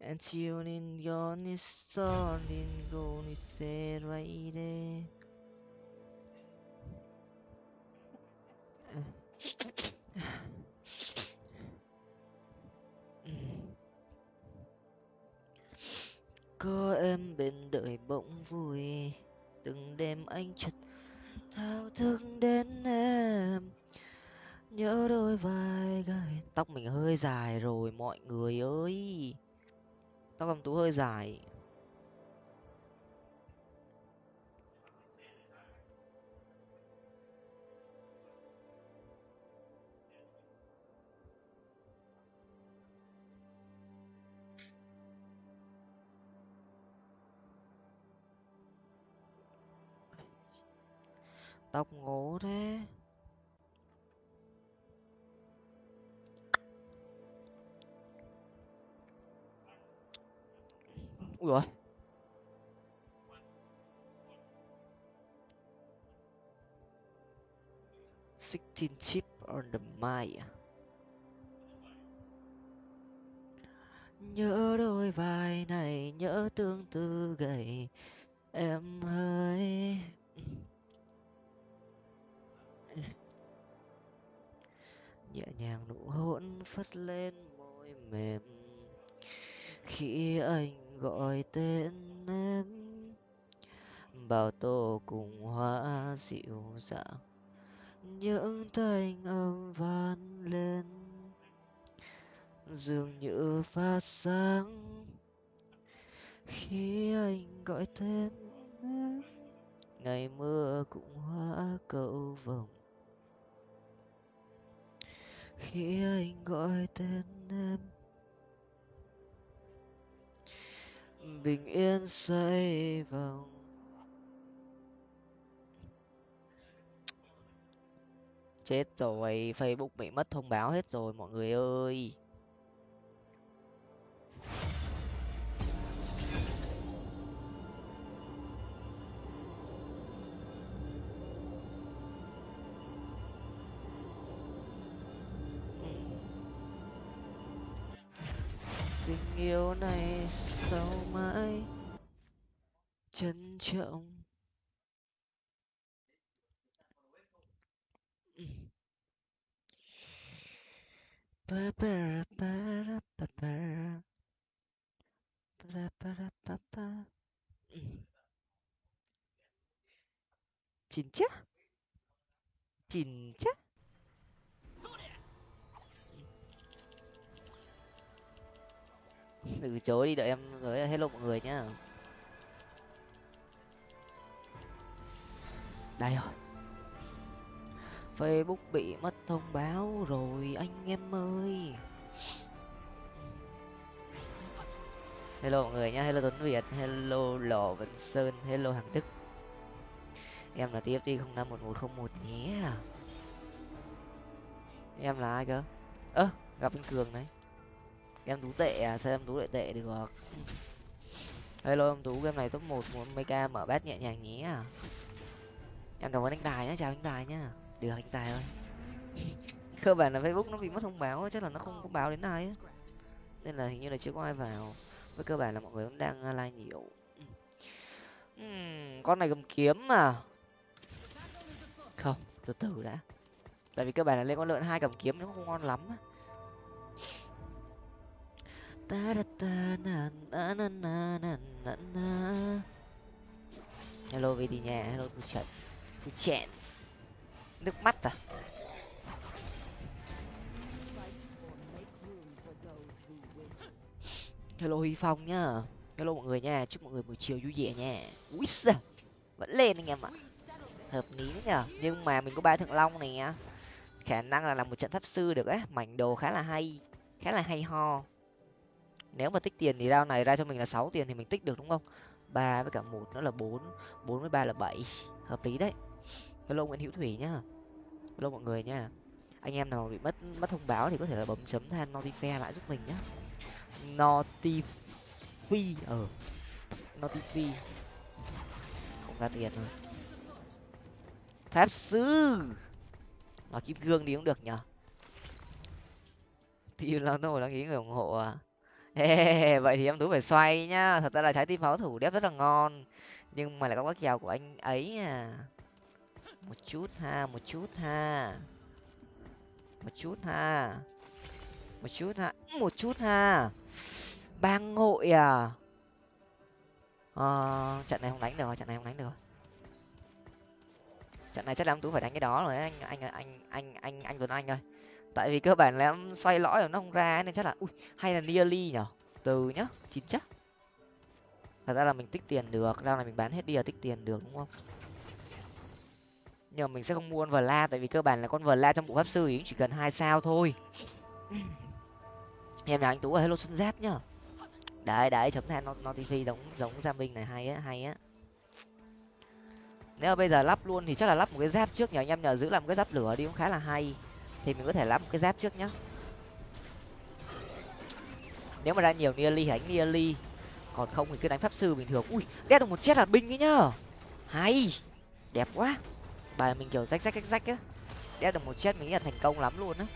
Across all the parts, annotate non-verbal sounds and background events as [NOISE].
Antionion Sonin Goniseraire có em bên đời bỗng vui, từng đêm anh chợt thao thức đến em. Nhớ đôi vai gai, tóc mình hơi dài rồi, mọi người ơi tóc em tú hơi dài. Tóc ngố thế. Ui rồi sixteen chip on the mic à? nhớ đôi vai này, nhớ tương tư gầy, em ơi. Nhẹ nhàng nụ hôn phất lên môi mềm. Khi anh gọi tên em. Bao tô cùng hoa dịu dàng, những thanh âm vang lên. Dường như phát sáng khi anh gọi tên em. Ngày mưa cũng hóa cầu vồng, khi anh gọi tên em. Bình yên xoay vòng chết rồi, facebook bị mất thông báo hết rồi, mọi người ơi. Tình yêu này sau mãi trân trọng Pa pa pa ra pa pa ra. Pa ra pa ra pa pa. 진짜? 진짜? Từ chối đi, đợi em rồi hello mọi người nhá. Đây rồi. Facebook bị mất thông báo rồi, anh em ơi. Hello mọi người nhá, hello tuấn việt, hello lò vân sơn, hello hằng đức. Em là tft không năm một một không một nhé. Em là ai cơ? Ơ, gặp anh cường đấy em tú tệ à? Sao em tú lại tệ được? Hello em tú game này top một muốn mấy ca mở bát nhẹ nhàng nhé à? em cảm ơn anh tài nhé chào anh tài nhá. Được anh tài ơi. [LAUGHS] Cơ bản là facebook nó bị mất thông báo chắc là nó không có báo đến ai nên là hình như là chưa có ai vào. Với cơ bản là mọi người cũng đang à, like nhiều. Uhm, con này cầm kiếm mà. Không từ từ đã. Tại vì cơ bản là lên con lợn hai cầm kiếm nó không ngon lắm ta da ta na na na na na na na hello về đi nhà. Hello, thu trận thu chẹn nước mắt à? Hello, huy phong nhá. Hello, mọi người nha. Chúc mọi người buổi chiều vui vẻ nha. Ui giời vẫn lên anh em ạ. Hợp lý nhở. Nhưng mà mình có ba thượng long này nhá khả năng là làm một trận pháp sư được ấy mảnh đồ khá là hay, khá là hay ho nếu mà tích tiền thì rao này ra cho mình là sáu tiền thì mình tích được, đúng không? Ba với cả một nó là bốn bốn với ba là bảy. Hợp lý đấy. Hello nguyễn hữu thủy nhá. Hello mọi người nhá. Anh em nào bị mất mất thông báo thì có thể là bấm chấm than notify lại giúp mình nhá. Notify ở ờ. notify. Không ra tiền rồi. Pháp sư. Nó kim cương đi cũng được nhở thì nó tôi đang nghĩ người ủng hộ à. Ê, vậy thì em tú phải xoay nhá. Thật ra là trái tim pháo thủ đép rất là ngon. Nhưng mà lại có các kèo của anh ấy à. Một chút ha một chút ha. Một chút ha. Một chút ha một chút ha. Bang ngội à. Ờ, trận này không đánh được trận này không đánh được. Trận này chắc là em tú phải đánh cái đó rồi anh anh anh anh anh anh tuấn anh ơi tại vì cơ bản là em xoay lõi rồi nó không ra nên chắc là, ui, hay là nearly nhở? Từ nhá, chín chắc. Thật ra là mình tích tiền được ra là mình bán hết đi là tích tiền được, đúng không? Nhưng mà mình sẽ không mua con vờ la tại vì cơ bản là con vờ la trong bộ pháp sư thì chỉ cần hai sao thôi. Em nhà anh tú ở hello xuân giáp nhá. Đấy đấy chấm than nó nó tv giống giống gia minh này, hay á hay á. Nếu mà bây giờ lắp luôn thì chắc là lắp một cái giáp trước nhờ anh em nhờ giữ làm cái giáp lửa đi cũng khá là hay thì mình có thể lắp một cái giáp trước nhá. Nếu mà ra nhiều nearly thì đánh nearly. Còn không thì cứ đánh pháp sư bình thường. Ui, đét được một chết là binh ấy nhá. Hay, đẹp quá. Bài mình kiểu rách rách rách rách á. Đét được một chết mình nghĩ là thành công lắm luôn á.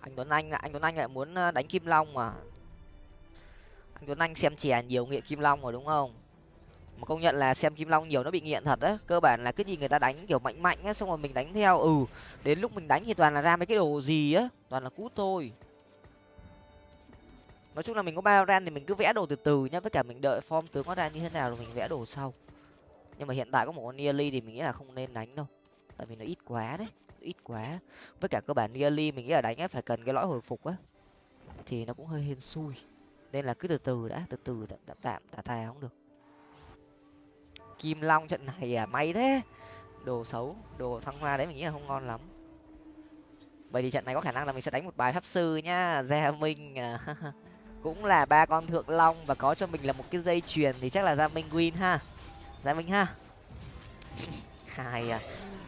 Anh tuấn anh anh tuấn anh lại muốn ờ, đánh kim long mà tuấn anh xem chè nhiều nghiện kim long rồi, đúng không? Mà công nhận là xem kim long nhiều nó bị nghiện thật á. Cơ bản là cái gì người ta đánh kiểu mạnh mạnh á, xong rồi mình đánh theo. Ừ đến lúc mình đánh thì toàn là ra mấy cái đồ gì á, toàn là cút thôi. Nói chung là mình có bao ran thì mình cứ vẽ đồ từ từ nhá, với cả mình đợi form tướng nó ra như thế nào rồi mình vẽ đồ sau. Nhưng mà hiện tại có một con nearly thì mình nghĩ là không nên đánh đâu, tại vì nó ít quá đấy, ít quá. Với cả cơ bản nearly mình nghĩ là đánh phải cần cái lõi hồi phục á, thì nó cũng hơi hên xui nên là cứ từ từ đã từ từ tạm tạm tạm tà tà không được. Kim long trận này à may thế. Đồ xấu đồ thăng hoa đấy mình nghĩ là không ngon lắm. Bởi vì trận này có khả năng là mình sẽ đánh một bài pháp sư nhá gia minh à, [LAUGHS] cũng là ba con thượng long và có cho mình là một cái dây chuyền thì chắc là gia minh win ha. Gia minh ha. [LAUGHS] Hai à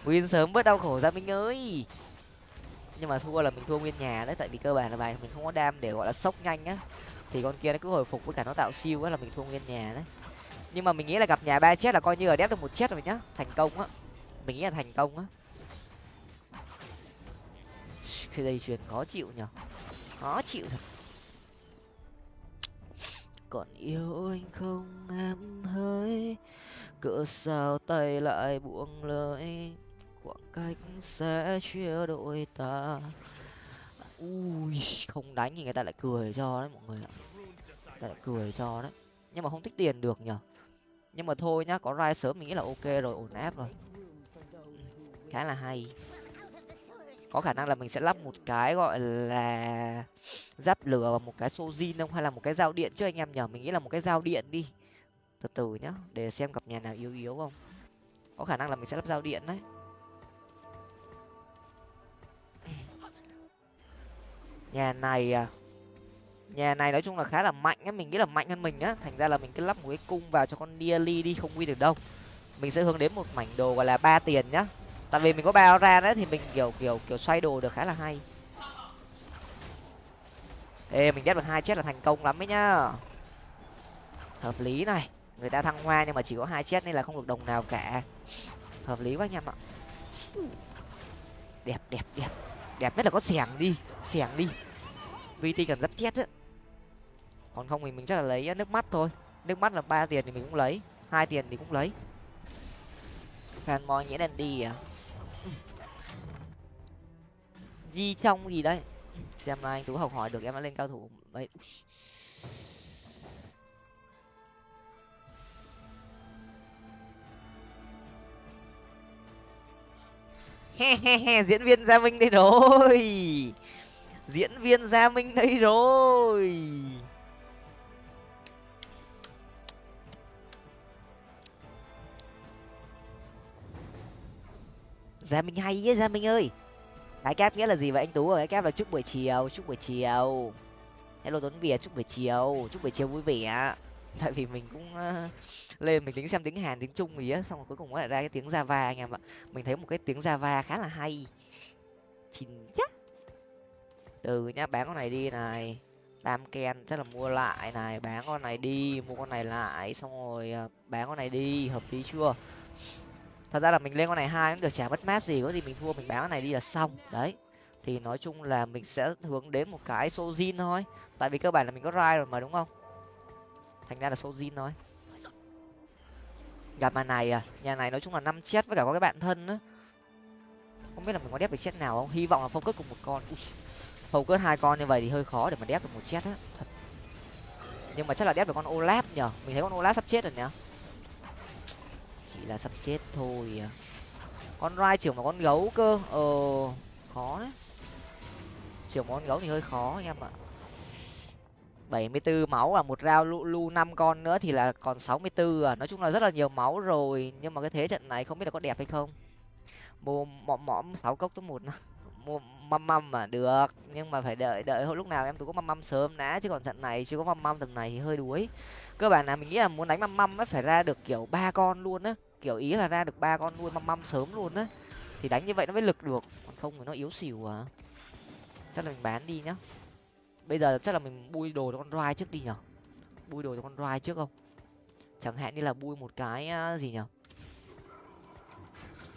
win sớm bớt đau khổ gia minh ơi. Nhưng mà thua là mình thua nguyên nhà đấy tại vì cơ bản là bài mình không có đam để gọi là sốc nhanh á thì con kia nó cứ hồi phục với cả nó tạo siêu á, là mình thua nguyên nhà đấy. Nhưng mà mình nghĩ là gặp nhà ba chết là coi như là đép được một chết rồi nhá. Thành công á. Mình nghĩ là thành công á. Cái dây chuyền khó chịu nhở. Khó chịu thật. Còn yêu anh không em hỡi. Cỡ sao tay lại buông lời. Khoảng cách sẽ chia đôi ta ui, không đánh thì người ta lại cười cho đấy mọi người ạ. Lại cười cho đấy. Nhưng mà không tích tiền được nhở nhưng mà thôi nhá, có rai sớm mình nghĩ là ok rồi, ổn áp rồi. Ừ, khá là hay. Có khả năng là mình sẽ lắp một cái gọi là giáp lửa và một cái sojin không? Hay là một cái dao điện chứ anh em nhở mình nghĩ là một cái dao điện đi. Từ từ nhá, để xem gặp nhà nào yếu yếu không? Có khả năng là mình sẽ lắp dao điện đấy. Nhà này à nhà này nói chung là khá là mạnh á, mình nghĩ là mạnh hơn mình á. Thành ra là mình cứ lắp một cái cung vào cho con nearly đi, không win được đâu. Mình sẽ hướng đến một mảnh đồ gọi là ba tiền nhá. Tại vì mình có ba ra đấy thì mình, kiểu kiểu kiểu xoay đồ được khá là hay. Ê, mình chết được hai chết là thành công lắm ấy nhá. Hợp lý này. Người ta thăng hoa nhưng mà chỉ có hai chết nên là không được đồng nào cả. Hợp lý quá anh em ạ. Đẹp đẹp đẹp đẹp nhất là có xẻng đi xẻng đi. Vt cần rất chết á. Còn không thì mình chắc là lấy nước mắt thôi. Nước mắt là ba tiền thì mình cũng lấy hai tiền thì cũng lấy. Fanboy nghĩa đen đi à? Di trong gì đấy xem là anh tú học hỏi được em đã lên cao thủ. Đấy diễn viên gia minh đây rồi. Diễn viên gia minh đây rồi. Gia minh hay ấy gia minh ơi. Cái kép nghĩa là gì vậy anh tú ơi? Cái kép là chúc buổi chiều chúc buổi chiều. Hello tuấn việt chúc buổi chiều chúc buổi chiều vui vẻ. Tại vì mình cũng uh, lên, mình tính xem tiếng hàn tiếng trung gì á, xong rồi cuối cùng nó lại ra cái tiếng java anh em ạ. Mình thấy một cái tiếng java khá là hay. Chín chắc. Từ nhá, bán con này đi này. Tam ken chắc là mua lại này, bán con này đi, mua con này lại, xong rồi ờ, bán con này đi, hợp lý chưa? Thật ra là mình lên con này hai cũng được, chả mất mát gì, có gì mình thua, mình bán con này đi là xong. Đấy. Thì nói chung là mình sẽ hướng đến một cái sojin thôi. Tại vì cơ bản là mình có rai rồi mà, đúng không? Thành ra là sojin thôi gặp mà này à nhà này nói chung là năm chết với cả có cái bạn thân á. Không biết là mình có đép được chết nào không? Hy vọng là focus cùng một con. Ui, focus hai con như vậy thì hơi khó để mà đép được một chết á. Thật. Nhưng mà chắc là đép được con olaf nhở mình thấy con olaf sắp chết rồi nhở chỉ là sắp chết thôi à. con rai trưởng mà con gấu cơ. Ờ khó đấy. Trưởng một con gấu thì hơi khó anh em ạ bảy mươi 74 máu à một rau lu lu năm con nữa thì là còn sáu mươi 64 à nói chung là rất là nhiều máu rồi, nhưng mà cái thế trận này không biết là có đẹp hay không. Mua mõm mõm, sáu cốc tới một mua [LAUGHS] măm măm mà được, nhưng mà phải đợi đợi hồi lúc nào em tú có măm măm sớm đã, chứ còn trận này chưa có măm măm tầm này thì hơi đuối. Cơ bản là mình nghĩ là muốn đánh măm măm ấy, phải ra được kiểu ba con luôn á. Kiểu ý là ra được ba con luôn, măm măm sớm luôn á. Thì đánh như vậy nó mới lực được, còn không thì nó yếu xỉu à. Chắc là mình bán đi nhá bây giờ chắc là mình bui đồ cho con roi trước đi nhở? Bui đồ cho con roi trước không? Chẳng hạn như là bui một cái gì nhở?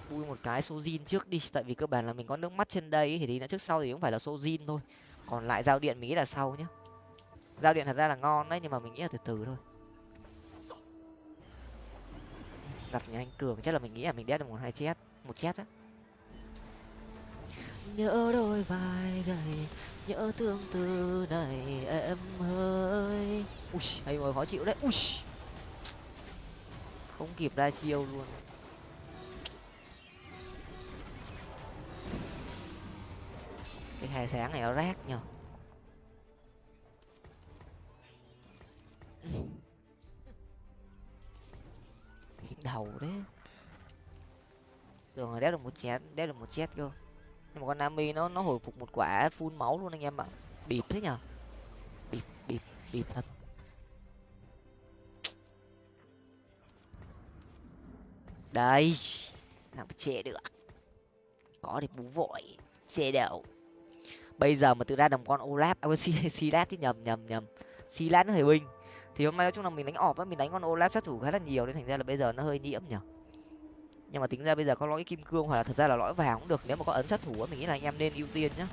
Bui một cái sojin trước đi, tại vì cơ bản là mình có nước mắt trên đây thì tí nữa trước sau thì cũng phải là sojin thôi. Còn lại giao điện mình nghĩ là sau nhá. Giao điện thật ra là ngon đấy, nhưng mà mình nghĩ là từ từ thôi. Gặp nhà anh cường, chắc là mình nghĩ là mình đét được một hai chết một chết á. Nhớ đôi vai gầy nhớ thương từ này em ơi. Ui, hay rồi, khó chịu đấy. Ui. Không kịp ra chiêu luôn. Cái hai sáng này nó rác nhở đầu đấy. Tưởng là đéo được một chén, đéo được một chết cơ nhưng mà con nami nó nó hồi phục một quả phun máu luôn anh em ạ. Bịp thế nhở bịp bịp bịp thật. Đây. Làm chê được. Có thì bú vội. Chê đậu, bây giờ mà tự ra đồng con olaf à silat [LAUGHS] thì nhầm nhầm nhầm. Silat nó hơi binh. Thì hôm nay nói chung là mình đánh ọp á mình đánh con olaf sát thủ khá là nhiều nên thành ra là bây giờ nó hơi nhiễm nhở nhưng mà tính ra bây giờ có lõi kim cương hoặc là thật ra là lõi vàng cũng được. Nếu mà có ấn sát thủ mình nghĩ là anh em nên ưu tiên nhá.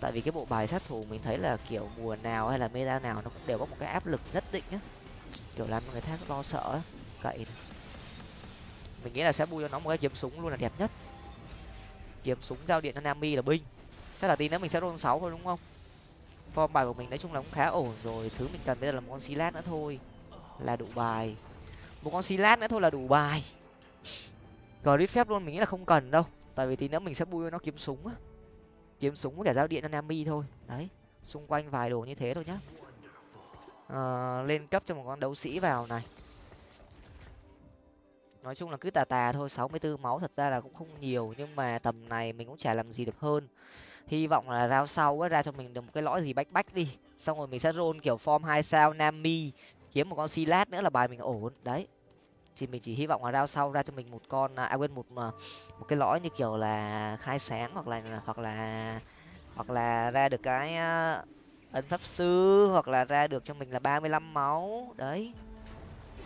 Tại vì cái bộ bài sát thủ mình thấy là kiểu mùa nào hay là meta nào nó cũng đều có một cái áp lực nhất định nhá. Kiểu làm người khác lo sợ cậy mình nghĩ là sẽ bui cho nó một cái kiếm súng luôn là đẹp nhất. Kiếm súng giao điện cho nami là binh. Chắc là tí nữa mình sẽ roll sáu thôi, đúng không? Form bài của mình nói chung là cũng khá ổn rồi. Thứ mình cần bây giờ là một con silat nữa thôi. Là đủ bài. Một con silat nữa thôi là đủ bài clip phép luôn mình nghĩ là không cần đâu. Tại vì tí nữa mình sẽ bui nó kiếm súng á. Kiếm súng với cả giao điện anami thôi. Đấy xung quanh vài đồ như thế thôi nhá. À, lên cấp cho một con đấu sĩ vào này. Nói chung là cứ tà tà thôi sáu mươi 64 máu thật ra là cũng không nhiều nhưng mà tầm này mình cũng chả làm gì được hơn. Hy vọng là rao sau á ra cho mình được một cái lõi gì bách bách đi. Xong rồi mình sẽ roll kiểu form hai sao nami kiếm một con silat nữa là bài mình ổn. Đấy thì mình chỉ hy vọng là rao sau ra cho mình một con à quên một một cái lõi như kiểu là khai sáng hoặc là hoặc là hoặc là ra được cái à, ấn pháp sư hoặc là ra được cho mình là ba mươi lăm máu. Đấy.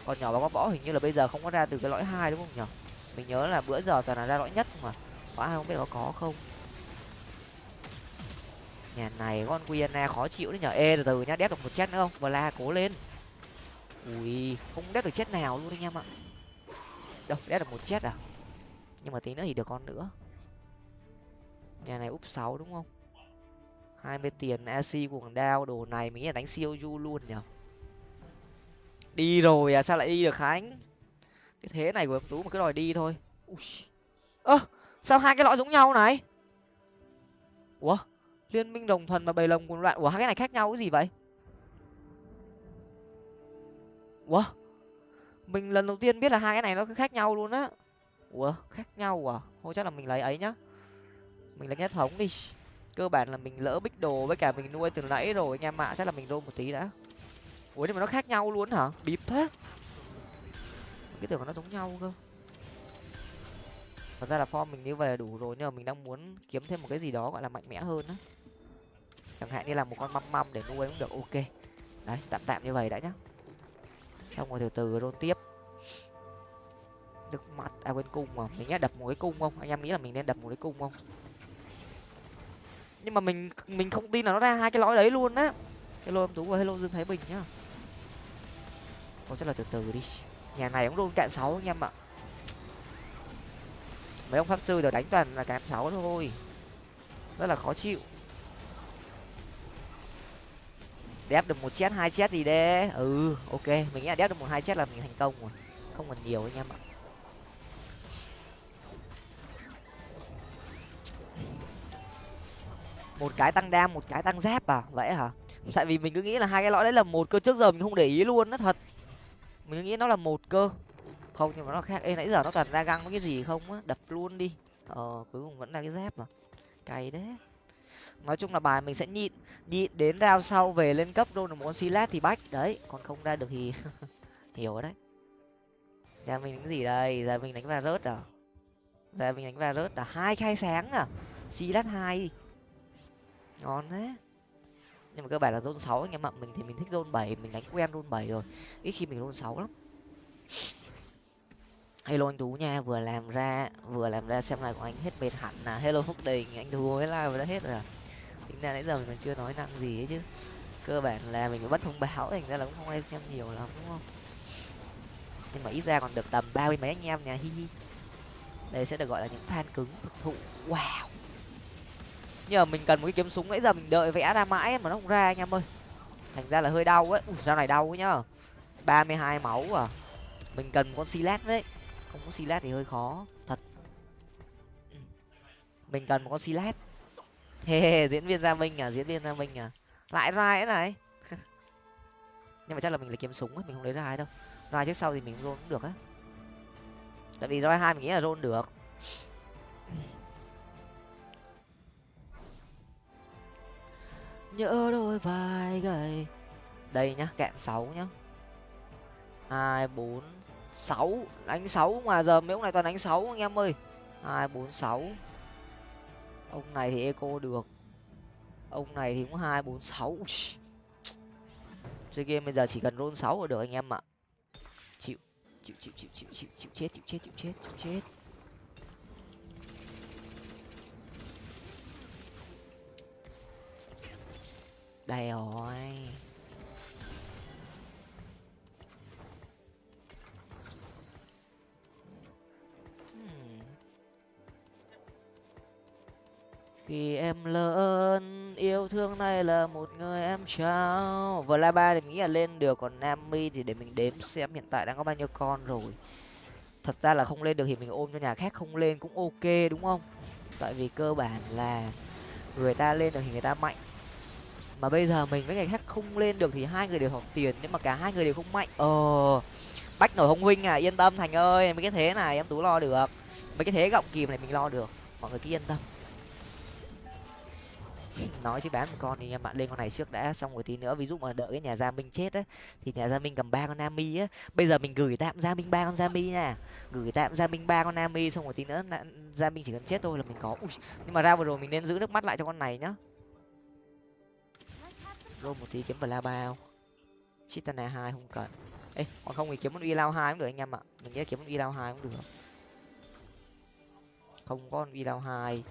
Còn nhỏ bóng võ hình như là bây giờ không có ra từ cái lõi hai đúng không nhở mình nhớ là bữa giờ toàn là ra lõi nhất mà. Có ai không biết có có không. Nhà này con quyena khó chịu đấy nhở ê, từ từ nhá, đép được một chết nữa không? Và la cố lên. Ui, không đép được chết nào luôn anh em ạ đâu đét được một chết à? Nhưng mà tí nữa thì được con nữa. Nhà này úp sáu đúng không? Hai mươi tiền ac cuồng đao, đồ này mình nghĩ là đánh siêu du luôn nhở đi rồi à sao lại đi được khánh? Cái thế này của em tú mà cứ đòi đi thôi. Ơ, sao hai cái lõi giống nhau này? Ủa, liên minh đồng thuần và bầy lồng cuồng loạn. Ủa, hai cái này khác nhau cái gì vậy? Ủa mình lần đầu tiên biết là hai cái này nó khác nhau luôn á. Ủa, khác nhau à? Thôi chắc là mình lấy ấy nhá. Mình lấy nhất thống đi. Cơ bản là mình lỡ bích đồ với cả mình nuôi từ nãy rồi, anh em ạ. Chắc là mình rôn một tí đã. Ủa, nhưng mà nó khác nhau luôn hả? Bịp thế. Cái tưởng nó giống nhau cơ. Thật ra là form mình như vậy là đủ rồi, nhưng mà mình đang muốn kiếm thêm một cái gì đó gọi là mạnh mẽ hơn á. Chẳng hạn như là một con măm măm để nuôi cũng được. Ok. Đấy, tạm tạm như vậy đã nhá xong rồi từ từ rôn tiếp. Nước mắt à quên cung mà. Mình nhá đập một cái cung không? Anh em nghĩ là mình nên đập một cái cung không? Nhưng mà mình mình không tin là nó ra hai cái lõi đấy luôn á. Hello em tú và hello dương thái bình nhá. Thôi chắc là từ từ đi. Nhà này cũng luôn cạn sáu anh em ạ. Mấy ông pháp sư đều đánh toàn là cạn sáu thôi. Rất là khó chịu. Đép được một chết, hai chết gì đấy ừ ok, mình nghĩ là đép được một, hai chết là mình thành công rồi. Không còn nhiều anh em ạ. Một cái tăng đam, một cái tăng giáp à? Vậy hả? Tại vì mình cứ nghĩ là hai cái lõi đấy là một cơ, trước giờ mình không để ý luôn, nó thật. Mình cứ nghĩ nó là một cơ. Không, nhưng mà nó khác. Ê, nãy giờ nó toàn ra găng với cái gì không á? Đập luôn đi. Ờ cuối cùng vẫn là cái dép mà cay đấy nói chung là bài mình sẽ nhịn nhịn đến rao sau về lên cấp đô được một con silat thì bách. Đấy, còn không ra được thì [LAUGHS] hiểu đấy. Giờ mình đánh gì đây? Giờ mình đánh va rớt à? Giờ mình đánh va rớt à? Hai khai sáng à? Silat hai. Ngon đấy nhưng mà cơ bản là zone sáu, anh em ạ. Mình thì mình thích zone bảy, mình đánh quen zone bảy rồi. Ít khi mình zone sáu lắm. Hello anh tú nha, vừa làm ra, vừa làm ra xem lại của anh hết mệt hẳn à. Hello phúc đình, anh tú mới live đã hết rồi à tính ra nãy giờ mình còn chưa nói năng gì ấy chứ. Cơ bản là mình phải bắt thông báo, thành ra là cũng không ai xem nhiều lắm, đúng không? Nhưng mà ít ra còn được tầm ba mươi mấy anh em nhà hi hi. Đây sẽ được gọi là những fan cứng, thực thụ. Wow! Nhưng mà mình cần một cái kiếm súng, nãy giờ mình đợi vẽ ra mãi mà nó không ra anh em ơi. Thành ra là hơi đau ấy. Ui sao này đau nhá. Ba mươi hai máu à. Mình cần một con silat đấy. Không có silat thì hơi khó, thật. Mình cần một con silat hê hê diễn viên gia minh à diễn viên gia minh à. Lại rai này. [LAUGHS] Nhưng mà chắc là mình lấy kiếm súng ấy, mình không lấy rai đâu. Rai trước sau thì mình rôn cũng được á. Tại vì rai hai mình nghĩ là rôn được. [CLEARS THROAT] Nhớ đôi vai gầy. Đây nhá, kẹn sáu nhá. Hai, bốn, sáu. Đánh sáu mà giờ mấy ông này toàn đánh sáu anh em ơi. Hai, bốn, sáu ông này thì eco được. Ông này thì cũng hai bốn sáu. Chơi game bây giờ chỉ cần roll sáu là được anh em ạ. Chịu chịu chịu chịu chịu chịu chịu chết chịu chết chịu chết chịu chết. Đây rồi vì em lớn, yêu thương này là một người em trao. Và la ba thì nghĩ là lên được, còn nami thì để mình đếm xem hiện tại đang có bao nhiêu con rồi. Thật ra là không lên được thì mình ôm cho nhà khác, không lên cũng ok, đúng không? Tại vì cơ bản là người ta lên được thì người ta mạnh. Mà bây giờ mình với người khác không lên được thì hai người đều học tiền, nhưng mà cả hai người đều không mạnh. Ờ bách nổi hồng huynh à yên tâm thành ơi mấy cái thế này, em tú lo được. Mấy cái thế gọng kìm này mình lo được, mọi người cứ yên tâm nói chứ bán một con thì em bạn lên con này trước đã xong rồi tí nữa ví dụ mà đợi cái nhà gia minh chết á thì nhà gia minh cầm ba con nami á. Bây giờ mình gửi tạm gia minh ba con gia mi nha. Gửi tạm gia minh ba con nami xong rồi tí nữa gia minh chỉ cần chết thôi là mình có. Ui, nhưng mà ra vừa rồi mình nên giữ nước mắt lại cho con này nhá. Rô một tí kiếm bla bao. Chitana hai không cần. Ê còn không thì kiếm con uy lao hai cũng được anh em ạ. Mình nghĩ kiếm con uy lao hai cũng được. Không có con uy lao hai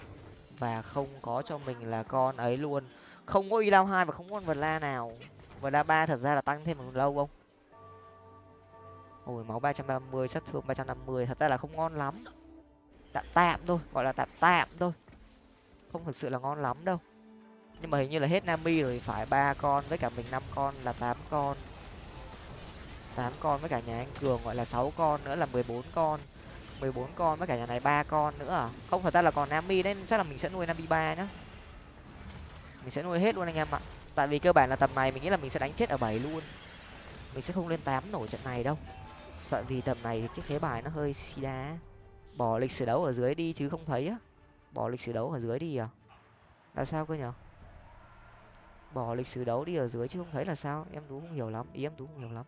và không có cho mình là con ấy luôn. Không có y lao hai và không có con vật la nào. Vật la ba thật ra là tăng thêm một lâu không? Ôi, máu ba trăm ba mươi, sát thương ba trăm năm mươi. Thật ra là không ngon lắm. Tạm tạm thôi, gọi là tạm tạm thôi. Không thực sự là ngon lắm đâu. Nhưng mà hình như là hết nami rồi, phải ba con với cả mình năm con là tám con. Tám con với cả nhà anh cường gọi là sáu con nữa là mười bốn con mười bốn con, với cả nhà này ba con nữa à? Không, thật ra là còn nami đấy, chắc là mình sẽ nuôi nami ba nhá. Mình sẽ nuôi hết luôn anh em ạ. Tại vì cơ bản là tầm này mình nghĩ là mình sẽ đánh chết ở bảy luôn. Mình sẽ không lên tám nổi trận này đâu. Tại vì tầm này cái thế bài nó hơi xì đá. Bỏ lịch sử đấu ở dưới đi chứ không thấy á. Bỏ lịch sử đấu ở dưới đi à? Là sao cơ nhở? Bỏ lịch sử đấu đi ở dưới chứ không thấy là sao? Em tú không hiểu lắm, ý em tú không hiểu lắm.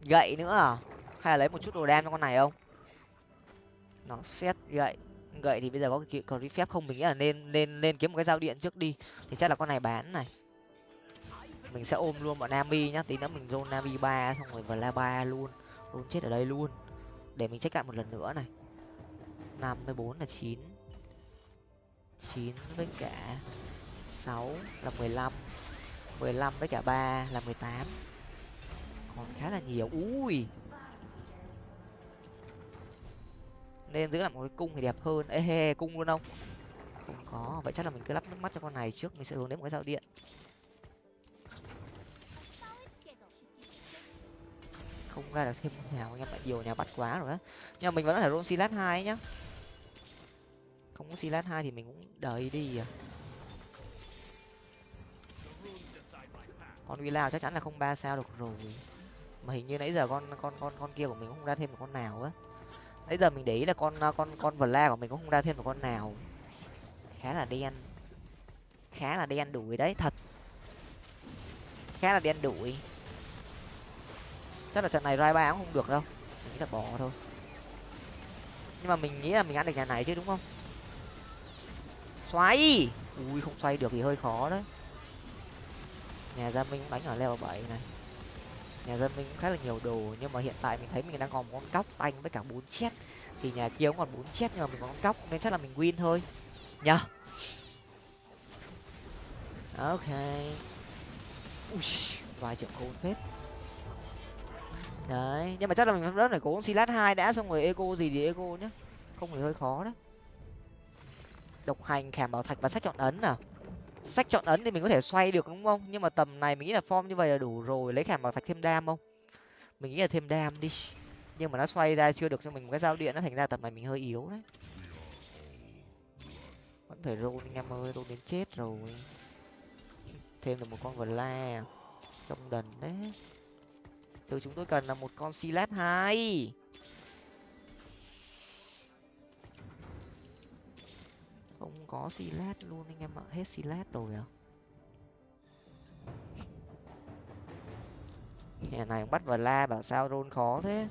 Gậy nữa à? Hay là lấy một chút đồ đam cho con này không? Nó xét gậy. Gậy thì bây giờ có cái còn phép không? Mình nghĩ là nên nên nên kiếm một cái dao điện trước đi. Thì chắc là con này bán này. Mình sẽ ôm luôn bọn nami nhá. Tí nữa mình zone nami ba xong rồi vla ba luôn. Luôn chết ở đây luôn. Để mình check lại một lần nữa này. Năm mươi bốn là chín. Chín với cả sáu là mười lăm. mười lăm với cả ba là mười tám còn khá là nhiều. Ui. Nên giữ làm một cái cung thì đẹp hơn. Ê, hê cung luôn không? Không có. Vậy chắc là mình cứ lắp nước mắt cho con này trước. Mình sẽ hướng đến một cái dao điện. Không ra được thêm nhà anh em lại nhiều nhà bắt quá rồi á. Nhưng mà mình vẫn có thể roll silat hai nhá. Không có silat hai thì mình cũng đợi đi à. Con villa chắc chắn là không ba sao được rồi mà hình như nãy giờ con con con con kia của mình cũng không ra thêm một con nào á. Nãy giờ mình để ý là con à, con con vla của mình cũng không ra thêm một con nào. Khá là đen khá là đen đuổi đấy, thật. Khá là đen đuổi. Chắc là trận này rai ba cũng không được đâu. Mình nghĩ là bỏ thôi. Nhưng mà mình nghĩ là mình ăn được nhà này chứ, đúng không? Xoay! Ui, không xoay được thì hơi khó đấy. Nhà gia minh đánh ở leo bảy này nhà dân mình cũng khá là nhiều đồ, nhưng mà hiện tại mình thấy mình đang còn một con cóc tanh với cả bốn chết thì nhà kia cũng còn bốn chết nhưng mà mình có con cóc, nên chắc là mình win thôi. Nhờ. Ok. Ui vài triệu khôn phết. Đấy, nhưng mà chắc là mình rất phải cố silat hai đã, xong rồi eco gì thì eco nhá. Không thì hơi khó đấy độc hành khảm bảo thạch và sách chọn ấn nào sách chọn ấn thì mình có thể xoay được, đúng không? Nhưng mà tầm này mình nghĩ là form như vậy là đủ rồi. Lấy khảm bảo thạch thêm đam không? Mình nghĩ là thêm đam đi. Nhưng mà nó xoay ra chưa được cho mình một cái dao điện nó thành ra tầm này mình hơi yếu đấy. Vẫn phải roll anh em ơi, roll đến chết rồi. Thêm được một con vật la trong đần đấy. Thứ chúng tôi cần là một con silat hai. Không có silat luôn anh em ạ hết silat rồi à? Nhà này bắt vào la bảo sao rôn khó thế?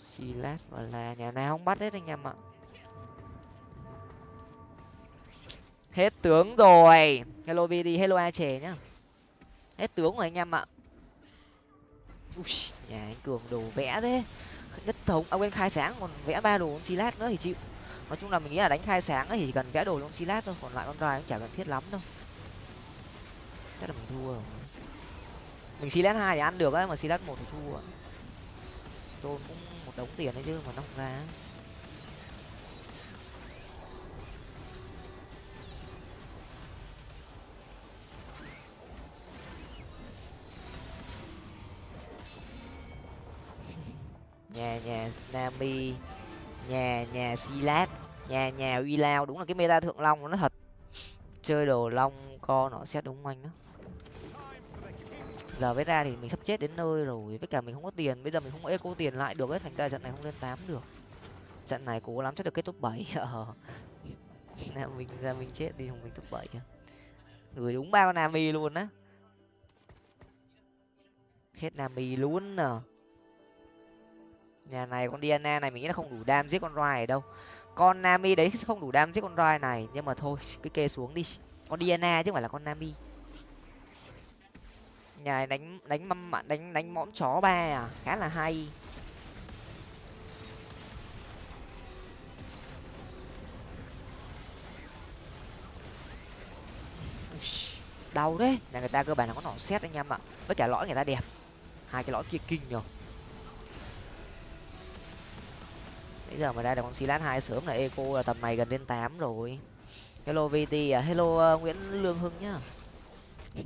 Silat và la nhà nào không bắt hết anh em ạ. Hết tướng rồi. Hello vd hello a chè nhá. Hết tướng rồi anh em ạ. Ui, nhà anh cường đồ vẽ thế. Nhất thống ông à, quên khai sáng còn vẽ ba đồ silat nữa thì chịu nói chung là mình nghĩ là đánh khai sáng ấy thì chỉ cần vẽ đồ trong silat thôi, còn lại con rai cũng chả cần thiết lắm đâu. Chắc là mình thua rồi. Mình silat hai thì ăn được ấy mà silat một thì thua. Tôi cũng một đống tiền đấy chứ, mà nó không ra. [LAUGHS] Nhà nhà nami nhà nhà silat. Nhà nhà uy lao đúng là cái meta thượng long nó thật. Chơi đồ long co nó xét đúng anh đó. Giờ với ra thì mình sắp chết đến nơi rồi, với cả mình không có tiền. Bây giờ mình không có eco tiền lại được hết thành ra trận này không lên tám được. Trận này cố lắm, chắc được kết top bảy. [LAUGHS] Ờ. Mình ra mình chết đi, không mình top bảy. Người đúng bao nami luôn á. Hết nami luôn à nhà này con diana này mình nghĩ là không đủ đam giết con roi đâu. Con nami đấy không đủ đam giết con roi này, nhưng mà thôi, cứ kê xuống đi. Con diana chứ không phải là con nami. Nhà đánh đánh mâm, đánh đánh mõm chó ba à khá là hay. Đau đấy. Nhà người ta cơ bản là có nỏ xét anh em ạ. Với cả lõi người ta đẹp. Hai cái lõi kia kinh nhở giờ mà ra được con silat hai sớm là eco là tầm này gần đến tám rồi. Hello vt à hello uh, nguyễn lương hưng nhá. [LAUGHS]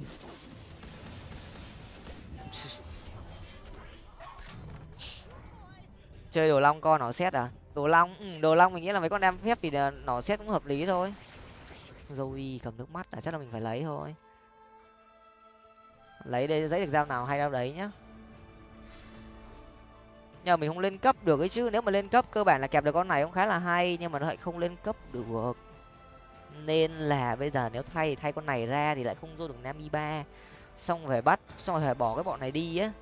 Chơi đồ long con nó xét à? Đồ long ừ, đồ long mình nghĩ là mấy con đem phép thì ờ, nó xét cũng hợp lý thôi. Zoe cầm nước mắt à chắc là mình phải lấy thôi. Lấy đây giấy được dao nào hay đâu đấy nhá nhờ mình không lên cấp được ấy chứ. Nếu mà lên cấp cơ bản là kẹp được con này cũng khá là hay, nhưng mà nó lại không lên cấp được. Nên là bây giờ nếu thay thì thay con này ra thì lại không vô được namiba xong rồi bắt, xong rồi phải bỏ cái bọn này đi á.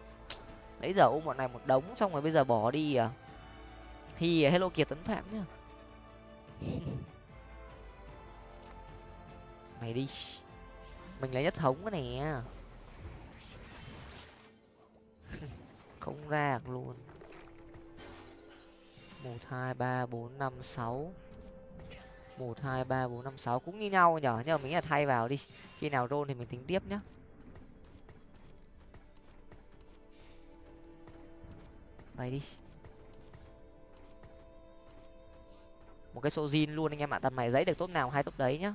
Nãy giờ ôm bọn này một đống, xong rồi bây giờ bỏ đi à. Hi, hello kiệt tấn phạm nhá. [LAUGHS] Mày đi. Mình lấy nhất thống cái này [LAUGHS] không ra luôn một, hai, ba, bốn, năm, sáu. Một, hai, ba, bốn, năm, sáu cũng như nhau nhở, nhưng mà mình là thay vào đi. Khi nào rôn thì mình tính tiếp nhá. Bay đi. Một cái số zin luôn anh em ạ, tầm này giấy được tốt nào hay tốt đấy nhá.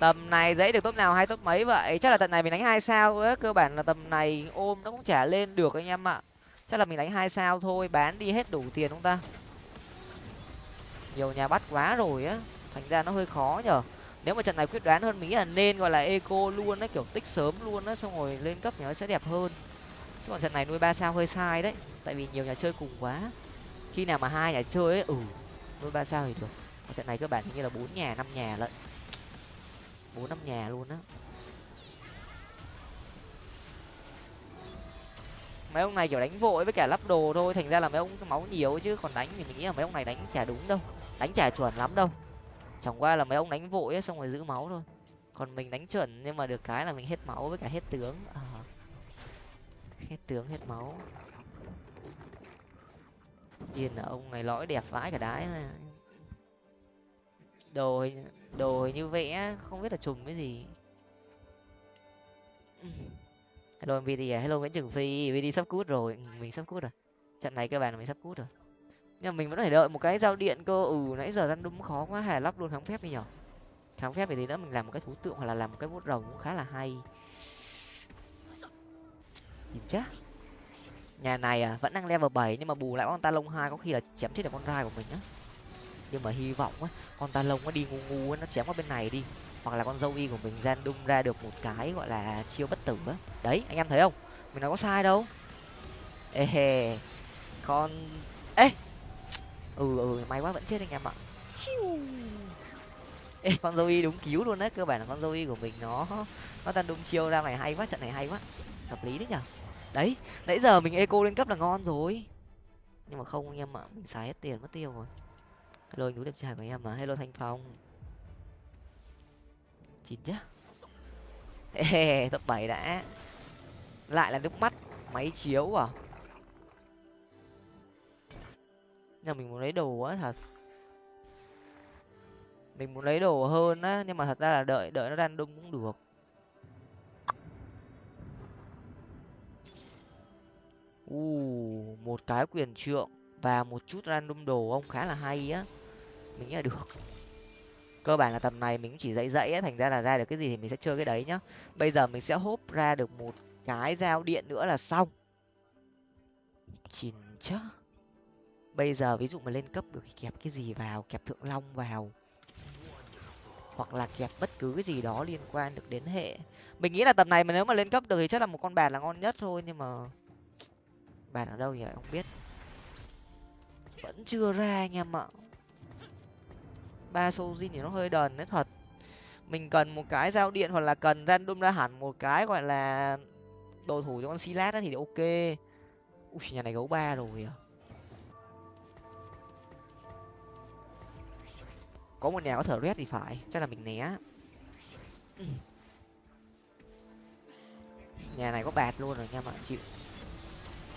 Tầm này giấy được tốt nào hay tốt mấy vậy? Chắc là tận này mình đánh hai sao á, cơ bản là tầm này ôm nó cũng trả lên được anh em ạ chắc là mình đánh hai sao thôi, bán đi hết đủ tiền không ta? Nhiều nhà bắt quá rồi á, thành ra nó hơi khó nhở. Nếu mà trận này quyết đoán hơn mình nghĩ là nên gọi là eco luôn á, kiểu tích sớm luôn á, xong rồi lên cấp thì nó sẽ đẹp hơn. Chứ còn trận này nuôi ba sao hơi sai đấy, tại vì nhiều nhà chơi cùng quá. Khi nào mà hai nhà chơi ấy ừ nuôi ba sao thì được. Còn trận này cơ bản như là bốn nhà, năm nhà lận. Bốn, năm nhà luôn á. Mấy ông này kiểu đánh vội với cả lắp đồ thôi, thành ra là mấy ông máu nhiều chứ, còn đánh thì mình nghĩ là mấy ông này đánh chả đúng đâu, đánh chả chuẩn lắm đâu. Chẳng qua là mấy ông đánh vội ấy, xong rồi giữ máu thôi. Còn mình đánh chuẩn nhưng mà được cái là mình hết máu với cả hết tướng. À. hết tướng, hết máu. Yên là ông này lõi đẹp vãi cả đái này. Đồ đồ như vẽ, không biết là trùng cái gì hello mvd à. Hello nguyễn trường phi mvd sắp cút rồi. Ừ, mình sắp cút rồi. Trận này các bạn mình sắp cút rồi. Nhưng mà mình vẫn phải đợi một cái giao điện cơ. Ừ nãy giờ răn đúng khó quá, hà lắp luôn kháng phép đi nhở. Kháng phép thì tí nữa mình làm một cái thú tượng hoặc là làm một cái bút rồng cũng khá là hay. Nhìn chắc nhà này à vẫn đang level bảy nhưng mà bù lại con ta lông hai có khi là chém chết được con rai của mình á. Nhưng mà hy vọng á, con ta lông nó đi ngu ngu á, nó chém qua bên này đi hoặc là con dâu y của mình gian đung ra được một cái gọi là chiêu bất tử á. Đấy, anh em thấy không? Mình nói có sai đâu. Ê, hề. Con ê! Ừ ừ may quá vẫn chết anh em ạ. Ê, con dâu y đúng cứu luôn đấy, cơ bản là con dâu y của mình nó nó tan đung chiêu ra này hay quá, trận này hay quá. Hợp lý đấy nhở? Đấy, nãy giờ mình eco lên cấp là ngon rồi. Nhưng mà không, anh em ạ, mình xài hết tiền mất tiêu rồi. Hello núi đẹp trai của em mà. Hello thanh phong chín chứ ê, top bảy đã. Lại là nước mắt, máy chiếu à? Nhưng mình muốn lấy đồ á, thật. Mình muốn lấy đồ hơn á, nhưng mà thật ra là đợi đợi nó random đông cũng được. U, một cái quyền trượng và một chút random đồ ông khá là hay á. Mình nghĩ là được cơ bản là tầm này mình cũng chỉ dạy dãy thành ra là ra được cái gì thì mình sẽ chơi cái đấy nhá. Bây giờ mình sẽ hốp ra được một cái dao điện nữa là xong. Chín chớ. Bây giờ ví dụ mà lên cấp được thì kẹp cái gì vào, kẹp thượng long vào, hoặc là kẹp bất cứ cái gì đó liên quan được đến hệ. Mình nghĩ là tầm này mà nếu mà lên cấp được thì chắc là một con bàn là ngon nhất thôi, nhưng mà bàn ở đâu thì không biết. Vẫn chưa ra anh em ạ ba sojin thì nó hơi đần đấy, thật. Mình cần một cái giao điện hoặc là cần random ra hẳn một cái gọi là đồ thủ cho con silat thì ok. Ui, nhà này gấu ba rồi à. Có một nhà có thở red thì phải, chắc là mình né. Nhà này có bạt luôn rồi nha mọi chịu.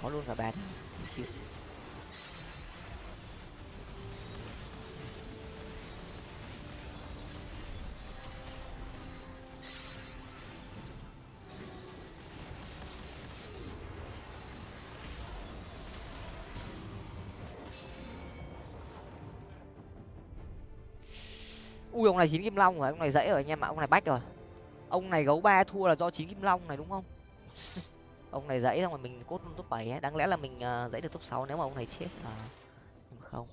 Có luôn cả bạt, chịu. Ui ông này chín kim long rồi ông này dễ rồi anh em ạ ông này bách rồi. Ông này gấu ba thua là do chín kim long này đúng không? [LAUGHS] Ông này dãy xong rồi mình cốt top bảy ấy đáng lẽ là mình ờ, uh, dãy được top sáu nếu mà ông này chết à nhưng mà không.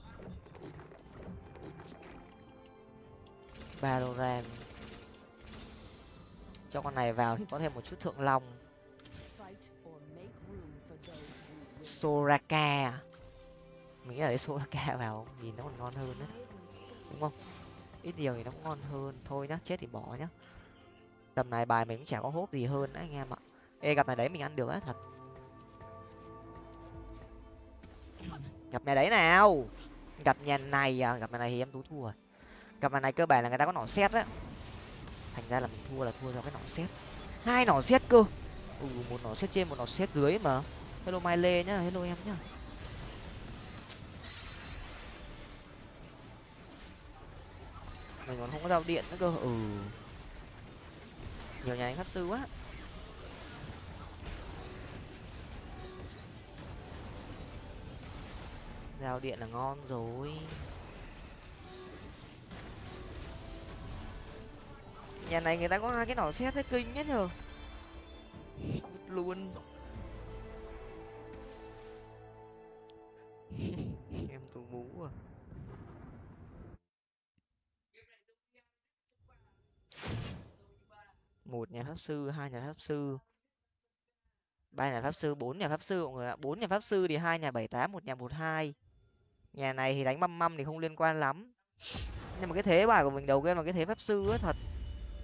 Valorant. Cho con này vào thì có thêm một chút thượng long. Soraka à? mình nghĩ là lấy Soraka vào nhìn nó còn ngon hơn đấy đúng không? Ít nhiều thì nó cũng ngon hơn. Thôi nhá, chết thì bỏ nhá. Tầm này bài mình cũng chả có hốp gì hơn đấy, anh em ạ. Ê, gặp này đấy mình ăn được á, thật. Gặp nhà đấy nào. Gặp nhà này à gặp nhà này thì em tú thua rồi. Gặp nhà này cơ bản là người ta có nỏ xét á. Thành ra là mình thua là thua do cái nỏ xét. Hai nỏ xét cơ. Ừ một nỏ xét trên, một nỏ xét dưới mà. Hello mai lê nhá, hello em nhá. Mình còn không có giao điện nữa cơ. Ừ. Nhiều nhà đánh pháp sư quá. Giao điện là ngon rồi. Nhà này người ta có hai cái nỏ xét thế kinh nhất nhờ. Luôn. [LAUGHS] Em tù bú à. Một nhà pháp sư, hai nhà pháp sư. Ba nhà pháp sư, bốn nhà pháp sư mọi người ạ. Bốn nhà pháp sư thì hai nhà bảy tám, một nhà một hai. Nhà này thì đánh măm măm thì không liên quan lắm. Nhưng mà cái thế bài của mình đầu game là cái thế pháp sư ấy, thật.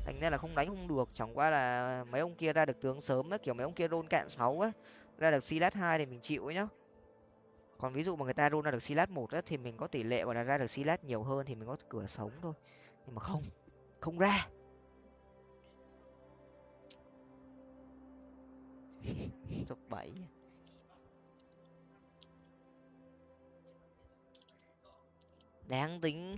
Thành ra là không đánh không được. Chẳng qua là mấy ông kia ra được tướng sớm á kiểu mấy ông kia rôn cạn sáu á ra được silat hai thì mình chịu ấy nhá. Còn ví dụ mà người ta rôn ra được silat một á thì mình có tỷ lệ gọi là ra được silat nhiều hơn thì mình có cửa sống thôi. Nhưng mà không không ra. Top bảy đáng tính.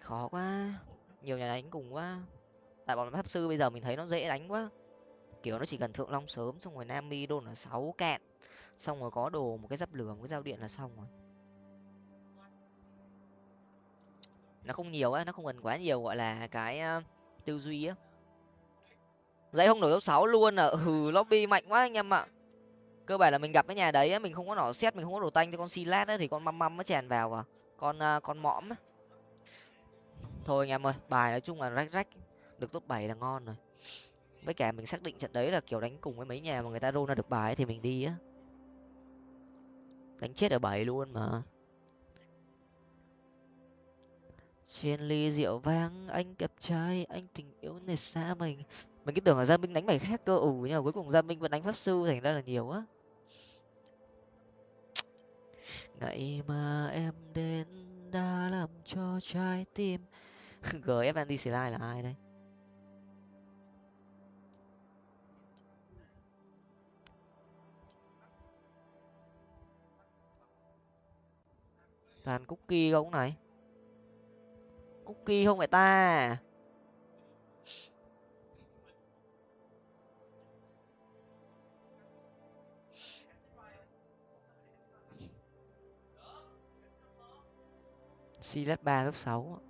Khó quá. Nhiều nhà đánh cùng quá. Tại bọn pháp sư bây giờ mình thấy nó dễ đánh quá. Kiểu nó chỉ cần thượng long sớm xong rồi nam mi đồn là sáu cạn. Xong rồi có đồ một cái giáp lửa một cái dao điện là xong rồi. Nó không nhiều á nó không cần quá nhiều gọi là cái uh, tư duy á dãy không nổi top sáu luôn à? Hừ lobby mạnh quá anh em ạ. Cơ bản là mình gặp cái nhà đấy mình không có nỏ xét mình không có đồ tanh cho con silat ấy thì con măm măm nó chèn vào à? Con uh, con mõm ấy. thôi anh em ơi bài nói chung là rách rách. Được top bảy là ngon rồi. Với cả mình xác định trận đấy là kiểu đánh cùng với mấy nhà mà người ta roll ra được bài thì mình đi á. Đánh chết ở bảy luôn mà. Trên ly rượu vang anh cặp trai anh tình yêu này xa mình mình cứ tưởng là gia minh đánh bài khác cơ ủ nhưng mà cuối cùng gia minh vẫn đánh pháp sư thành ra là nhiều á. Ngày mà em đến đã làm cho trái tim [LAUGHS] gf anti slide là ai đây? Toàn cookie không này? Cookie không phải ta. Silat ba lớp sáu.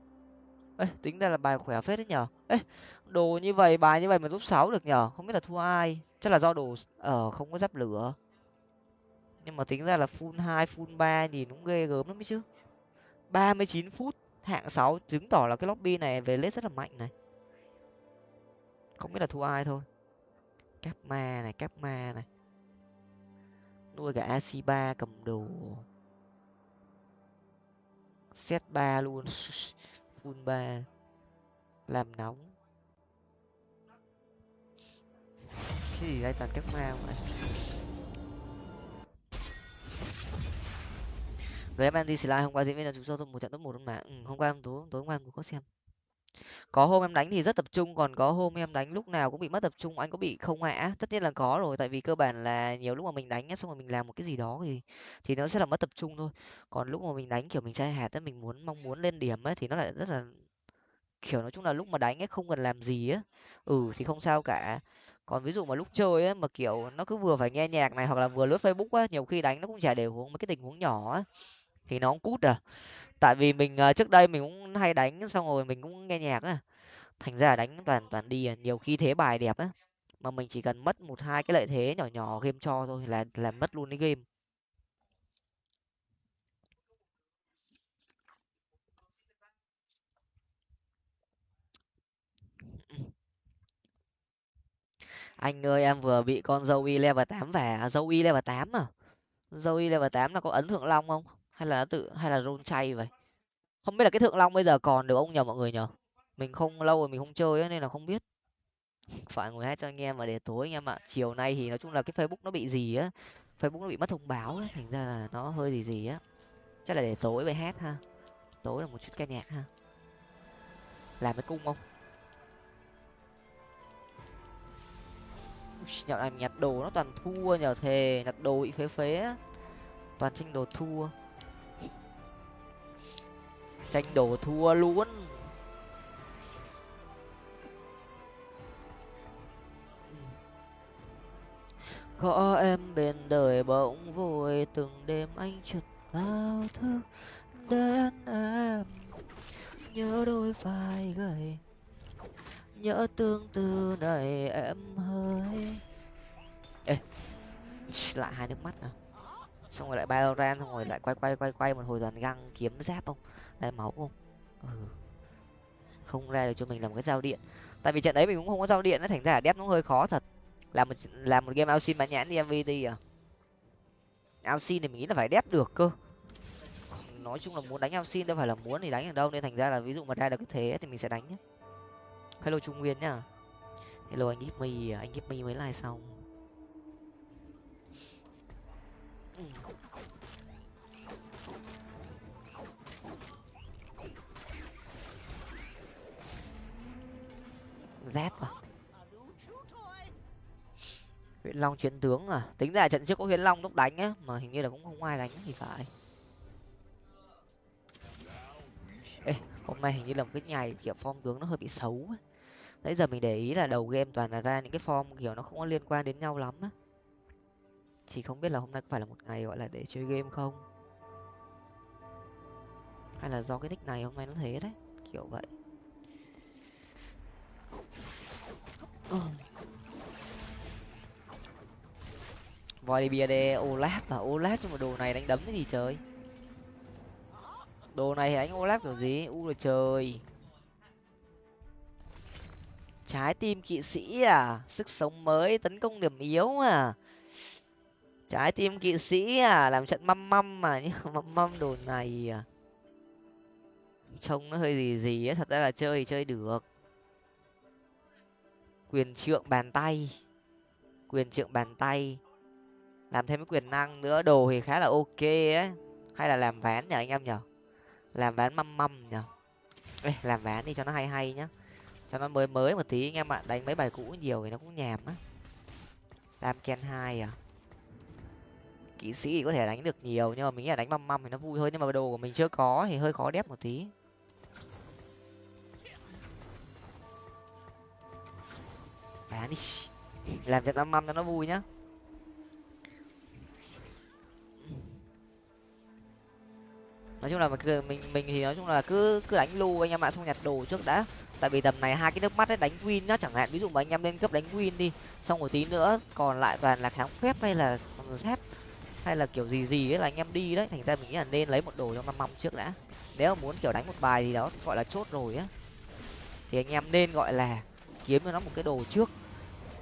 Ê, tính ra là bài khỏe phết đấy nhở? Ê, đồ như vậy, bài như vậy mà top sáu được nhở? Không biết là thua ai. Chắc là do đồ ở ờ, không có giáp lửa. Nhưng mà tính ra là full hai, full ba nhìn cũng ghê gớm lắm ấy chứ. Ba mươi chín phút, hạng sáu, chứng tỏ là cái lobby này về lết rất là mạnh này. Không biết là thua ai thôi. Cáp ma này cáp ma này. Nuôi cả ac ba cầm đồ set ba luôn. [LAUGHS] Full ba. Làm nóng. Cái gì đây toàn các ma mà. người em anti slide hôm qua diễn viên là chúng tôi một trận top một luôn mà. Ừ, hôm qua em tối tối hôm qua em có xem có hôm em đánh thì rất tập trung, còn có hôm em đánh lúc nào cũng bị mất tập trung, anh có bị không ạ? Tất nhiên là có rồi, tại vì cơ bản là nhiều lúc mà mình đánh xong rồi mình làm một cái gì đó thì thì nó sẽ là mất tập trung thôi. Còn lúc mà mình đánh, kiểu, mình chai hạt á, mình muốn, mong muốn lên điểm ấy thì nó lại rất là, kiểu, nói chung là lúc mà đánh ấy không cần làm gì á. Ừ thì không sao cả. Còn ví dụ mà lúc chơi á, mà, kiểu, nó cứ vừa phải nghe nhạc này hoặc là vừa lướt facebook á, nhiều khi đánh nó cũng chả đều hướng mấy cái tình huống nhỏ á thì nó cũng cút à tại vì mình uh, trước đây mình cũng hay đánh xong rồi mình cũng nghe nhạc á. Thành ra đánh toàn toàn đi à. nhiều khi thế bài đẹp á mà mình chỉ cần mất một hai cái lợi thế nhỏ nhỏ game cho thôi là là mất luôn cái game. Anh ơi em vừa bị con dâu y level tám về dâu y level tám à? Dâu y level tám là có ấn thượng long không? Hay là nó tự hay là rôn chay vậy? Không biết là cái thượng long bây giờ còn được ông nhờ mọi người nhờ? Mình không lâu rồi mình không chơi ấy, nên là không biết. [LAUGHS] Phải ngồi hát cho anh em mà để tối anh em ạ. Chiều nay thì nói chung là cái facebook nó bị gì á facebook nó bị mất thông báo ấy, thành ra là nó hơi gì gì á. Chắc là để tối về hát ha. Tối là một chút ca nhạc ha. Làm cái cung không? Nhậu này nhặt đồ nó toàn thua nhờ thề nhặt đồ bị phế phế á. Toàn tranh đồ thua tranh đồ thua luôn. Có em bên đời bỗng vui từng đêm anh chợt thao thức đến em. Nhớ đôi vai gầy, nhớ tương tư này em hơi. Ê lại hai nước mắt à xong rồi lại Valorant xong rồi lại quay quay quay quay một hồi toàn găng kiếm giáp không? Đai máu không ừ. không ra được cho mình làm cái giao điện. Tại vì trận đấy mình cũng không có giao điện nó thành ra đép nó hơi khó thật. Làm một làm một game ao xin bán nhãn đi mvt à? Ao xin thì mình nghĩ là phải đép được cơ. Nói chung là muốn đánh ao xin đâu phải là muốn thì đánh ở đâu, nên thành ra là ví dụ mà ra được cái thế thì mình sẽ đánh nhé hello trung nguyên nhá. Hello anh gip me à, anh gip me mới like xong. Giáp à? Huyện long chiến tướng à? Tính ra trận trước có huyền long lúc đánh á, mà hình như là cũng không ai đánh thì phải. Ê, hôm nay hình như là một cái ngày kiểu form tướng nó hơi bị xấu ấy. nãy giờ mình để ý là đầu game toàn là ra những cái form kiểu nó không có liên quan đến nhau lắm á. Chỉ không biết là hôm nay có phải là một ngày gọi là để chơi game không? Hay là do cái nick này hôm nay nó thế đấy, kiểu vậy. Voi bia đê, olaf à olaf nhưng mà đồ này đánh đấm cái gì trời? Đồ này thì đánh olaf kiểu gì? U là trời. Trái tim kỵ sĩ à? Sức sống mới, tấn công điểm yếu à trái tim kỵ sĩ à? Làm trận măm măm mà, [LAUGHS] nhưng măm măm đồ này à? Trông nó hơi gì gì á, thật ra là chơi thì chơi được quyền trượng bàn tay. Quyền trượng bàn tay. Làm thêm cái quyền năng nữa đồ thì khá là ok ấy hay là làm ván nhở anh em nhở làm ván măm măm nhở Ê, làm ván đi cho nó hay hay nhá. Cho nó mới mới một tí anh em ạ. Đánh mấy bài cũ nhiều thì nó cũng nhàm á. Làm ken hai à? Kỹ sĩ thì có thể đánh được nhiều nhưng mà mình nghĩ là đánh măm măm thì nó vui hơn. Nhưng mà đồ của mình chưa có thì hơi khó đép một tí. Bán đi. Làm trận măm măm cho nó vui nhá. Nói chung là mình mình mình thì nói chung là cứ cứ đánh lu anh em ạ, xong nhặt đồ trước đã. Tại vì tầm này hai cái nước mắt ấy, đánh win nhá, chẳng hạn. Ví dụ mà anh em lên cấp đánh win đi, xong một tí nữa còn lại toàn là kháng phép hay là dép, hay là kiểu gì gì ấy là anh em đi đấy. Thành ra mình nghĩ là nên lấy một đồ cho năm măm trước đã. Nếu mà muốn kiểu đánh một bài gì đó, gọi là chốt rồi á, thì anh em nên gọi là kiếm cho nó một cái đồ trước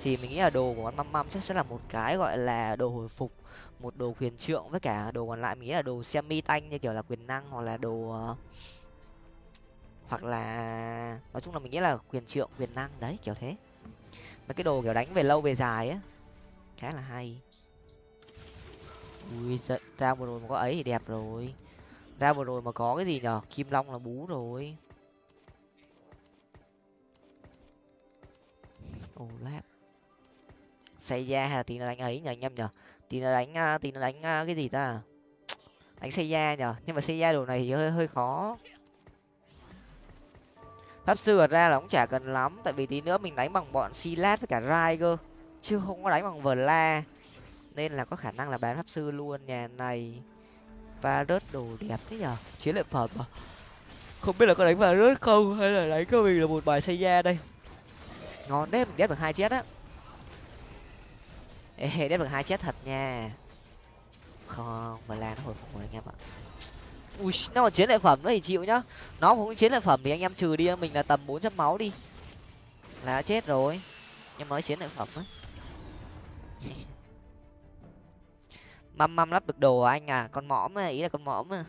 thì mình nghĩ là đồ của con măm măm chắc sẽ là một cái gọi là đồ hồi phục, một đồ quyền trượng với cả đồ còn lại mình nghĩ là đồ semi tanh như kiểu là quyền năng hoặc là đồ ờ, hoặc là, nói chung là mình nghĩ là quyền trượng, quyền năng đấy, kiểu thế. Mấy cái đồ kiểu đánh về lâu về dài á, khá là hay. Ui giận ra một rồi mà có ấy thì đẹp rồi. Ra một rồi mà có cái gì nhở? Kim long là bú rồi. Ô lát xây ra hay là tí nó đánh ấy nhờ anh em nhở tí nó đánh à, tí nó đánh à, cái gì ta? Đánh xây ra nhở nhưng mà xây ra đồ này thì hơi hơi khó. Pháp sư ở ra là cũng chả cần lắm, tại vì tí nữa mình đánh bằng bọn silat với cả rai cơ, chứ không có đánh bằng vờ la nên là có khả năng là bán pháp sư luôn nhà này. Và rớt đồ đẹp thế nhở chiến lợi phẩm à? Không biết là có đánh vào rớt không, hay là đánh cơ mình là một bài xây ra đây? Ngon đấy, mình ghép được hai chết á ê đép được hai chết thật nha. Không, mà là nó hồi phục rồi anh em ạ. Ui, nó còn chiến lợi phẩm nữa thì chịu nhá. Nó cũng chiến lợi phẩm thì anh em trừ đi, mình là tầm bốn trăm máu đi. Là chết rồi. Nhưng mới chiến lợi phẩm á. [LAUGHS] Măm măm lắp được đồ à anh à? Con mõm à ý là con mõm à.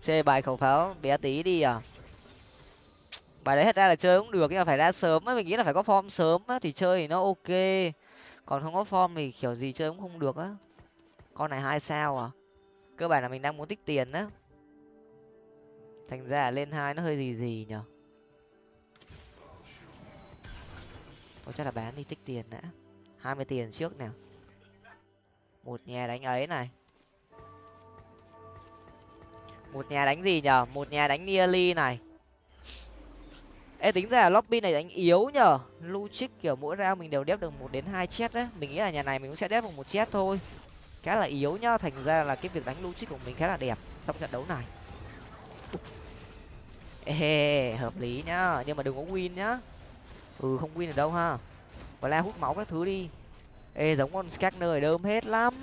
Chơi bài khẩu pháo bé tí đi à. Bài đấy thật ra là chơi cũng được nhưng mà phải ra sớm á, mình nghĩ là phải có form sớm á thì chơi thì nó ok còn không có form thì kiểu gì chơi cũng không được á. Con này hai sao à? Cơ bản là mình đang muốn tích tiền á. Thành ra lên hai nó hơi gì gì nhở? Có chắc là bán đi tích tiền đã. Hai mươi tiền trước nào. Một nhà đánh ấy này. Một nhà đánh gì nhở? Một nhà đánh nearly này ê, tính ra là lobby này đánh yếu nhở luchik kiểu mỗi round mình đều đép được một đến hai chết đấy mình nghĩ là nhà này mình cũng sẽ đép được một chết thôi. Khá là yếu nhá, thành ra là cái việc đánh luchik của mình khá là đẹp. Trong trận đấu này. Ê hợp lý nhá. Nhưng mà đừng có win nhá. Ừ không win được đâu ha. Và la hút máu các thứ đi. Ê, giống con Skagner này đơm hết lắm.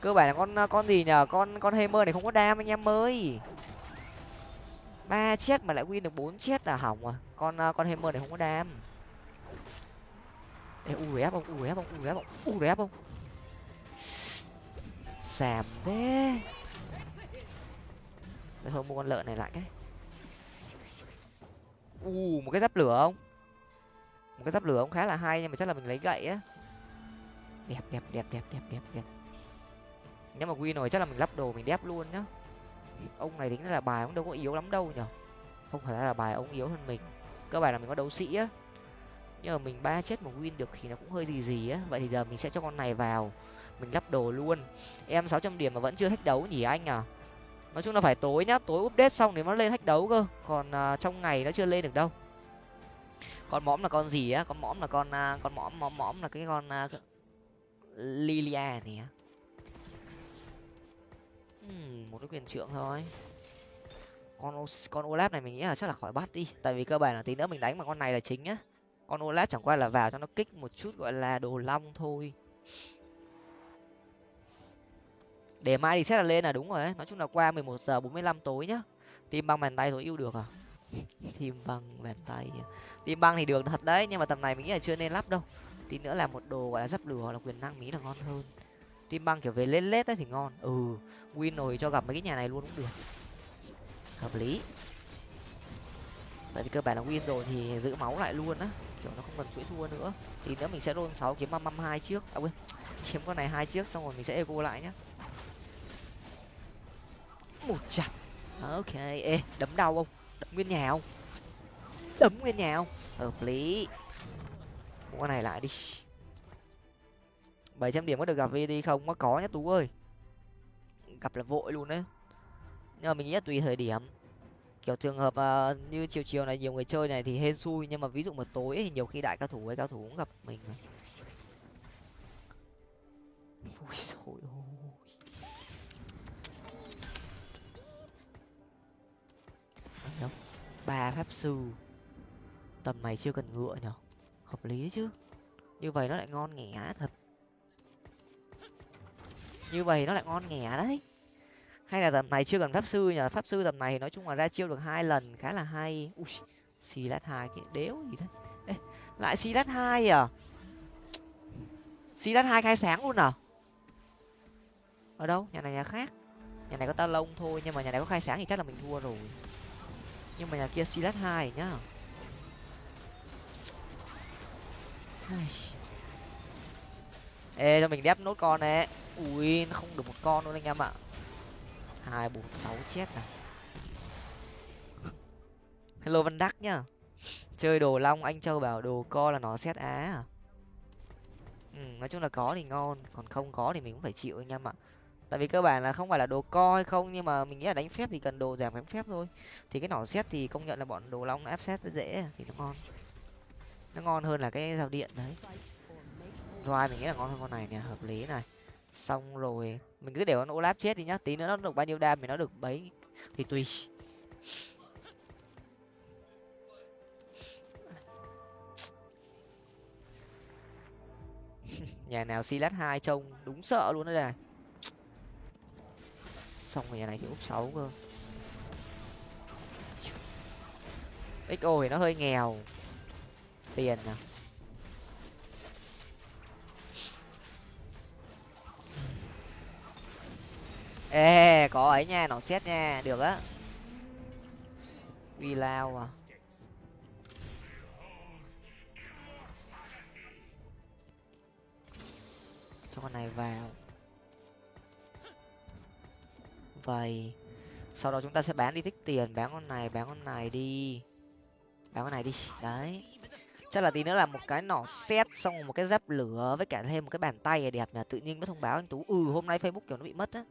Cơ bản là con con gì nhở con con hammer này không có đam anh em ơi ba chết mà lại win được bốn chết là hỏng à con ờ, con hammer này không có đam. Ê, u ép không u ép không u ép không u ép không xàm thế. Để thôi mua con lợn này lại cái. U, một cái giáp lửa không? Một cái giáp lửa cũng khá là hay nhưng mà chắc là mình lấy gậy á. Đẹp đẹp đẹp đẹp đẹp đẹp đẹp. Nếu mà win rồi chắc là mình lắp đồ mình đép luôn nhá ông này tính là bài cũng đâu có yếu lắm đâu nhở không phải là bài ông yếu hơn mình. Cơ bản là mình có đấu sĩ á. Nhưng mà mình ba chết một win được thì nó cũng hơi gì gì á. Vậy thì giờ mình sẽ cho con này vào. Mình lắp đồ luôn. Em sáu trăm điểm mà vẫn chưa thách đấu nhỉ anh à? Nói chung là phải tối nhá. Tối update xong thì nó lên thách đấu cơ. Còn uh, trong ngày nó chưa lên được đâu. Con mõm là con gì á? Con mõm là con uh, con mõm mõm mõm là cái con uh, lilia này á uhm, một cái quyền trượng thôi. Con con olaf này mình nghĩ là chắc là khỏi bắt đi. Tại vì cơ bản là tí nữa mình đánh mà con này là chính nhá. Con olaf chẳng qua là vào cho nó kích một chút gọi là đồ long thôi. Để mai thì xét là lên là đúng rồi đấy nói chung là qua mười một giờ bốn mươi lăm tối nhá. Tìm băng bàn tay tối yêu được à? [LAUGHS] Tìm băng bàn tay à? tìm băng thì được thật đấy nhưng mà tầm này mình nghĩ là chưa nên lắp đâu. Tí nữa là một đồ gọi là giáp lửa hoặc là quyền năng mỹ là ngon hơn tim băng kiểu về lên lết ấy thì ngon. Ừ win rồi cho gặp mấy cái nhà này luôn cũng được. Hợp lý. Tại vì cơ bản là win rồi thì giữ máu lại luôn á. Kiểu nó không cần chuỗi thua nữa. Thì nữa mình sẽ roll sáu kiếm năm hai trước. À quên, [LAUGHS] kiếm con này hai trước xong rồi mình sẽ eco lại nhá. Một chặt. Ok, ê, đấm đau không? Đấm nguyên nhà không? Đấm nguyên nhà không? Hợp lý. Mua con này lại đi bảy trăm điểm có được gặp vd không? Có có nhá tú ơi. Gặp là vội luôn đấy. Nhưng mà mình nghĩ là tùy thời điểm. Kiểu trường hợp uh, như chiều chiều này nhiều người chơi này thì hên xui. Nhưng mà ví dụ một tối thì nhiều khi đại cao thủ ấy cao thủ cũng gặp mình này ui dồi ôi. Ba pháp sư. Tầm này chưa cần ngựa nhở hợp lý chứ. Như vậy nó lại ngon nghẻ thật như vậy nó lại ngon nghẻ đấy. Hay là tầm này chưa cần pháp sư nhờ pháp sư tầm này nói chung là ra chiêu được hai lần khá là hay. Ui xì lát hai cái đéo gì thế? Ê, lại xì lát hai à? Xì lát hai khai sáng luôn à? Ở đâu? Nhà này nhà khác. Nhà này có ta lông thôi nhưng mà nhà này có khai sáng thì chắc là mình thua rồi. Nhưng mà nhà kia xì lát hai nhá. Ê cho mình đép nốt con này ui nó không được một con luôn anh em ạ. Hai bốn sáu chết này [LAUGHS] hello văn đắc nhá. Chơi đồ long anh châu bảo đồ co là nó xét á à. Ừ, nói chung là có thì ngon còn không có thì mình cũng phải chịu anh em ạ. Tại vì cơ bản là không phải là đồ co hay không nhưng mà mình nghĩ là đánh phép thì cần đồ giảm đánh phép thôi. Thì cái nỏ xét thì công nhận là bọn đồ long áp xét rất dễ à, thì nó ngon. Nó ngon hơn là cái dao điện đấy. Roi mình nghĩ là ngon hơn con này nè hợp lý này xong rồi, mình cứ để con olaf chết đi nhá. Tí nữa nó được bao nhiêu đam thì nó được bấy thì tùy. [LAUGHS] Nhà nào silat hai trông đúng sợ luôn đấy này. Xong rồi nhà này thì úp sáu cơ. Xo thì nó hơi nghèo. Tiền à? Ê, có ấy nha, nó xét nha, được á. Uy lao à. Cho con này vào. Vậy, sau đó chúng ta sẽ bán đi tích tiền, bán con này, bán con này đi. Bán con này đi, đấy. Chắc là tí nữa là một cái nỏ xét xong một cái giáp lửa với cả thêm một cái bàn tay đẹp là tự nhiên mới thông báo anh tú. Ừ hôm nay facebook kiểu nó bị mất á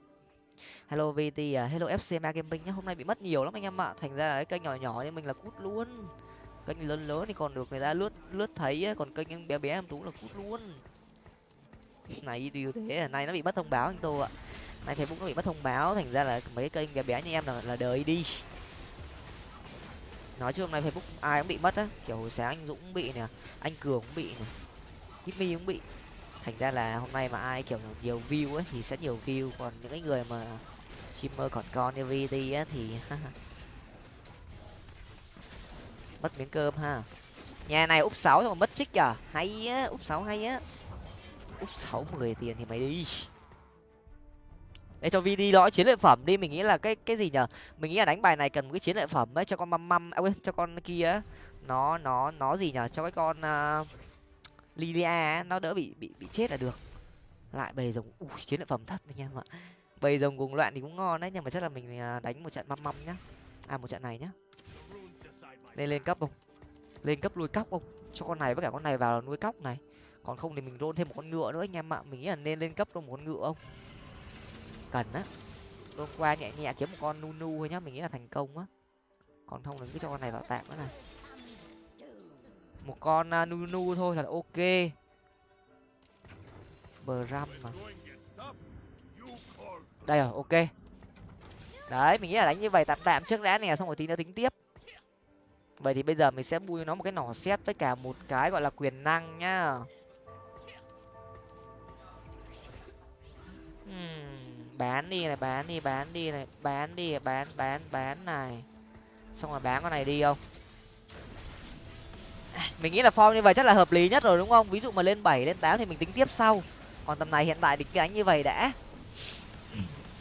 hello vt à, hello fcma gaming nhá. Hôm nay bị mất nhiều lắm anh em ạ. Thành ra là cái kênh nhỏ nhỏ như mình là cút luôn. Kênh lớn lớn thì còn được người ta lướt lướt thấy ấy. còn kênh bé bé em tú là cút luôn. Này điều thế là nay nó bị mất thông báo anh tô ạ. Nay facebook nó bị mất thông báo. Thành ra là mấy cái kênh bé bé như em là là đời đi. Nói chứ hôm nay facebook ai cũng bị mất á. Kiểu hồi sáng anh dũng cũng bị nè anh cường cũng bị nè hit cũng bị thành ra là hôm nay mà ai kiểu nhiều view ấy thì sẽ nhiều view. Còn những cái người mà streamer còn con như vt á thì [LAUGHS] mất miếng cơm ha. Nhà này úp sáu mà mất xích à hay á úp sáu hay á. Úp sáu mười tiền thì mày đi. Để cho vd đó chiến lợi phẩm đi. Mình nghĩ là cái cái gì nhở mình nghĩ là đánh bài này cần một cái chiến lợi phẩm ấy cho con măm măm à, quên cho con kia nó nó nó gì nhở cho cái con uh, lilia nó đỡ bị bị bị chết là được. Lại bầy rồng, ui, chiến lợi phẩm thật anh em ạ. Bầy rồng cùng loạn thì cũng ngon đấy, nhưng mà chắc là mình à, đánh một trận măm măm nhá. À một trận này nhá. Lên lên cấp không? Lên cấp nuôi cóc không? Cho con này với cả con này vào nuôi cóc này. Còn không thì mình rôn thêm một con ngựa nữa anh em ạ. Mình nghĩ là nên lên cấp luôn một con ngựa không? Cần á. Rôn qua nhẹ nhẹ kiếm một con nu nu thôi nhá, mình nghĩ là thành công á. Còn không thì cứ cho con này vào tạm nữa này một con uh, nu nu thôi là ok. Bờ ram mà. Đây rồi ok. Đấy mình nghĩ là đánh như vậy tạm tạm trước đã nè xong rồi tí nữa tính tiếp. Vậy thì bây giờ mình sẽ bui nó một cái nỏ xét với cả một cái gọi là quyền năng nhá. Hmm, bán đi này bán đi bán đi này bán đi bán bán bán này. Xong rồi bán con này đi không? Mình nghĩ là form như vậy chắc là hợp lý nhất rồi đúng không? Ví dụ mà lên bảy lên tám thì mình tính tiếp sau. Còn tầm này hiện tại cứ đánh như vậy đã.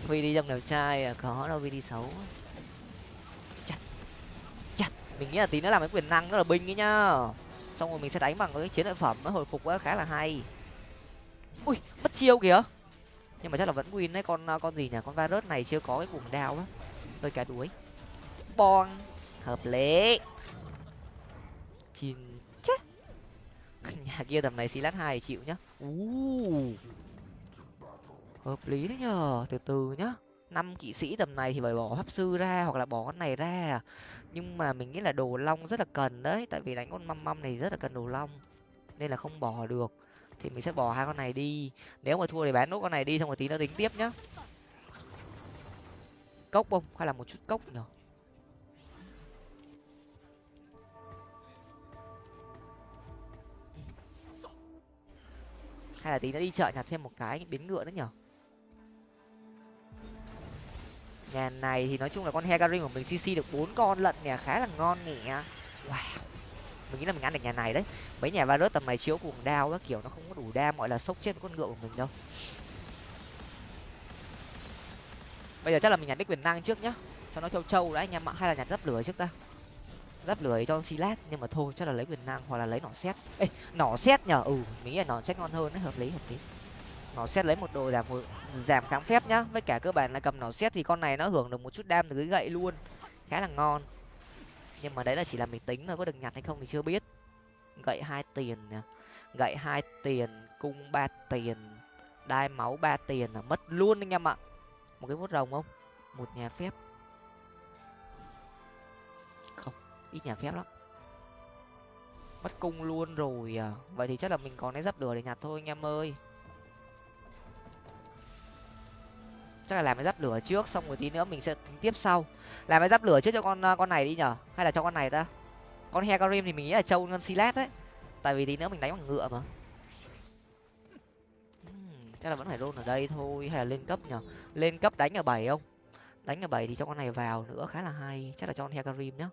Vì đi trong đẹp trai à, có đâu vì đi xấu. Chặt chặt. Mình nghĩ là tí nữa làm cái quyền năng đó là binh ấy nhá. Xong rồi mình sẽ đánh bằng cái chiến lợi phẩm nó hồi phục khá là hay. Ui mất chiêu kìa. Nhưng mà chắc là vẫn win đấy con con gì nhỉ? Con virus này chưa có cái cuồng đao á. Hơi cả đuối. Bon hợp lý chín. Chết. [LAUGHS] Nhà kia tầm này xí lát hai chịu nhá. Uh hợp lý đấy nhờ. Từ từ nhá. Năm kỵ sĩ tầm này thì phải bỏ pháp sư ra hoặc là bỏ con này ra. Nhưng mà mình nghĩ là đồ long rất là cần đấy. Tại vì đánh con măm măm này rất là cần đồ long. Nên là không bỏ được. Thì mình sẽ bỏ hai con này đi. Nếu mà thua thì bán nốt con này đi xong rồi tí nữa tính tiếp nhá. Cốc không hay là một chút cốc nhở hay là tí nó đi chợ nhặt thêm một cái biến ngựa nữa nhở? Nhà này thì nói chung là con hegarin của mình cc được bốn con lận nè, khá là ngon nè. Wow. Mình nghĩ là mình ăn được nhà này đấy. Mấy nhà virus tầm này chiếu cuồng đao á kiểu, nó không có đủ đam gọi là sốc chết con ngựa của mình đâu. Bây giờ chắc là mình nhặt cái quyền năng trước nhá. Cho nó châu châu đã, anh em ạ. Hay là nhặt dấp lửa trước ta? Giáp lửa cho silat nhưng mà thôi, chắc là lấy quyền năng hoặc là lấy nỏ xét ê, nỏ xét nhở ừ mình nghĩ là nỏ xét ngon hơn đấy, hợp lý hợp lý. Nỏ xét lấy một đồ giảm giảm kháng phép nhá. Với cả cơ bản là cầm nỏ xét thì con này nó hưởng được một chút đam từ cái gậy luôn. Khá là ngon. Nhưng mà đấy là chỉ là mình tính thôi, có được nhặt hay không thì chưa biết. Gậy hai tiền nhỉ gậy hai tiền, cung ba tiền, đai máu ba tiền là mất luôn anh em ạ. Một cái vuốt rồng không? Một nhà phép. Ít nhà phép lắm. Mất cung luôn rồi à. Vậy thì chắc là mình còn cái giáp lửa để nhặt thôi anh em ơi. Chắc là làm cái giáp lửa trước, xong rồi tí nữa mình sẽ tính tiếp sau. Làm cái giáp lửa trước cho con à, con này đi nhở? Hay là cho con này ta? Con hecarim thì mình nghĩ là trâu ngân silat đấy. Tại vì tí nữa mình đánh bằng ngựa mà. Hmm, chắc là vẫn phải luôn ở đây thôi. Hay là lên cấp nhở? Lên cấp đánh ở bảy không? Đánh ở bảy thì cho con này vào nữa, khá là hay. Chắc là cho con hecarim nhá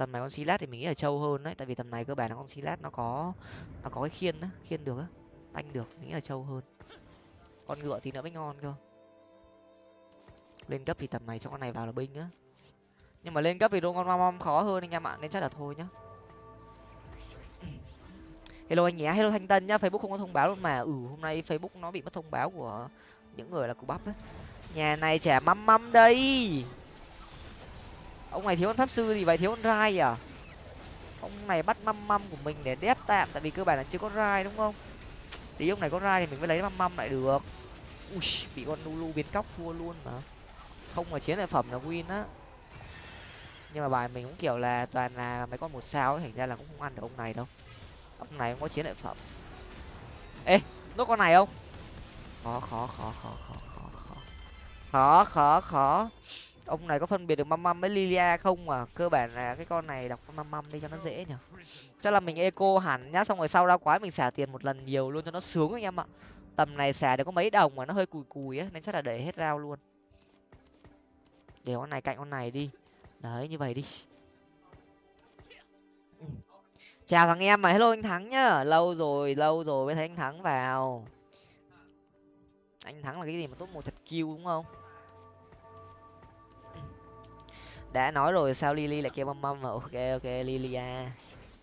tầm này con silat thì mình nghĩ là trâu hơn đấy, tại vì tầm này cơ bản là con silat nó có nó có cái khiên á, khiên được á, tanh được, mình nghĩ là trâu hơn. Con ngựa thì nữa mới ngon cơ. Lên cấp thì tầm này cho con này vào là binh á. Nhưng mà lên cấp thì đô con mom khó hơn anh em ạ, nên chắc là thôi nhá. [CLEARS THROAT] Hello anh nhé, hello thanh tân nhá, facebook không có thông báo luôn mà. Ừ hôm nay facebook nó bị mất thông báo của những người là cụ bắp ấy nhà này trẻ măm măm đây ông này thiếu con pháp sư thì vậy thiếu con rai à? Ông này bắt măm măm của mình để đép tạm, tại vì cơ bản là chưa có rai, đúng không? Tí ông này có rai thì mình mới lấy măm măm lại được. Ui, bị con lulu biến cóc thua luôn mà. Không mà chiến lợi phẩm là win á. Nhưng mà bài mình cũng kiểu là toàn là mấy con một sao ấy, thành ra là cũng không ăn được ông này đâu. Ông này không có chiến lợi phẩm. Ê, nốt con này không? Khó khó khó khó khó khó khó. Khó khó khó ông này có phân biệt được măm măm với lilia không mà cơ bản là cái con này đọc mâm măm măm đi cho nó dễ nhở chắc là mình eco hẳn nhá, xong rồi sau ra quái mình xả tiền một lần nhiều luôn cho nó sướng anh em ạ. Tầm này xả được có mấy đồng mà nó hơi cùi cùi á, nên chắc là để hết rau luôn. Để con này cạnh con này đi. Đấy, như vậy đi. Chào thằng em mà, hello anh thắng nhá. Lâu rồi lâu rồi mới thấy anh thắng vào. Anh thắng là cái gì mà tốt một thật kêu đúng không? Đã nói rồi, sao lily lại kêu mâm mâm mà? Ok ok lilia à.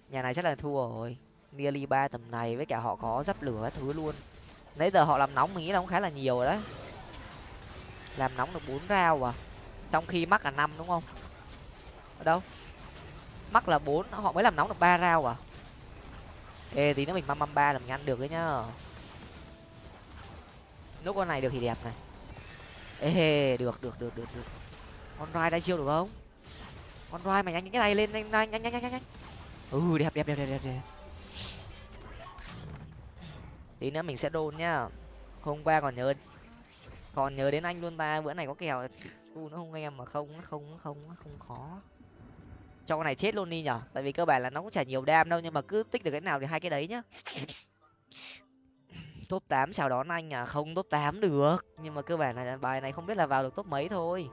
nhà này chắc là thua rồi. Nearly ba tầm này với cả họ có dắp lửa các thứ luôn. Nãy giờ họ làm nóng mình nghĩ là cũng khá là nhiều rồi đấy. Làm nóng được bốn rau à. Trong khi mắc là năm đúng không? Ở đâu? Mắc là bốn, họ mới làm nóng được ba rau à? Ê, tí nữa mình măm măm ba là mình ăn được đấy nhá. Nốt con này được thì đẹp này. Ê, được được được được được. Con rai đã chiêu được không? Con rai mày nhanh cái này lên nhanh nhanh nhanh nhanh nhanh nhanh. Ừ đẹp đẹp đẹp đẹp đẹp đẹp. Tí nữa mình sẽ đôn nhá. Hôm qua còn nhớ còn nhớ đến anh luôn ta, bữa này có kèo. U nó không em mà không nó không nó không nó không khó. Cho con này chết luôn đi nhở. Tại vì cơ bản là nó cũng chả nhiều đam đâu, nhưng mà cứ tích được cái nào thì hai cái đấy nhá. [COUGHS] Top tám chào đón anh à? Không, top tám được. Nhưng mà cơ bản là bài này không biết là vào được top mấy thôi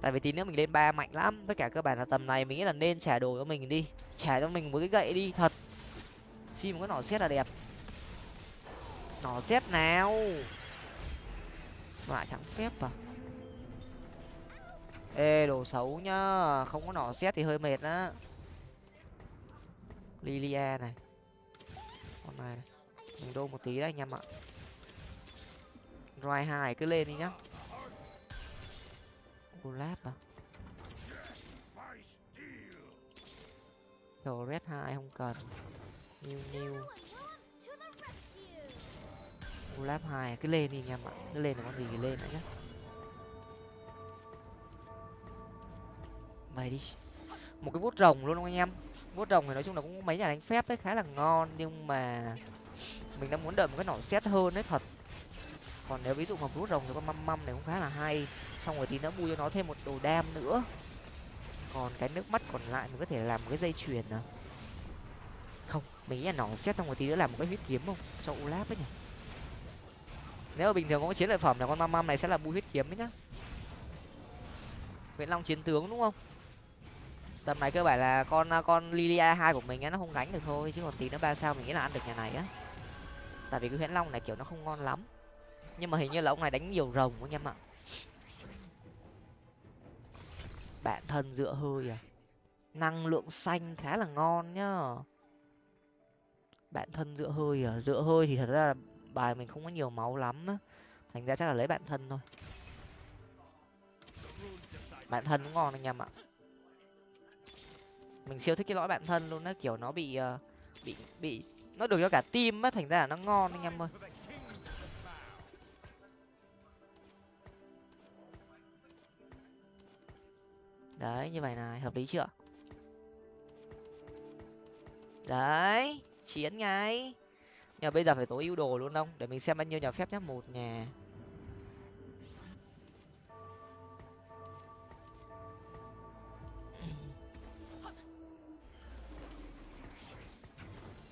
tại vì tí nữa mình lên ba mạnh lắm. Với cả các bạn là tầm này mình nghĩ là nên trả đồ cho mình đi. Trả cho mình một cái gậy đi thật. Xin một cái nỏ xét là đẹp. Nỏ xét nào? Lại thắng phép à? Ê đồ xấu nhá. Không có nỏ xét thì hơi mệt á. Lilia này. Con này, này. Mình đô một tí đấy anh em ạ. Roi hai cứ lên đi nhá. Collab à? Rồi red hai không cần. New new. Collab hai à? cứ lên đi anh em ạ Cứ lên là con gì thì lên nữa nhá. Mày đi. Một cái vuốt rồng luôn không anh em. Vuốt rồng thì nói chung là cũng mấy nhà đánh phép ấy khá là ngon. Nhưng mà Mình đang muốn đợi một cái nỏ xét hơn đấy, thật. Còn nếu ví dụ mà vuốt rồng thì con măm măm này cũng khá là hay xong rồi tí nữa bù cho nó thêm một đồ đam nữa. Còn cái nước mắt còn lại mình có thể làm một cái dây chuyền à? Không, mình nghĩ là nó xét xong rồi tí nữa làm một cái huyết kiếm không? Cho ulap ấy nhỉ? Nếu mà bình thường có chiến lợi phẩm là con măm măm này sẽ là bù huyết kiếm đấy nhá. Nguyễn long chiến tướng đúng không? Tầm này cơ bản là con con lilia hai của mình á, nó không gánh được thôi, chứ còn tí nữa ba sao mình nghĩ là ăn được nhà này á. Tại vì cái huyễn long này kiểu nó không ngon lắm. Nhưng mà hình như là ông này đánh nhiều rồng anh em ạ. Bạn thân dựa hơi à? Năng lượng xanh khá là ngon nhá. Bạn thân dựa hơi à? Dựa hơi thì thật ra là bài mình không có nhiều máu lắm á. Thành ra chắc là lấy bạn thân thôi. Bạn thân cũng ngon anh em ạ. Mình siêu thích cái lõi bạn thân luôn á, kiểu nó bị ờ, bị bị, nó được cho cả tim á, thành ra là nó ngon anh em ơi. Đấy, như vậy này, hợp lý chưa? Đấy, chiến ngay. Nhưng bây giờ phải tối ưu đồ luôn không? Để mình xem bao nhiêu nhà phép nhá. Một nhà.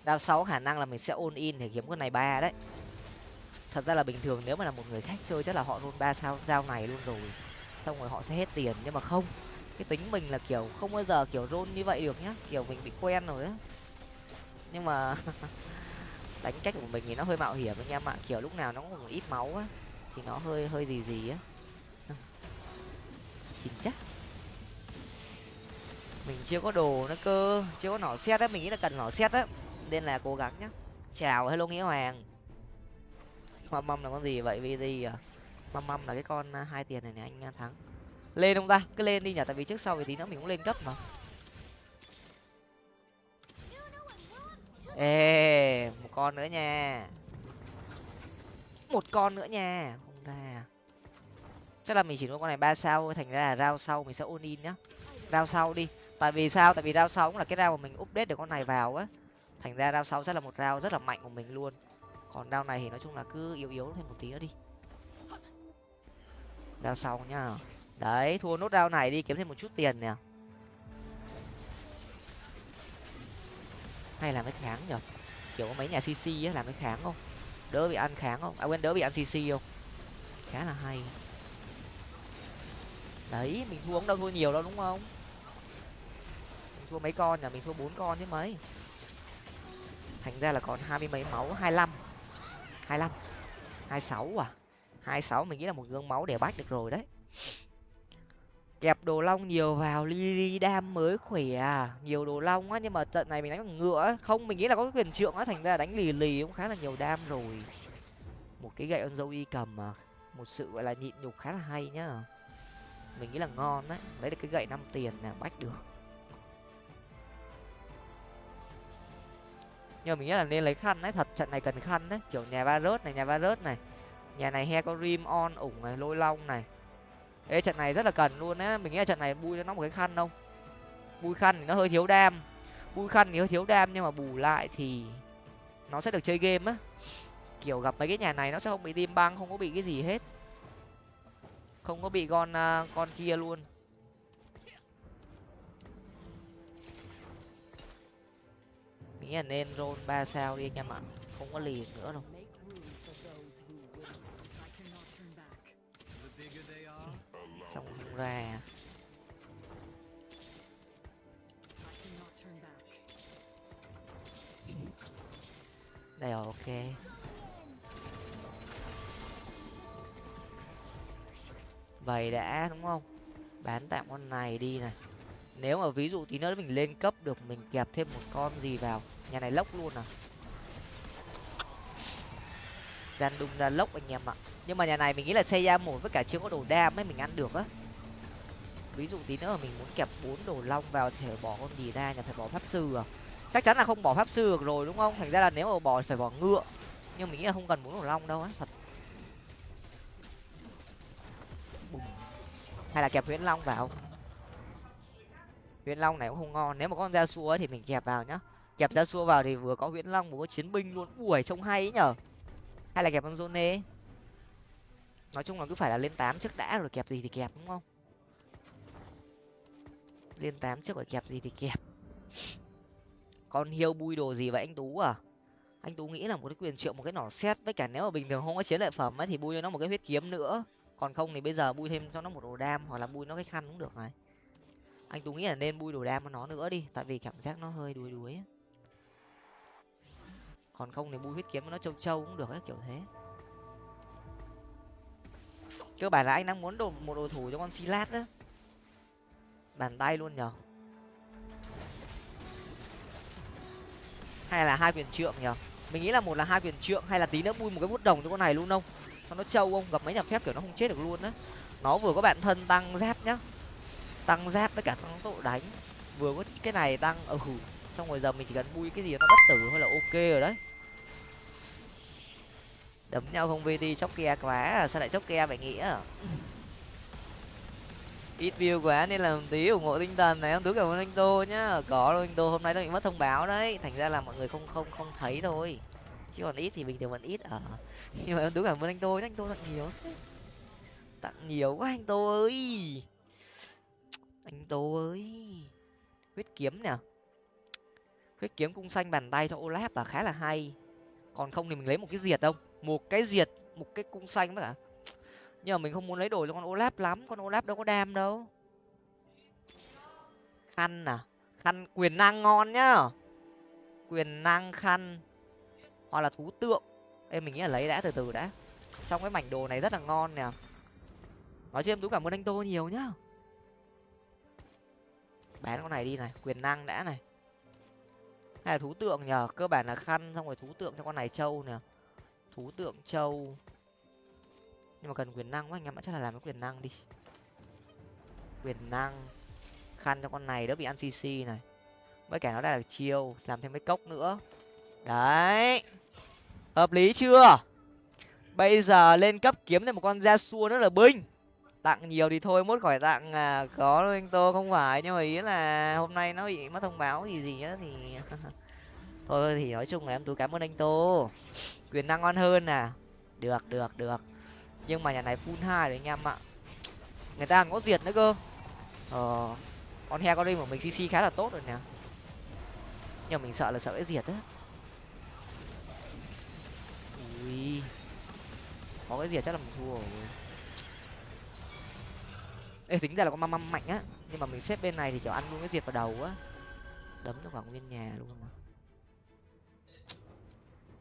Đao sáu khả năng là mình sẽ ôn in để kiếm con này ba đấy. Thật ra là bình thường nếu mà là một người khác chơi chắc là họ luôn ba sao dao này luôn rồi. Xong rồi họ sẽ hết tiền, nhưng mà không cái tính mình là kiểu không bao giờ kiểu rôn như vậy được nhá. Kiểu mình bị quen rồi á. Nhưng mà [LAUGHS] đánh cách của mình thì nó hơi mạo hiểm anh em ạ. Kiểu lúc nào nó cũng ít máu á, thì nó hơi hơi gì gì á. [LAUGHS] Chính chắc. Mình chưa có đồ nó cơ. Chưa có nỏ xét á, mình nghĩ là cần nỏ xét á. Nên là cố gắng nhá. Chào, hello nghĩa hoàng. Mâm mâm là con gì vậy? Vì gì à? Mâm mâm là cái con à, hai tiền này này anh à, thắng lên không ta? Cứ lên đi nhỉ, tại vì trước sau thì tí nữa mình cũng lên cấp mà. Ê, một con nữa nha. Một con nữa nha, không ra. Chắc là mình chỉ nuôi con này ba sao thành ra là rao sau mình sẽ ôn in nhá. Rao sau đi. Tại vì sao? Tại vì rao sau cũng là cái rao mà mình update được con này vào á. Thành ra rao sau sẽ là một rao rất là mạnh của mình luôn. Còn rao này thì nói chung là cứ yếu yếu thêm một tí nữa đi. Rao sau nhá đấy, thua nốt rao này đi, kiếm thêm một chút tiền nè. Hay làm cái kháng nhở kiểu có mấy nhà cc á, làm cái kháng không? Đỡ bị ăn kháng không? À quên, đỡ bị ăn cc không? Khá là hay. Đấy, mình thua cũng đâu thua nhiều đâu, đúng không? Mình thua mấy con nhỉ mình thua bốn con chứ mấy. Thành ra là còn hai mươi mấy máu, hai mươi lăm. Hai mươi lăm. Hai sáu à? Hai sáu mình nghĩ là một gương máu để bách được rồi đấy kẹp đồ long nhiều vào, li đam mới khỏe à. Nhiều đồ long á, nhưng mà trận này mình đánh bằng ngựa không, mình nghĩ là có cái quyền trượng á, thành ra đánh lì lì cũng khá là nhiều đam rồi. Một cái gậy con dâu y cầm mà, một sự, gọi là, nhịn nhục khá là hay nhá. Mình nghĩ là ngon đấy lấy được cái gậy năm tiền là bách được. Nhưng mà mình nghĩ là nên lấy khăn đấy thật, trận này cần khăn đấy. Kiểu nhà va rớt này, nhà va rớt này. Nhà này he có rim on ủng này, lôi long này ê trận này rất là cần luôn á. Mình nghĩ là trận này bui cho nó một cái khăn không? Bui khăn thì nó hơi thiếu đam. Bui khăn thì hơi thiếu đam nhưng mà bù lại thì nó sẽ được chơi game á. Kiểu gặp mấy cái nhà này nó sẽ không bị tim băng không có bị cái gì hết. Không có bị con uh, con kia luôn. Mình nghĩ là nên roll ba sao đi anh em ạ. Không có lì nữa đâu. Không ra. Đây rồi ok. Vậy đã, đúng không? Bán tạm con này đi này. Nếu mà ví dụ tí nữa mình lên cấp được, mình kẹp thêm một con gì vào. Nhà này lốc luôn à? Gian đung ra lốc anh em ạ. Nhưng mà nhà này mình nghĩ là xây ra một với cả chưa có đồ đam ấy, mình ăn được á ví dụ tí nữa mình muốn kẹp bốn đồ long vào thì phải bỏ con gì ra nhà phải bỏ pháp sư à? Chắc chắn là không bỏ pháp sư được rồi, đúng không? Thành ra là nếu mà bỏ phải bỏ ngựa. Nhưng mình nghĩ là không cần bốn đồ long đâu á, thật. Hay là kẹp huyễn long vào. Huyễn long này cũng không ngon. Nếu mà con ra xua thì mình kẹp vào nhá. Kẹp ra xua vào thì vừa có huyễn long, vừa có chiến binh luôn. Ui, trông hay ấy nhở? Hay là kẹp con zone nói chung là cứ phải là lên tám trước đã rồi kẹp gì thì kẹp, đúng không? Lên tám trước phải kẹp gì thì kẹp. Con hiêu bui đồ gì vậy anh tú à? Anh tú nghĩ là một cái quyền triệu một cái nỏ xét với cả nếu mà bình thường không có chiến lợi phẩm ấy thì bui cho nó một cái huyết kiếm nữa. Còn không thì bây giờ bui thêm cho nó một đồ đam, hoặc là bui nó cái khăn cũng được này. Anh tú nghĩ là nên bui đồ đam cho nó nữa đi, tại vì cảm giác nó hơi đuối đuối còn không thì bui huyết kiếm nó trâu trâu cũng được ấy, kiểu thế. Cơ bản là anh đang muốn đồ một đồ thủ cho con silat đó bàn tay luôn nhở? Hay là hai quyền trượng nhở? Mình nghĩ là một là hai quyền trượng, hay là tí nữa bui một cái bút đồng cho con này luôn không? Cho nó trâu không? Gặp mấy nhà phép kiểu nó không chết được luôn á. Nó vừa có bạn thân tăng giáp nhá. Tăng giáp với cả tăng độ đánh. Vừa có cái này tăng ừ xong rồi giờ mình chỉ cần bui cái gì nó bất tử thôi là ok rồi đấy. Đấm nhau không vt, chóc kia quá à. Sao lại chóc kia vậy nghĩa? Ít view quá nên là tí ủng hộ tinh thần này em tú cảm ơn anh tô nhá. Có đâu anh tô, hôm nay nó bị mất thông báo đấy. Thành ra là mọi người không không không thấy thôi. Chứ còn ít thì bình thường vẫn ít ở à. [LAUGHS] nhưng mà em tú cảm ơn anh tô nhá, anh tô tặng nhiều tặng nhiều quá, anh tô ơi. Anh tô ơi. Huyết kiếm nè. Huyết kiếm cung xanh bàn tay cho olap là khá là hay. Còn không thì mình lấy một cái diệt không một cái diệt, một cái cung xanh với cả nhưng mà mình không muốn lấy đổi cho con olaf lắm, con olaf đâu có đam đâu. Khăn à? Khăn quyền năng ngon nhá. Quyền năng khăn. Hoặc là thú tượng. Em mình nghĩ là lấy đã, từ từ đã. Xong cái mảnh đồ này rất là ngon nè. Nói chứ em tú cảm ơn anh tô nhiều nhá. Bán con này đi này, quyền năng đã này. Hay là thú tượng nhờ, cơ bản là khăn, xong rồi thú tượng cho con này trâu nè. Thú tượng trâu nhưng mà cần quyền năng quá anh em ạ chắc là làm cái quyền năng đi. Quyền năng. Khăn cho con này đỡ bị ăn cc này. Với cả nó đã là chiêu làm thêm mấy cốc nữa. Đấy. Hợp lý chưa? Bây giờ lên cấp kiếm thêm một con da xua nữa là binh. Tặng nhiều thì thôi mốt khỏi tặng à, có đâu anh tô không phải. Nhưng mà ý là hôm nay nó bị mất thông báo gì gì nữa thì [LAUGHS] thôi thì nói chung là em tú cảm ơn anh tô. Quyền năng ngon hơn à. Được được được nhưng mà nhà này full hai đấy anh em ạ. Người ta còn có diệt nữa cơ. Ờ con he con đi của mình cc khá là tốt rồi nè. Nhưng mà mình sợ là sợ cái diệt á. Ui. Có cái diệt chắc là mình thua rồi. Ê, tính ra là con măm măm mạnh á. Nhưng mà mình xếp bên này thì kiểu ăn luôn cái diệt vào đầu á. Đấm nó khoảng nguyên nhà luôn mà.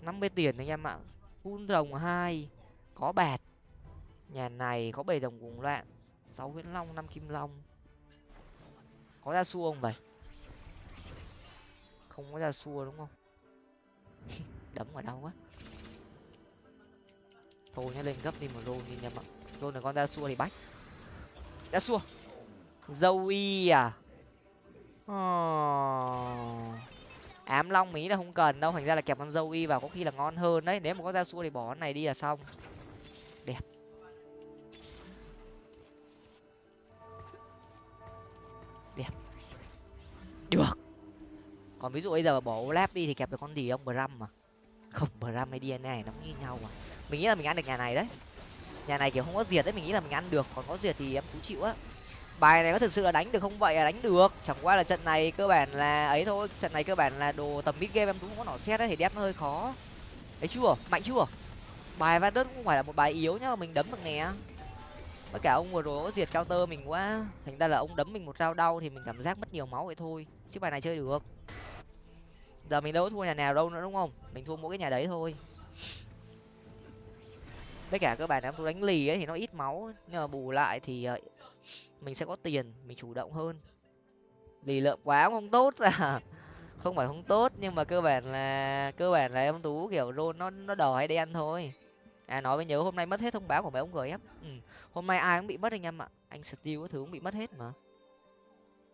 năm mươi tiền anh em ạ. Phun rồng hai. Có bạt nhà này có bầy đồng cùng loạn. Sáu viễn long, năm kim long. Có ra xua không vậy? Không có ra xua đúng không? [LAUGHS] Đấm ở đâu quá. Thôi nhá lên gấp đi một rôn đi nhầm ạ. Rôn là con ra xua thì bách. Ra xua. Dâu y à? Oh. ám long mỹ là không cần đâu. Thành ra là kẹp con dâu y vào có khi là ngon hơn đấy. Nếu mà có ra xua thì bỏ con này đi là xong. Được. Còn ví dụ bây giờ bỏ lab đi thì kẹp được con gì ông bram mà không, bram hay dna này nó như nhau mà. Mình nghĩ là mình ăn được nhà này đấy. Nhà này kiểu không có diệt đấy, mình nghĩ là mình ăn được. Còn có diệt thì em cũng chịu á. Bài này có thực sự là đánh được không vậy? Là đánh được. Chẳng qua là trận này cơ bản là ấy thôi. Trận này cơ bản là đồ tầm mid game em cũng không có nỏ xét đấy, thì đép nó hơi khó. Ấy chưa? Mạnh chưa? Bài van đất cũng phải là một bài yếu nhá, mình đấm được nè với cả ông vừa rồi có diệt cao tơ mình quá. Thành ra là ông đấm mình một rau đau thì mình cảm giác mất nhiều máu vậy thôi. Chứ bài này chơi được. Giờ mình đâu có thua nhà nào đâu nữa, đúng không? Mình thua mỗi cái nhà đấy thôi. Với cả các bạn em tôi đánh lì ấy thì nó ít máu. Nhưng mà bù lại thì ờ, mình sẽ có tiền, mình chủ động hơn. Lì lợm quá cũng không tốt à. Không phải không tốt, nhưng mà cơ bản là, cơ bản là em tú kiểu rôn nó nó đỏ hay đen thôi à nói với nhớ hôm nay mất hết thông báo của mấy ông gf ừ. hôm nay ai cũng bị mất anh em ạ. Anh steel có thứ cũng bị mất hết mà.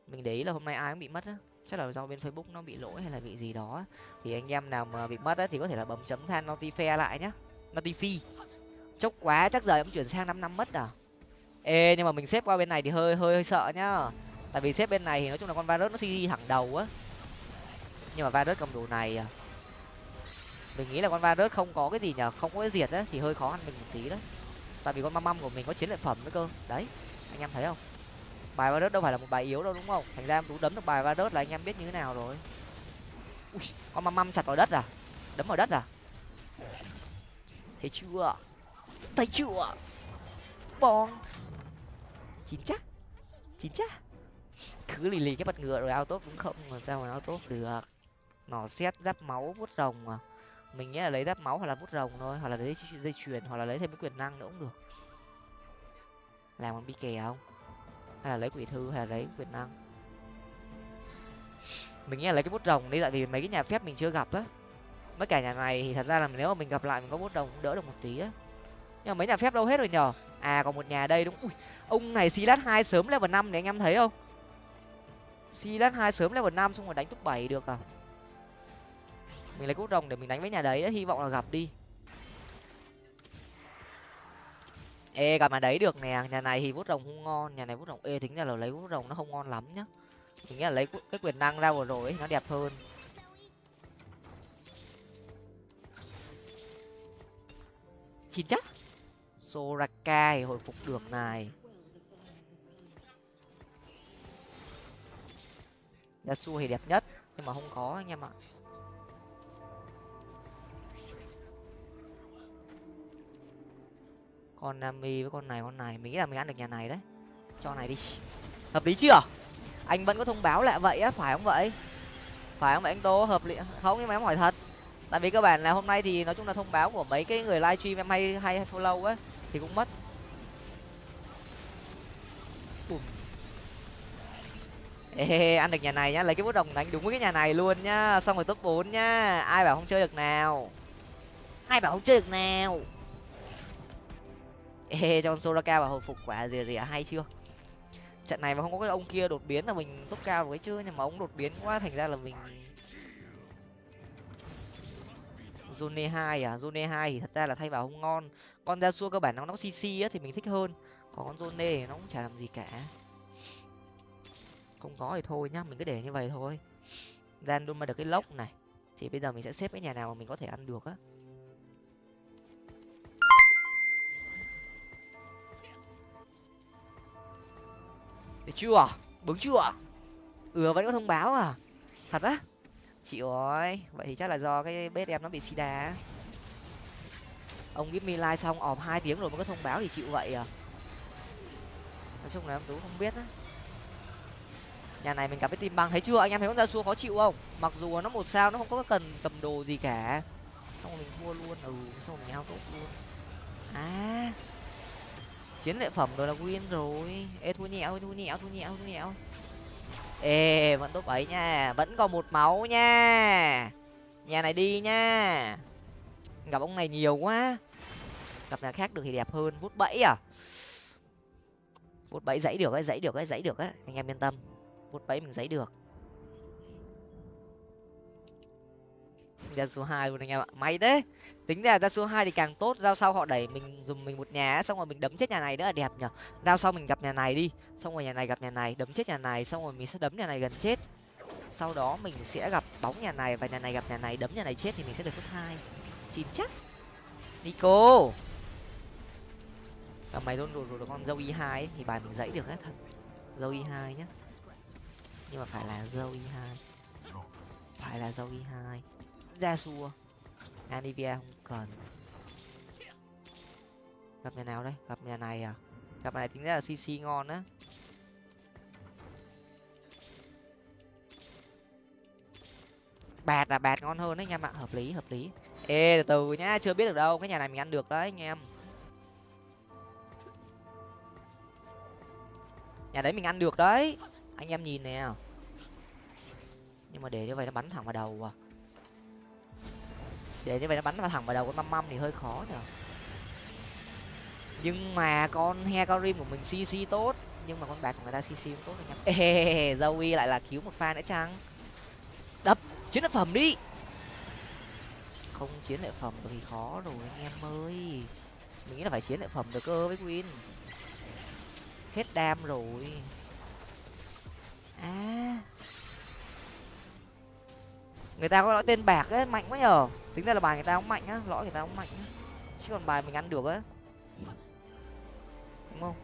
Mình để ý là hôm nay ai cũng bị mất á. Chắc là do bên facebook nó bị lỗi hay là bị gì đó thì anh em nào mà bị mất á thì có thể là bấm chấm than notify lại nhá. Notify. Chốc quá, chắc giờ em chuyển sang năm năm mất à? Ê, nhưng mà mình xếp qua bên này thì hơi hơi hơi sợ nhá. Tại vì xếp bên này thì nói chung là con virus nó suy thẳng đầu á. Nhưng mà virus cầm đồ này à mình nghĩ là con virus không có cái gì nhở không có cái diệt á thì hơi khó ăn mình một tí đấy. Tại vì con măm măm của mình có chiến lợi phẩm nữa cơ. Đấy anh em thấy không? Bài virus đâu phải là một bài yếu đâu đúng không? Thành ra em tú đấm được bài virus là anh em biết như thế nào rồi. Ui, con măm măm chặt vào đất à? Đấm vào đất à? Thấy chưa? Thấy chưa? Bong. Chín chắc. Chín chắc. Cứ lì lì cái bật ngựa rồi ao tốt cũng không mà sao mà ao tốt được? Nỏ xét giáp máu vuốt rồng mà mình nghĩ là lấy đắp máu hoặc là bút rồng thôi, hoặc là lấy dây chuyền, hoặc là lấy thêm cái quyền năng nữa cũng được. Làm bằng bi kè không? Hay là lấy quỷ thư, hay là lấy quyền năng? Mình nghĩ là lấy cái bút rồng đi, tại vì mấy cái nhà phép mình chưa gặp á. Mấy cả nhà này thì thật ra là nếu mà mình gặp lại mình có bút rồng cũng đỡ được một tí á. Nhưng mà mấy nhà phép đâu hết rồi nhở à còn một nhà đây đúng. Ui, ông này xí lát hai sớm level năm này anh em thấy không? Xí lát hai sớm level năm xong rồi đánh top bảy được à? Mình lấy cốt rồng để mình đánh với nhà đấy hy vọng là gặp đi. Ê gặp mà đấy được nè nhà này thì vút rồng không ngon nhà này vút rồng ê tính ra là lấy vút rồng nó không ngon lắm nhá. Mình nghĩ là lấy cái quyền năng ra vừa rồi ấy, nó đẹp hơn. Chín chắc. Sorakai hồi phục được này. Yasuo thì đẹp nhất nhưng mà không có anh em ạ. Con nami với con này con này mình nghĩ là mình ăn được nhà này đấy. Cho này đi. Hợp lý chưa? Anh vẫn có thông báo lại vậy á phải không vậy? Phải không vậy anh tô? Hợp lý. Không nhưng mà em hỏi thật. Tại vì cơ bản là hôm nay thì nói chung là thông báo của mấy cái người livestream em hay hay follow á thì cũng mất. Ê, ăn được nhà này nhá. Lấy cái bút đồng đánh đúng với cái nhà này luôn nhá. Xong rồi top bốn nhá. Ai bảo không chơi được nào? Ai bảo không chơi được nào? [LAUGHS] ê, cho soraka và hồi phục quả rìa rìa hay chưa? Trận này mà không có cái ông kia đột biến là mình top cao rồi chứ, nhưng mà ông đột biến quá thành ra là mình zone hai à? Zone hai thì thật ra là thay vào không ngon. Con ra xua cơ bản nó nó cc á thì mình thích hơn. Còn con zone thì nó cũng chả làm gì cả. Không có thì thôi nhá, mình cứ để như vậy thôi. Gian luôn mà được cái lốc này. Thì bây giờ mình sẽ xếp cái nhà nào mà mình có thể ăn được á. Được chưa? Bướng chưa? Ừ vẫn có thông báo à? Thật á? Chịu ơi, vậy thì chắc là do cái bếp em nó bị xì đá ông give me like xong ọp hai tiếng rồi mới có thông báo thì chịu vậy à? Nói chung là em tú không biết á. Nhà này mình gặp cái tim băng. Thấy chưa? Anh em thấy con ra xua khó chịu không? Mặc dù nó một sao nó không có cần cầm đồ gì cả. Xong rồi mình thua luôn. Ừ xong rồi mình hao tốt luôn. À chiến lợi phẩm rồi là win rồi. Ê thua nhẹo thua nhẹo thua nhẹo thua nhẹo ê, vẫn top ấy nha. Vẫn còn một máu nha. Nhà này đi nha. Gặp ông này nhiều quá. Gặp nhà khác được thì đẹp hơn. Vút bẫy à? Vút bẫy dãy được ấy, dãy được ấy, dãy được ấy. Anh em yên tâm. Vút bẫy mình dãy được. Ra số hai luôn anh em ạ. May đấy tính ra ra số hai thì càng tốt. Rao sau họ đẩy mình dùng mình một nhà xong rồi mình đấm chết nhà này nữa. Là đẹp nhở. Rao sau mình gặp nhà này đi. Xong rồi nhà này gặp nhà này đấm chết nhà này xong rồi mình sẽ đấm nhà này gần chết. Sau đó mình sẽ gặp bóng nhà này và nhà này gặp nhà này đấm nhà này chết thì mình sẽ được top hai. Chín chắc. Nico. À, mày luôn rồi rồi con dâu y hai thì bài mình dãy được hết thật. Dâu y hai nhá. Nhưng mà phải là dâu y hai. Phải là dâu y hai ra xua. Anivia không cần. Gặp nhà nào đây? Gặp nhà này à? Gặp này tính ra là cc ngon á. Bạt là bạt ngon hơn đấy anh em ạ hợp lý hợp lý. Ê, từ từ nhá, chưa biết được đâu. Cái nhà này mình ăn được đấy, anh em. Nhà đấy mình ăn được đấy. Anh em nhìn nè. Nhưng mà để như vậy nó bắn thẳng vào đầu à để như vậy nó bắn vào thẳng vào đầu con măm măm thì hơi khó nhở nhưng mà con hecarim của mình cc tốt. Nhưng mà con bạc của người ta cc cũng tốt anh em ê zoe lại là cứu một pha nữa chăng? Đập, chiến lợi phẩm đi. Không chiến lợi phẩm thì khó rồi anh em ơi. Mình nghĩ là phải chiến lợi phẩm được cơ với win hết đam rồi. À. Người ta có nói tên bạc ấy, mạnh quá nhở tính ra là bài người ta không mạnh á, lõi người ta không mạnh á. Chứ còn bài mình ăn được á. Đúng không?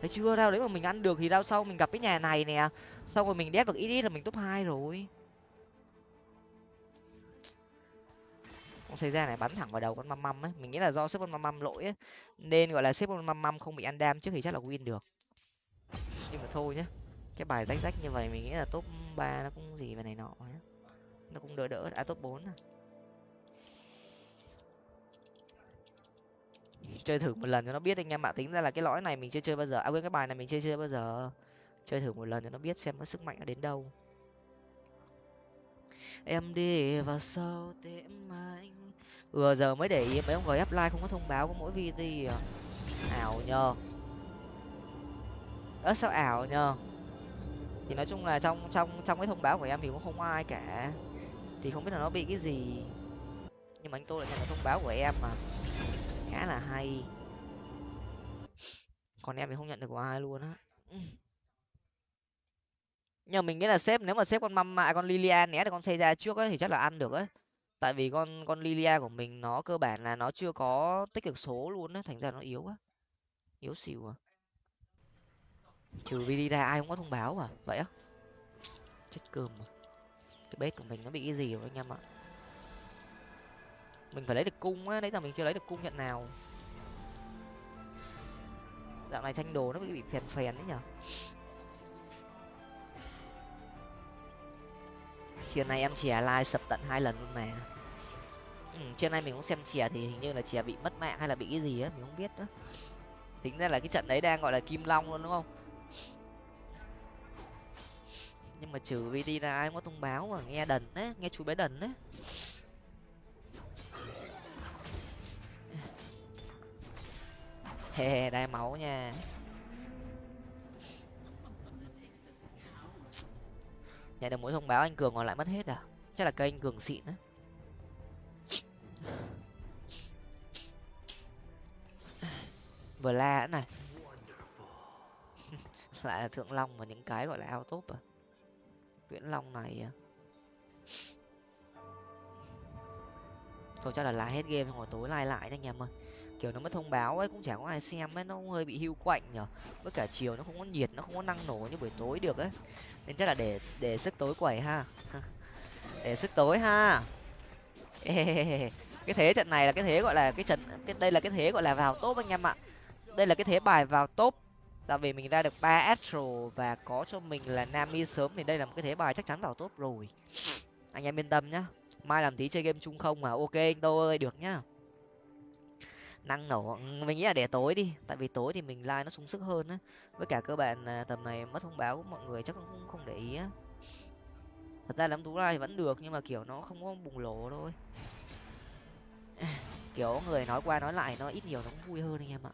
Thấy chưa? Đâu đấy mà mình ăn được thì đau sau mình gặp cái nhà này nè. Sau rồi mình đép được ít ít là mình top hai rồi. Con xây ra này bắn thẳng vào đầu con măm măm ấy. Mình nghĩ là do xếp con măm măm lỗi ấy. Nên gọi là xếp con măm măm không bị ăn đam trước thì chắc là win được. Nhưng mà thôi nhá. Cái bài rách rách như vậy mình nghĩ là top ba nó cũng gì về này nọ nhá. Nó cũng đỡ đỡ. À top bốn à. Chơi thử một lần cho nó biết anh em ạ tính ra là cái lõi này mình chưa chơi bao giờ. À quên, cái bài này mình chưa chơi bao giờ. Chơi thử một lần cho nó biết xem nó sức mạnh nó đến đâu. Em đi vào sâu tim anh. Vừa giờ mới để ý mấy ông gf like không có thông báo có mỗi video. Ảo nhờ. Ớ sao ảo nhờ? Thì nói chung là trong trong trong cái thông báo của em thì cũng không có ai cả. Thì không biết là nó bị cái gì. Nhưng mà anh tôi lại nhận được thông báo của em mà khá là hay. Còn em thì không nhận được của ai luôn á. Nhưng mình nghĩ là sếp, nếu mà sếp con măm mạ con lilia né được con xây ra trước ấy thì chắc là ăn được ấy. Tại vì con con lilia của mình nó cơ bản là nó chưa có tích cực số luôn á, thành ra nó yếu quá. Yếu xỉu à. Trừ vd ra ai không có thông báo à vậy á. Chết cơm mà. Cái bếp của mình nó bị cái gì rồi anh em ạ? Mình phải lấy được cung á đấy giờ mình chưa lấy được cung nhận nào? Dạo này tranh đồ nó bị phèn phèn đấy nhở? Chiều nay em chè like sập tận hai lần luôn mà. Ừ, trên nay mình cũng xem chè thì hình như là chè bị mất mạng hay là bị cái gì á mình không biết nữa tính ra là cái trận đấy đang gọi là kim long luôn đúng không? Nhưng mà trừ vd ra ai có thông báo mà nghe đần á nghe chú bé đần á. he đai máu nha. Nhà được mỗi thông báo anh cường còn lại mất hết à? Chắc là cây anh cường xịn á. Vừa la nữa này. [LAUGHS] Lại là thượng long và những cái gọi là ao top à? Viễn long này à. thôi chắc là lá hết game rồi tối lai lại anh em ơi kiểu nó mất thông báo ấy, cũng chẳng có ai xem ấy, nó cũng hơi bị hưu quạnh nhở. Với cả chiều nó không có nhiệt, nó không có năng nổ như buổi tối được ấy. Nên chắc là để để sức tối quẩy ha. [LAUGHS] Để sức tối ha. [LAUGHS] Cái thế trận này là cái thế gọi là cái trận, cái, đây là cái thế gọi là vào top anh em ạ. Đây là cái thế bài vào top. Tại vì mình ra được ba astro và có cho mình là nami sớm thì đây là một cái thế bài chắc chắn vào top rồi. Anh em yên tâm nhá. Mai làm tí chơi game chung không mà. Ok, anh tô ơi, được nhá năng nổ. Ừ, mình nghĩ là để tối đi, tại vì tối thì mình like nó sung sức hơn á. Với cả cơ bản là tầm này mất thông báo của mọi người chắc cũng không để ý á. Thật ra lắm tú like vẫn được, nhưng mà, kiểu, nó không có bùng nổ thôi. [SIGHS] Kiểu, người nói qua nói lại nó ít nhiều nó cũng vui hơn anh em ạ.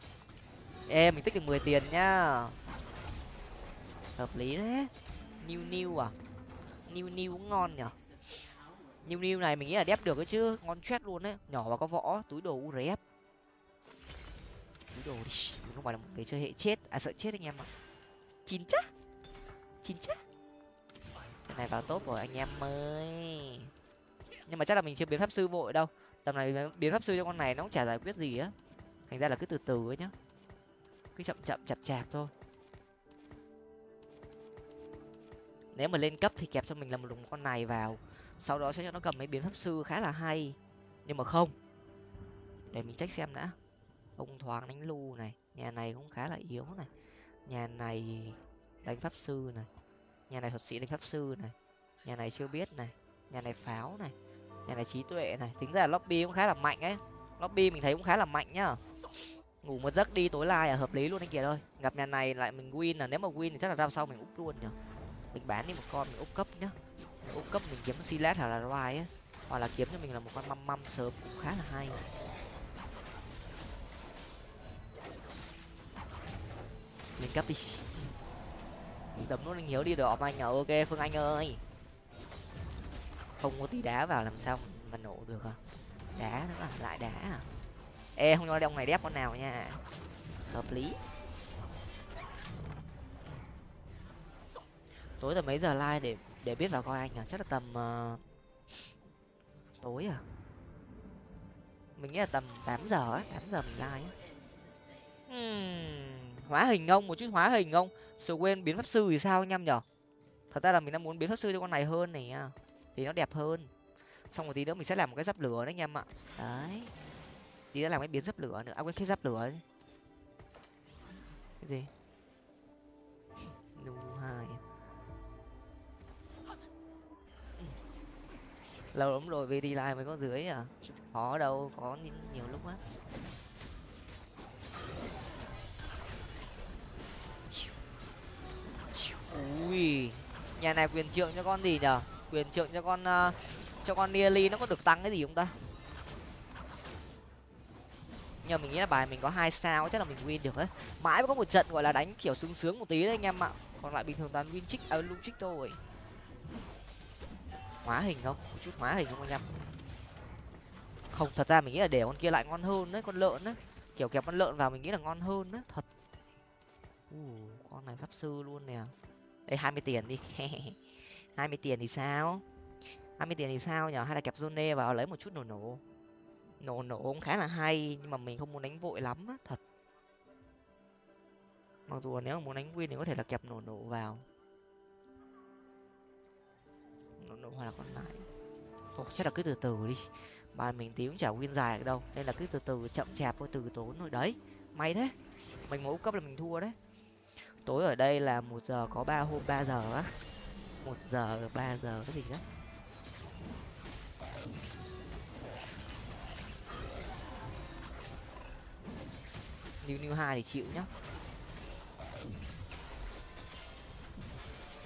Ê, mình tích được mười tiền nhá. Hợp lý thế. New new à? New new cũng ngon nhở? New new này mình nghĩ là đép được ấy chứ, ngon chết luôn đấy nhỏ và có võ, túi đồ urf túi đồ đi. Mình không phải là một người chơi hệ chết. À sợ chết anh em ạ. Chín chắc. Chín chắc. Cái này, vào tốt rồi, anh em ơi. Nhưng mà chắc là mình chưa biến pháp sư vội đâu. Tầm này biến pháp sư cho con này nó cũng chả giải quyết gì á. Thành ra là cứ từ từ ấy nhá. Cứ chậm chậm chậm chạp thôi. Nếu mà lên cấp thì kẹp cho mình là một đồng con này vào. Sau đó sẽ cho nó cầm mấy biến pháp sư khá là hay. Nhưng mà không. Để mình check xem đã ông thoáng đánh lu này. Nhà này cũng khá là yếu này. Nhà này đánh pháp sư này. Nhà này thuật sĩ đánh pháp sư này. Nhà này chưa biết này. Nhà này pháo này. Nhà này trí tuệ này. Tính ra là lobby cũng khá là mạnh ấy. Lobby mình thấy cũng khá là mạnh nhá. Ngủ một giấc đi tối lai là hợp lý luôn anh kìa thôi gặp nhà này lại mình win là nếu mà win thì chắc là ra sau mình úp luôn nhở. Mình bán đi một con, mình úp cấp nhá. Mình úp cấp mình kiếm silat hoặc là roi á hoặc là kiếm cho mình là một con măm măm sớm cũng khá là hay. Lên cấp đi. Đấm nó hiếu đi đỏ anh à ok phương anh ơi. Không có tí đá vào làm sao mà nổ được à? Đá nữa à? Lại đá à? Ê không nói ông này đép con nào nha. Hợp lý. Tối tầm mấy giờ like để để biết vào coi anh à? Chắc là tầm uh... tối à? Mình nghĩ là tầm tám giờ á tám giờ mình like á. Hmm, hóa hình ông một chút hóa hình ông sự quên biến pháp sư thì sao anh em nhở? Thật ra là mình đang muốn biến pháp sư cho con này hơn này thì nó đẹp hơn. Xong một tí nữa mình sẽ làm một cái giáp lửa đấy anh em ạ. Đấy. Tí nữa làm cái biến giáp lửa nữa. À quên cái giáp lửa ấy. cái gì? Nu hai. Lâu lắm rồi về đi lại mới có dưới à? Khó đâu có nhiều lúc á ui nhà này quyền trượng cho con gì nhở? Quyền trượng cho con uh, cho con nearly nó có được tăng cái gì không ta? Nhưng mà mình nghĩ là bài mình có hai sao chắc là mình win được đấy. Mãi mới có một trận gọi là đánh kiểu sướng sướng một tí đấy anh em ạ. Còn lại bình thường toàn win trích à lung trích thôi. Hóa hình không? Một chút hóa hình không anh em? Không thật ra mình nghĩ là để con kia lại ngon hơn đấy con lợn đấy. Kiểu kẹp con lợn vào mình nghĩ là ngon hơn đấy thật. Uh, con này pháp sư luôn nè đây hai mươi tiền đi. [LAUGHS] Hai mươi tiền thì sao? Hai mươi tiền thì sao nhở? Hay là kẹp zone vào lấy một chút nổ nổ? Nổ nổ cũng khá là hay, nhưng mà mình không muốn đánh vội lắm á, thật. Mặc dù là nếu mà muốn đánh win thì có thể là kẹp nổ nổ vào. Nổ nổ hoặc là con lại. Thôi, chắc là cứ từ từ đi. Bài mình tí cũng chả win dài được đâu, nên là cứ từ từ, chậm chạp thôi, từ tốn rồi đấy, may thế. Mình mỗi cấp là mình thua đấy tối ở đây là một giờ có ba hôm, ba giờ á. Một giờ, ba giờ cái gì đó new new hai thì chịu nhá.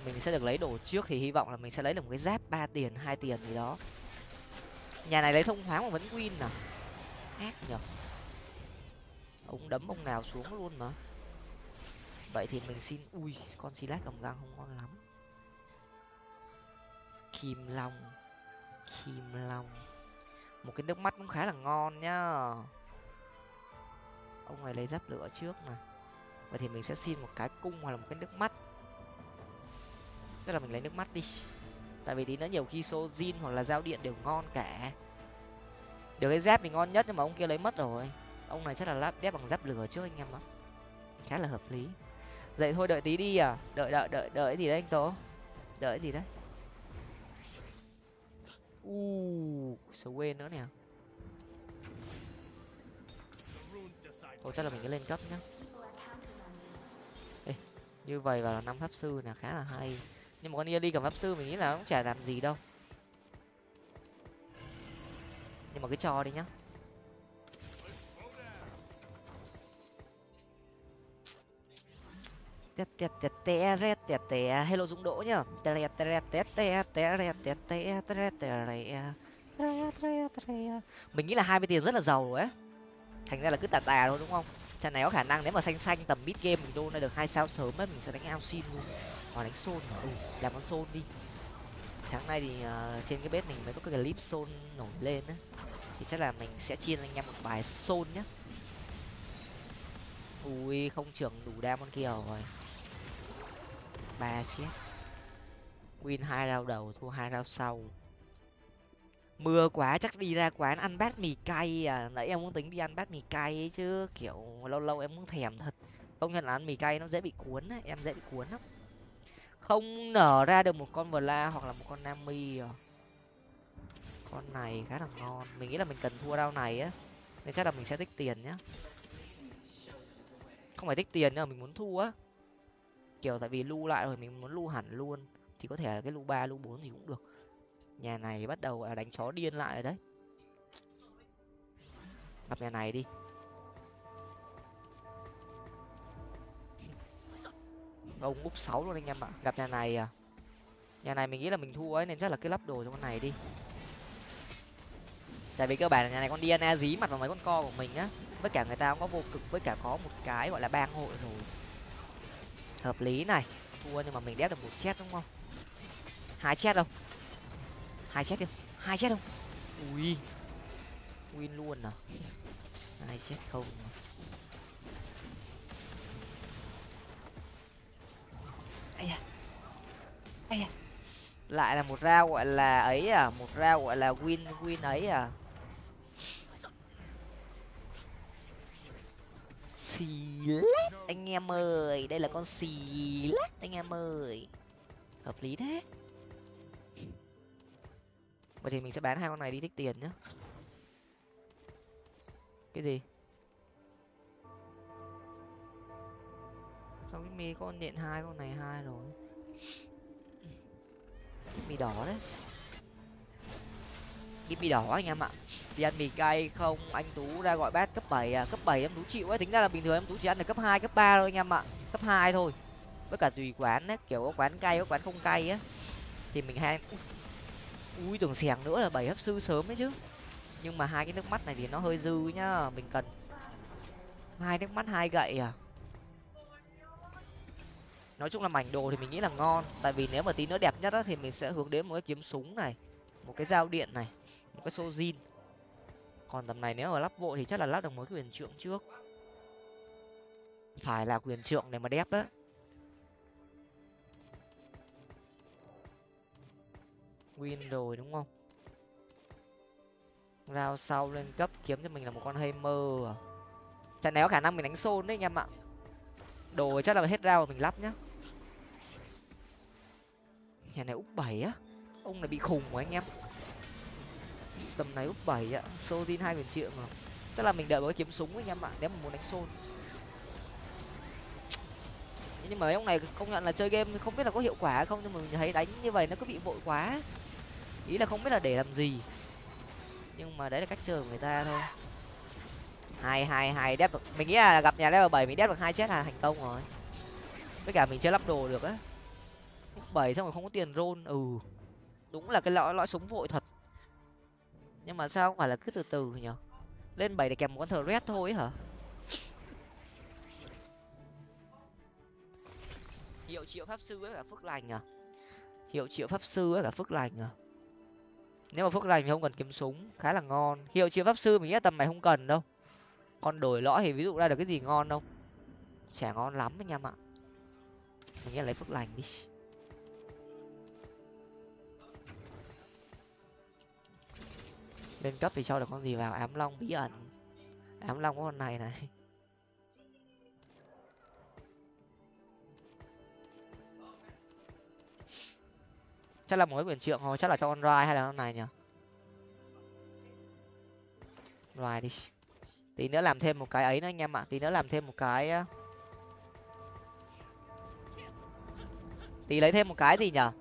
Mình sẽ được lấy đồ trước thì hy vọng là mình sẽ lấy được một cái giáp, ba tiền, hai tiền gì đó. Nhà này lấy thông thoáng mà vẫn win à? Ác nhở ông đấm ông nào xuống luôn mà vậy thì mình xin, ui, con silat cầm găng không ngon lắm. Kim long kim long. Một cái nước mắt cũng khá là ngon nhá. Ông này lấy giáp lửa trước này vậy thì mình sẽ xin một cái cung hoặc là một cái nước mắt. Tức là mình lấy nước mắt đi. Tại vì tí nữa nhiều khi xô zin hoặc là giao điện đều ngon cả. Được cái dép thì ngon nhất nhưng mà ông kia lấy mất rồi. Ông này chắc là lắp dép bằng giáp lửa trước anh em ạ. Khá là hợp lý vậy thôi đợi tí đi à. Đợi đợi đợi đợi gì đấy anh tố? Đợi gì đấy? U số quên nữa nè. Thôi chắc là mình cứ lên cấp nhá. Ê, như vậy vào là năm pháp sư là khá là hay. Nhưng mà con đi cầm pháp sư mình nghĩ là cũng chả làm gì đâu. Nhưng mà cứ cho đi nhá. Tè tè tè tè re tè tè hello dũng đỗ nhá tè re tè re tè tè tè re tè tè tè tè mình nghĩ là hai mươi tiền rất là giàu rồi ấy thành ra là cứ tà tà thôi đúng không trận này có khả năng nếu mà xanh xanh tầm mid game mình đô ra được hai sao sớm ấy mình sẽ đánh ao xin luôn hoặc đánh xôn ừ, làm con xôn đi sáng nay thì uh, trên cái bếp mình mới có cái clip xôn nổi lên á thì chắc là mình sẽ chia anh em một bài xôn nhá ui không trưởng đủ đam con kia rồi ba chết win hai rau đầu, thua hai rau sau. Mưa quá, chắc đi ra quán ăn bát mì cay à. Nãy em muốn tính đi ăn bát mì cay ấy chứ, kiểu, lâu lâu em muốn thèm thật. Công nhận là ăn mì cay nó dễ bị cuốn ấy. em dễ bị cuốn lắm. Không nở ra được một con vờ la hoặc là một con nami à. Con này khá là ngon. Mình nghĩ là mình cần thua rau này á, nên chắc là mình sẽ tích tiền nhá. Không phải tích tiền nhưng mà mình muốn thua á kiểu tại vì lưu lại rồi mình muốn lưu hẳn luôn, thì có thể là cái lưu ba, lưu bốn gì cũng được. Nhà này bắt đầu đánh chó điên lại rồi đấy. Gặp nhà này đi. [LAUGHS] Ông úp sáu luôn anh em ạ. Gặp nhà này à? Nhà này mình nghĩ là mình thua ấy, nên chắc là cứ lắp đồ cho con này đi. Tại vì cơ bản là nhà này con Diana dí mặt vào mấy con co của mình á. Với cả người ta cũng có vô cực, với cả có một cái gọi là bang hội rồi hợp lý này. Thua nhưng mà mình đép được một chết đúng không? Hai chết đâu? Hai chết đi. Hai chết không ui. Win luôn à? [LAUGHS] Hai chết không. Ai da. Ai da. Lại là một rau gọi là ấy à? Một rau gọi là win win ấy à? Xì lét, anh em ơi. Đây là con xì lét, anh em ơi. Hợp lý thế. Vậy thì mình sẽ bán hai con này đi tích tiền nhá. Cái gì? Sao cái mi con điện hai, con này hai rồi? Mì đỏ đấy cái mì đỏ anh em ạ. Đi ăn mì cay không anh tú ra gọi bát cấp bảy à cấp bảy em tú chịu ấy. Tính ra là bình thường em tú chỉ ăn được cấp hai cấp ba thôi anh em ạ. Cấp hai thôi. Với cả tùy quán ấy, kiểu có quán cay có quán không cay á. Thì mình hay ui tưởng xẻng nữa là bảy hấp sư sớm ấy chứ. Nhưng mà hai cái nước mắt này thì nó hơi dư nhá mình cần hai nước mắt hai gậy à. Nói chung là mảnh đồ thì mình nghĩ là ngon. Tại vì nếu mà tí nữa đẹp nhất á thì mình sẽ hướng đến một cái kiếm súng này một cái dao điện này một cái sojin zin. Còn tầm này nếu mà lắp vội thì chắc là lắp được một quyền trượng trước. Phải là quyền trượng để mà đép á. Win rồi đúng không? Rao sau lên cấp kiếm cho mình là một con hammer à? Trận này có khả năng mình đánh xôn đấy anh em ạ. Đồ chắc là hết rau mình lắp nhá. Nhà này úp bảy á. Ông này bị khùng của anh em tầm này úp bảy ạ, xô tin hai nghìn triệu mà. Chắc là mình đợi một cái kiếm súng anh em ạ nếu mà muốn đánh xôn. Nhưng mà mấy ông này công nhận là chơi game không biết là có hiệu quả không nhưng mà mình thấy đánh như vậy nó cứ bị vội quá. Ý là không biết là để làm gì. Nhưng mà đấy là cách chơi của người ta thôi. Hai hai hai đép được. Mình nghĩ là gặp nhà level bảy mình đép được hai chết là thành công rồi. Với cả mình chưa lắp đồ được á. Bảy xong rồi không có tiền rôn ừ. Đúng là cái lõi lõi súng vội thật nhưng mà sao không phải là cứ từ từ nhở lên bảy để kèm một con thờ red thôi hả? Hiệu triệu pháp sư với cả phước lành à? Hiệu triệu pháp sư với cả phước lành à? Nếu mà phước lành thì không cần kiếm súng, khá là ngon. Hiệu triệu pháp sư mình nghĩ là tầm này không cần đâu. Con đổi lõi thì ví dụ ra được cái gì ngon không chả ngon lắm anh em ạ mình nghĩ lấy phước lành đi. Lên cấp thì cho được con gì vào? Ám long bí ẩn. Ám long có con này này. Chắc là một cái quyền trượng thôi chắc là cho con rai hay là con này nhỉ? Rai đi. Tí nữa làm thêm một cái ấy nữa anh em ạ. Tí nữa làm thêm một cái tí lấy thêm một cái gì nhở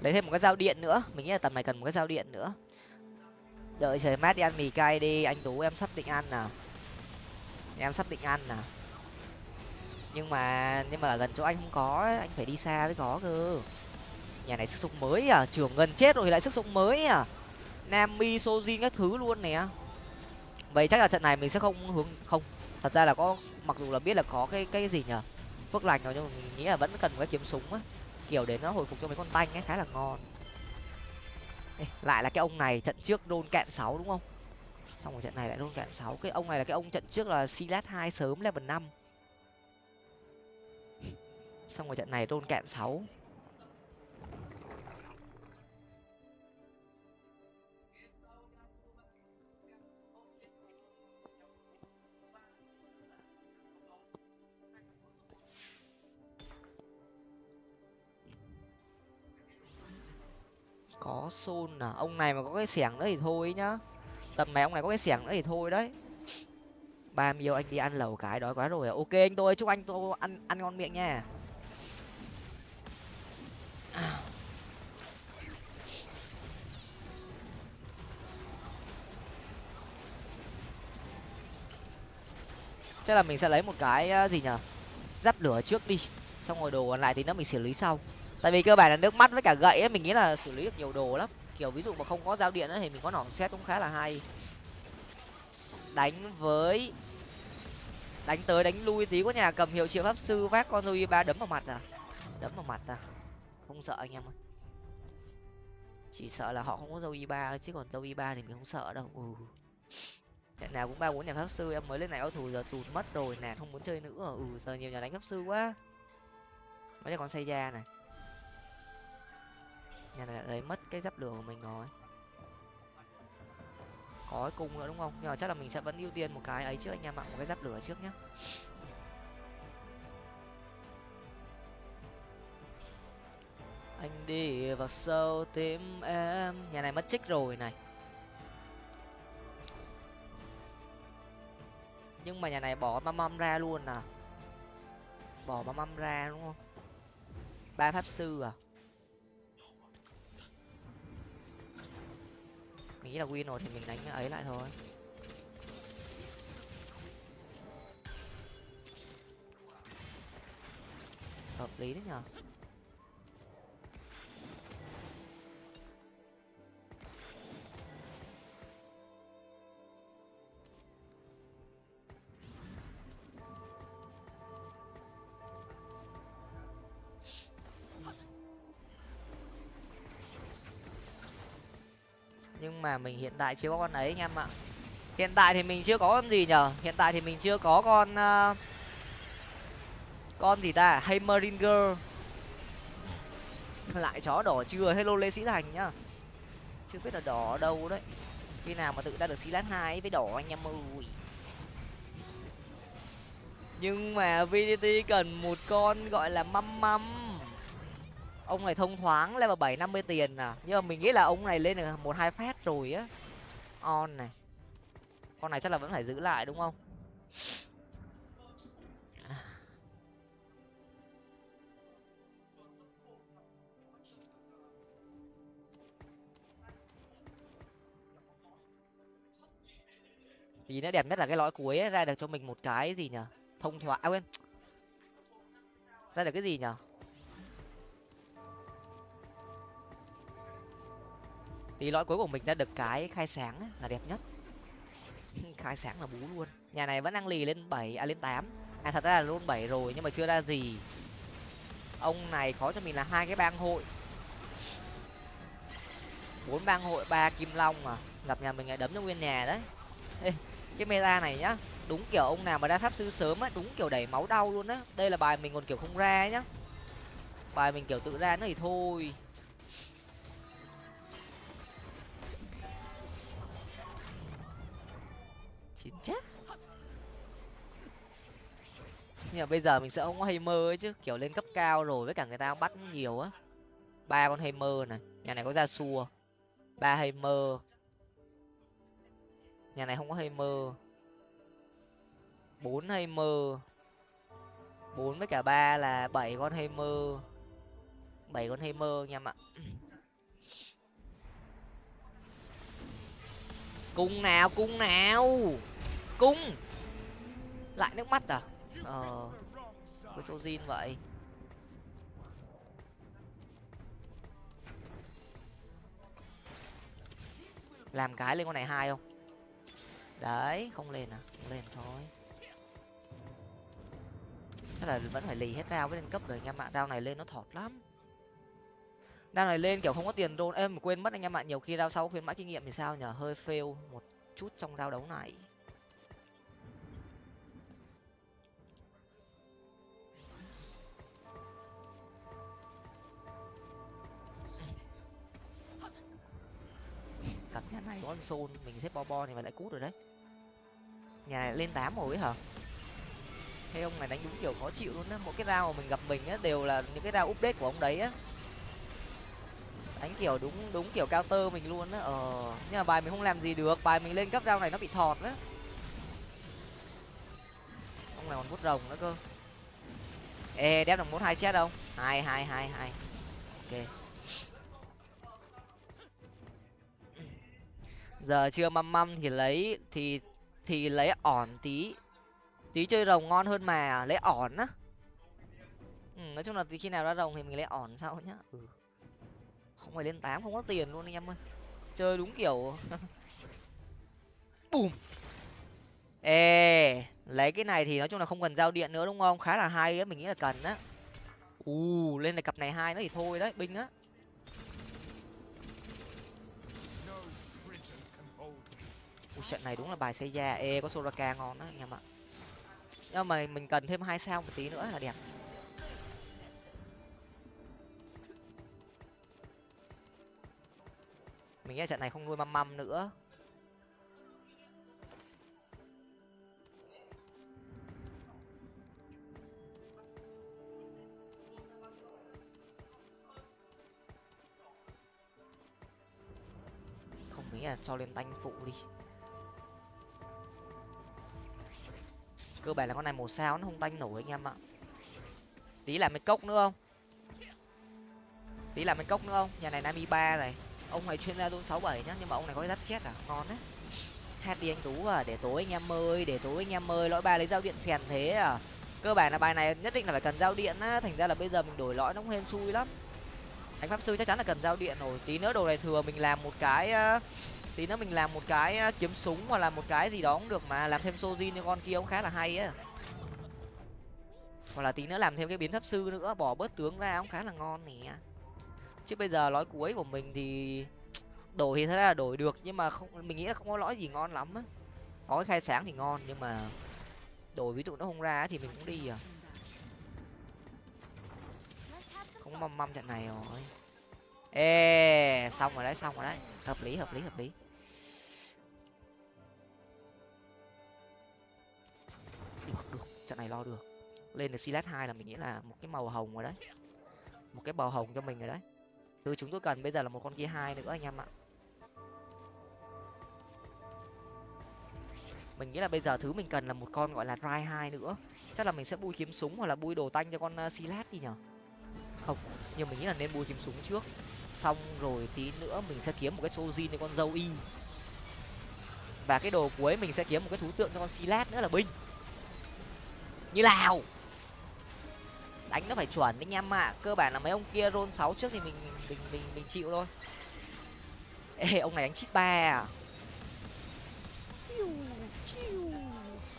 lấy thêm một cái dao điện nữa. Mình nghĩ là tầm này cần một cái dao điện nữa đợi trời mát đi ăn mì cay đi. Anh tú em sắp định ăn nè em sắp định ăn nè nhưng mà nhưng mà ở gần chỗ anh không có anh phải đi xa mới có cơ. Nhà này sức sống mới à? Trường gần chết rồi lại sức sống mới à? Nam mi sojin các thứ luôn nè. Vậy chắc là trận này mình sẽ không hướng, không. Thật ra là có, mặc dù là biết là có cái cái gì nhở phước lành rồi nhưng mà mình nghĩ là vẫn cần một cái kiếm súng á. Kiểu để nó hồi phục cho mấy con tanh ấy, khá là ngon. Ê, lại là cái ông này trận trước đôn cạn sáu đúng không? Xong rồi trận này lại đôn cạn sáu. Cái ông này là cái ông trận trước là silat hai sớm level năm. Xong rồi trận này đôn cạn sáu. Có xôn à? Ông này mà có cái xẻng nữa thì thôi nhá. Tầm này ông này có cái xẻng nữa thì thôi đấy. Ba miêu anh đi ăn lẩu cái đói quá rồi à? ok anh tôi, chúc anh tôi ăn ăn ngon miệng nha. Chắc là mình sẽ lấy một cái ờ, gì nhở? Giáp lửa trước đi. Xong rồi đồ còn lại thì nó mình xử lý sau tại vì cơ bản là nước mắt với cả gậy ấy mình nghĩ là xử lý được nhiều đồ lắm. Kiểu ví dụ mà không có dao điện ấy, thì mình có nỏ xét cũng khá là hay. Đánh với đánh tới đánh lui tí có nhà cầm hiệu triệu pháp sư vác con rui ba đấm vào mặt à? Đấm vào mặt à? Không sợ anh em ơi. Chỉ sợ là họ không có dâu y ba chứ còn dâu y ba thì mình không sợ đâu. Ừ. Trận nào cũng ba bốn nhà pháp sư em mới lên này ao thủ giờ tụt mất rồi nè không muốn chơi nữa. Ừ giờ nhiều nhà đánh pháp sư quá. Mấy con xây da này nhà này lấy mất cái giáp lửa của mình rồi. Có cái cung nữa đúng không? Nhưng mà chắc là mình sẽ vẫn ưu tiên một cái ấy trước anh em ạ, một cái giáp lửa trước nhé anh đi vào sâu tìm em nhà này mất trích rồi này. Nhưng mà nhà này bỏ mâm mâm ra luôn à? Bỏ mâm mâm ra đúng không? Ba pháp sư à? Mình nghĩ là win rồi thì mình đánh ấy lại thôi. Hợp lý đấy nhở mà mình hiện tại chưa có con ấy anh em ạ. Hiện tại thì mình chưa có con gì nhở hiện tại thì mình chưa có con uh, con gì ta? Hammeringer lại chó đỏ chưa? Hello lê sĩ thành nhá. Chưa biết là đỏ ở đâu đấy. Khi nào mà tự ra được xí lát hai với đỏ anh em ơi. Nhưng mà vdt cần một con gọi là măm măm ông này thông thoáng level bảy năm mươi tiền à? Nhưng mà mình nghĩ là ông này lên được một hai phát rồi á. On này. Con này chắc là vẫn phải giữ lại đúng không? Tí nữa đẹp nhất là cái lõi cuối ấy, ra được cho mình một cái gì nhở? Thông thoáng à quên. Ra được cái gì nhở? Thì lõi cuối của mình đã được cái khai sáng là đẹp nhất. [LAUGHS] Khai sáng là bú luôn. Nhà này vẫn đang lì lên bảy à lên tám. À thật ra là luôn bảy rồi nhưng mà chưa ra gì. Ông này khó cho mình là hai cái bang hội. Bốn bang hội ba kim long mà gặp nhà mình lại đấm cho nguyên nhà đấy. Ê, cái meta này nhá đúng kiểu ông nào mà ra pháp sư sớm á đúng kiểu đẩy máu đau luôn á. Đây là bài mình còn kiểu không ra nhá. Bài mình kiểu tự ra nó thì thôi. Chín chết. Nhưng mà bây giờ mình sẽ không có hay mơ ấy chứ, kiểu lên cấp cao rồi với cả người ta bắt nhiều á. Ba con hay mơ này, nhà này có ra xua ba hay mơ nhà này không có hay mơ bốn hay mơ bốn với cả ba là bảy con hay mơ bảy con hay mơ anh em ạ. Cung nào cung nào? Cung. Lại nước mắt à? Ờ với sojin vậy. Làm cái lên con này hai không? Đấy, không lên à? Không lên thôi. Chắc là vẫn phải lì hết rau với lên cấp rồi, anh em ạ. Rau này lên nó thọt lắm. Rau này lên kiểu không có tiền đôn em quên mất anh em ạ. Nhiều khi rau sau khuyến mãi kinh nghiệm thì sao nhở hơi fail một chút trong rau đấu này. Nhà này. Có con Sol, mình xếp bo bo thì mà lại cút rồi đấy. Nhà này lên tám rồi ấy hả? Hay ông này đánh đúng kiểu khó chịu luôn á. Mỗi cái dao mà mình gặp mình á đều là những cái dao update của ông đấy á. Đánh kiểu đúng đúng kiểu cao tơ mình luôn á. Ờ nhưng mà bài mình không làm gì được. Bài mình lên cấp dao này nó bị thọt á. Ông này còn bút rồng nữa cơ. Ê đép được một hai chết không? Hai hai hai hai. Ok. Giờ chưa măm măm thì lấy thì thì lấy ỏn tí. Tí chơi rồng ngon hơn mà lấy ỏn á. Ừ, nói chung là tí khi nào ra rồng thì mình lấy ỏn sau nhá. Ừ. không phải lên tám không có tiền luôn anh em ơi. Chơi đúng kiểu. [LAUGHS] Bùm. Ê lấy cái này thì nói chung là không cần giao điện nữa đúng không? Khá là hay á mình nghĩ là cần á. U lên này cặp này hai nữa thì thôi đấy binh á. Ui, trận này đúng là bài xây da ê có soraka ngon đó anh em ạ. Nhưng mà mình cần thêm hai sao một tí nữa là đẹp. Mình nghĩ trận này không nuôi măm măm nữa. Không nghĩ là cho lên tanh phụ đi. Cơ bản là con này một sao nó không tanh nổi anh em ạ. Tí làm mấy cốc nữa không? Tí làm mấy cốc nữa không? Nhà này nami ba này. Ông này chuyên gia zone sáu bảy nhá, nhưng mà ông này có cái dắt chết à? Ngon đấy. Hát đi anh tú à để tối anh em ơi, để tối anh em ơi, lõi ba lấy dao điện phèn thế à? Cơ bản là bài này nhất định là phải cần giao điện á, thành ra là bây giờ mình đổi lõi nó cũng hên xui lắm. Anh pháp sư chắc chắn là cần giao điện rồi. Tí nữa đồ này thừa mình làm một cái ờ, tí nữa mình làm một cái ờ, kiếm súng hoặc là một cái gì đó cũng được mà, làm thêm sojin như con kia cũng khá là hay á. Hoặc là tí nữa làm thêm cái biến thấp sư nữa, bỏ bớt tướng ra cũng khá là ngon nè. Chứ bây giờ lõi cuối của mình thì đổi thì thật ra là đổi được, nhưng mà không, mình nghĩ là không có lõi gì ngon lắm á. Có cái khai sáng thì ngon, nhưng mà đổi ví dụ nó không ra thì mình cũng đi à. Không măm măm trận này rồi. Ê, xong rồi đấy, xong rồi đấy. Hợp lý hợp lý hợp lý. Trận này lo được. Lên được silat hai là mình nghĩ là một cái màu hồng rồi đấy. Một cái màu hồng cho mình rồi đấy. Thứ chúng tôi cần bây giờ là một con kia hai nữa anh em ạ. Mình nghĩ là bây giờ thứ mình cần là một con gọi là dry hai nữa. Chắc là mình sẽ bui kiếm súng hoặc là bui đồ tanh cho con ờ, silat đi nhở? Không, nhưng mình nghĩ là nên bui kiếm súng trước. Xong rồi tí nữa mình sẽ kiếm một cái sojin cho con dâu y. Và cái đồ cuối mình sẽ kiếm một cái thú tượng cho con silat nữa là binh như nào? Đánh nó phải chuẩn anh em ạ. Cơ bản là mấy ông kia roll sáu trước thì mình mình mình mình chịu thôi. Ê ông này đánh chít ba à?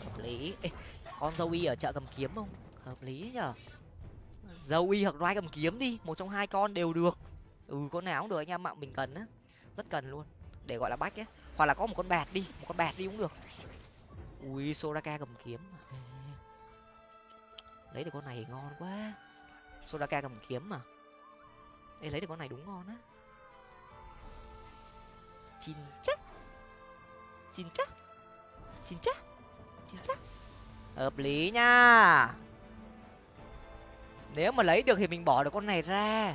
Hợp lý. Ê, con dâu y ở chợ cầm kiếm không? Hợp lý nhở? Dâu y hoặc rai cầm kiếm đi một trong hai con đều được. Ừ con nào cũng được anh em ạ mình cần á. Rất cần luôn. Để gọi là bách á hoặc là có một con bạt đi một con bạt đi cũng được. Ui soraka cầm kiếm lấy được con này ngon quá. Sodaka cầm kiếm mà. Ê, lấy được con này đúng ngon á. Chín chắc. Chín chắc. Chín chắc. Chín chắc. Hợp lý nha. Nếu mà lấy được thì mình bỏ được con này ra.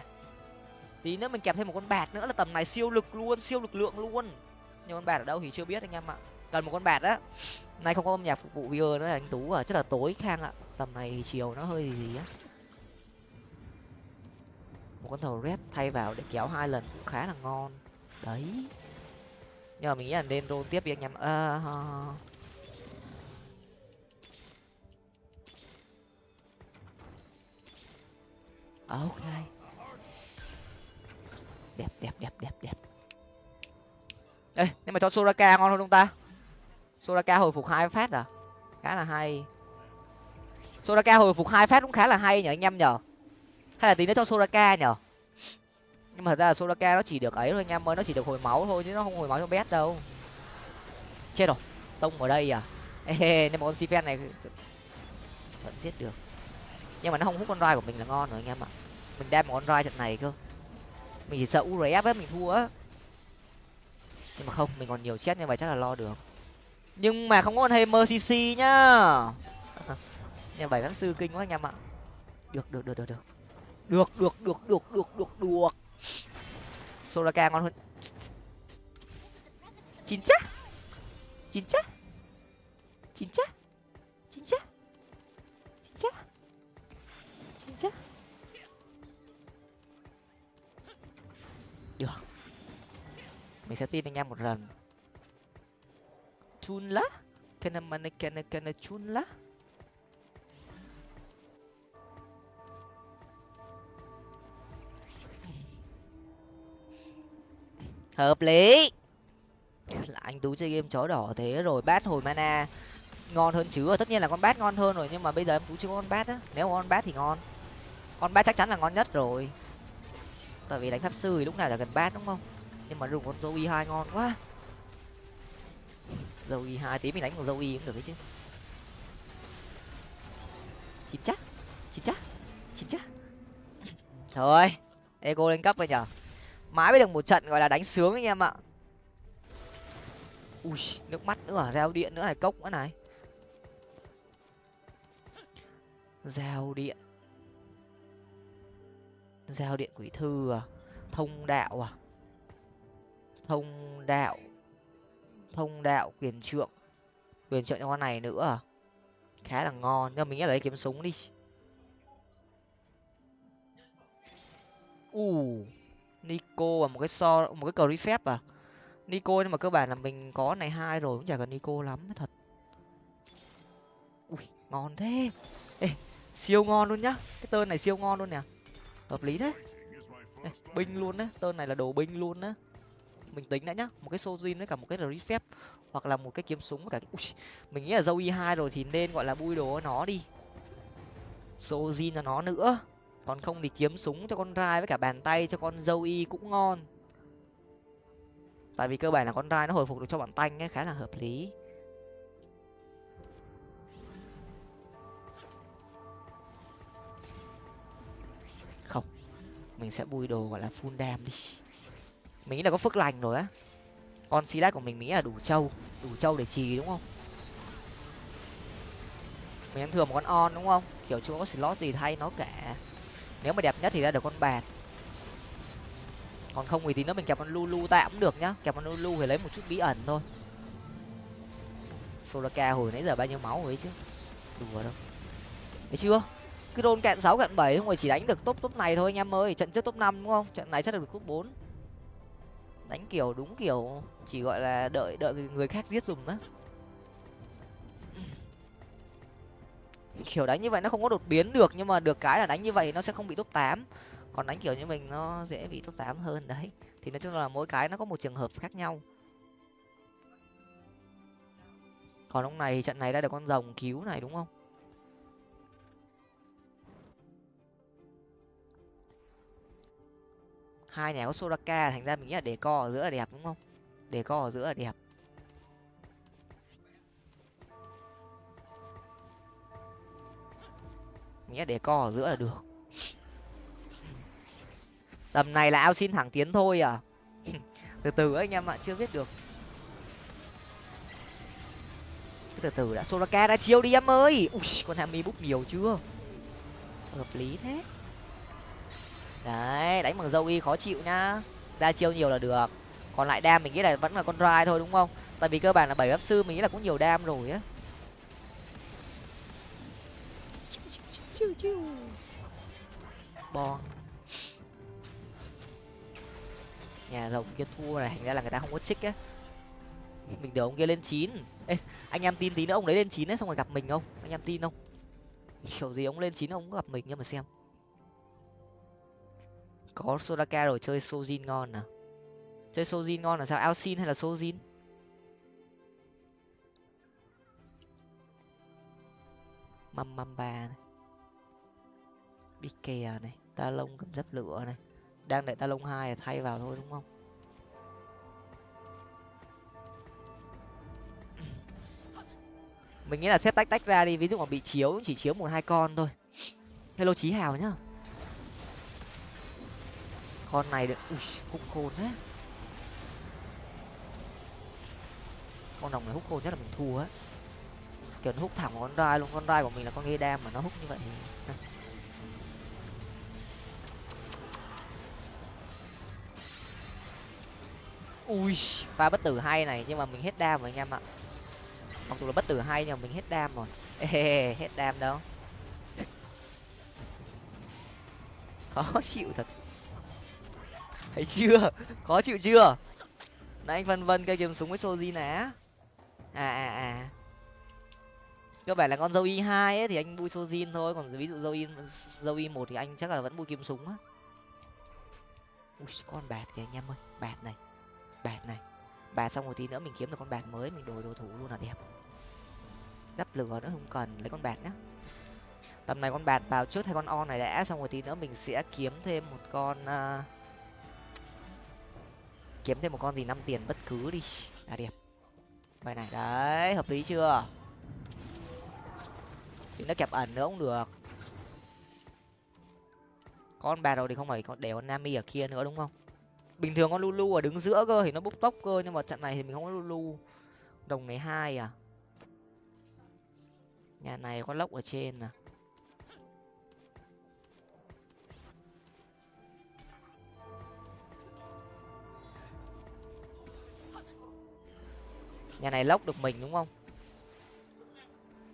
Tí nữa mình kẹp thêm một con bạt nữa là tầm này siêu lực luôn siêu lực lượng luôn. Nhưng con bạt ở đâu thì chưa biết anh em ạ. Cần một con bạt á. Nay không có âm nhạc phục vụ video nữa là anh tú à. Chắc là tối khang ạ tầm này chiều nó hơi gì gì á. Một con thầu red thay vào để kéo hai lần cũng khá là ngon. Đấy. Nhưng mà mình nghĩ là nên roll tiếp đi anh em. À, ok. Đẹp đẹp đẹp đẹp đẹp. Ê nhưng mà cho soraka ngon hơn không ta. Soraka hồi phục hai phát à? Khá là hay soraka hồi phục hai phát cũng khá là hay nhở anh em nhở hay là tí nữa cho soraka nhở nhưng mà thật ra là soraka nó chỉ được ấy thôi anh em ơi, nó chỉ được hồi máu thôi chứ nó không hồi máu cho bét đâu. Chết rồi, tông ở đây à? [LAUGHS] Ê, nên mà con sifen này vẫn giết được. Nhưng mà nó không hút con roi của mình là ngon rồi anh em ạ. Mình đem một con roi trận này cơ. Mình chỉ sợ urf ấy, mình thua á. Nhưng mà không, mình còn nhiều chết như vậy chắc là lo được. Nhưng mà không có con hammer cc nhá nhưng bảy pháp sư kinh quá anh em ạ. Được được được được được. Được được được được được được được. Soraka ngon hơn. Chín chắc. Chín chắc. Chín chắc. Chín chắc. Chín chắc. Chín chắc. Được. Mình sẽ tin anh em một lần. Chun lá. Kana mana kana kana chun lá hợp lý. Là anh tú chơi game chó đỏ thế rồi, bát hồi mana. Ngon hơn chứ à, tất nhiên là con bát ngon hơn rồi, nhưng mà bây giờ em tú chưa có con bát á. Nếu con bát thì ngon. Con bát chắc chắn là ngon nhất rồi. Tại vì đánh pháp sư thì lúc nào là gần bát, đúng không? Nhưng mà dùng con dâu y hai ngon quá. Dâu y hai, tí mình đánh con dâu y cũng được đấy chứ. Chín chắc chín chắc chín chắc. Thôi ego lên cấp rồi nhở? Mãi mới được một trận, gọi là đánh sướng anh em ạ. Ui, nước mắt nữa à, reo điện nữa này, cốc nữa này. Giao điện. Giao điện quỷ thư à thông đạo à. Thông đạo. Thông đạo quyền trượng. Quyền trượng cho con này nữa à. Khá là ngon, nhưng mình nghĩ lấy kiếm súng đi. U nico và một cái so một cái cờ phép à? Nico nhưng mà cơ bản là mình có này hai rồi cũng chả cần nico lắm thật. Ui ngon thế. Ê, siêu ngon luôn nhá. Cái tên này siêu ngon luôn nè. Hợp lý thế. Ê, binh luôn đấy tên này là đồ binh luôn đấy mình tính đã nhá một cái sojin với cả một cái rít phép hoặc là một cái kiếm súng với cả Ui, mình nghĩ là dâu y hai rồi thì nên gọi là bui đồ nó đi. Sojin cho nó nữa còn không thì kiếm súng cho con rai với cả bàn tay cho con dâu y cũng ngon. Tại vì cơ bản là con rai nó hồi phục được cho bọn tanh ấy, khá là hợp lý. Không, mình sẽ bui đồ gọi là full dam đi. Mình nghĩ là có phước lành rồi á. Con xí của mình nghĩ là đủ trâu đủ trâu để trì đúng không? Mình ăn thừa một con on đúng không? Kiểu chưa có slot gì thay nó cả nếu mà đẹp nhất thì ra được con bàn. Còn không thì tí nữa mình kẹp con lulu tạm cũng được nhá. Kẹp con lulu thì lấy một chút bí ẩn thôi. Solaka hồi nãy giờ bao nhiêu máu rồi chứ? Đùa đâu. Thấy chưa? Cứ đôn cạn sáu cạn bảy không rồi chỉ đánh được top top này thôi anh em ơi. Trận trước top năm đúng không? Trận này chắc được top bốn. Đánh kiểu đúng kiểu, chỉ gọi là đợi đợi người khác giết dùng đó. Kiểu đánh như vậy nó không có đột biến được, nhưng mà được cái là đánh như vậy nó sẽ không bị top tám. Còn đánh kiểu như mình nó dễ bị top tám hơn, đấy. Thì nói chung là mỗi cái nó có một trường hợp khác nhau. Còn ông này trận này đã được con rồng cứu này, đúng không? Hai nhà có soraka, thành ra mình nghĩ là để co ở giữa là đẹp, đúng không? Để co ở giữa là đẹp. Nhé, để co ở giữa là được. Tầm này là ao xin thẳng tiến thôi à? [LAUGHS] Từ từ anh em ạ, chưa biết được. Từ từ đã, soraka đã chiêu đi em ơi! Ui, con hami búp nhiều chưa? Hợp lý thế. Đấy, đánh bằng dâu y khó chịu nhá. Ra chiêu nhiều là được. Còn lại đam mình nghĩ là vẫn là con rai thôi, đúng không? Tại vì cơ bản là bảy pháp sư, mình nghĩ là cũng nhiều đam rồi á. Bon nhà rồng kia thua này thành ra là người ta không có chích á. Mình đưa ông kia lên chín. Ê, anh em tin tí nữa ông đấy lên chín ấy xong rồi gặp mình không? Anh em tin không? Kiểu gì ông lên chín ông cũng gặp mình nhưng mà xem. Có sodaka rồi chơi Sojin ngon à? Chơi Sojin ngon là sao? Alcin hay là Sojin? Măm măm ba này. Bikea này, ta lông cầm dấp lửa này. Đang đợi ta lông hai thay vào thôi, đúng không? Mình nghĩ là xếp tách tách ra đi, ví dụ mà bị chiếu chỉ chiếu một hai con thôi. Hello chí hào nhá. Con này được, ui hút khôn thế. Con đồng này hút khôn nhất là mình thua á. Kiểu nó hút thẳng con rai luôn, con rai của mình là con ghê đam mà nó hút như vậy. Ui pha bất tử hay này nhưng mà mình hết đam rồi anh em ạ. Mặc dù là bất tử hay nhưng mà mình hết đam rồi. Ê, hết đam đâu. [LAUGHS] Khó chịu thật. Thấy chưa? Khó chịu chưa? Nãy anh vân vân cây kiếm súng với soji nè. À à à. Cơ bản là con dâu y hai ấy thì anh bui sojin thôi còn ví dụ dâu y dâu y một thì anh chắc là vẫn bui kiếm súng á. Ui con bạt kìa anh em ơi bạt này bạt này. Bạt xong một tí nữa mình kiếm được con bạt mới mình đổi đồ thủ luôn là đẹp. Đắp lửa nữa không cần lấy con bạt nhá. Tầm này con bạt vào trước hay con on này đã xong rồi tí nữa mình sẽ kiếm thêm một con uh, kiếm thêm một con gì năm tiền bất cứ đi. Là đẹp. Vậy này đấy hợp lý chưa? Thì nó kẹp ẩn nữa cũng được. Con bà rồi thì không phải còn để con nami ở kia nữa đúng không? Bình thường con lulu ở đứng giữa cơ thì nó bốc tốc cơ, nhưng mà trận này thì mình không có lulu đồng này hai à? Nhà này có lốc ở trên à? Nhà này lốc được mình đúng không?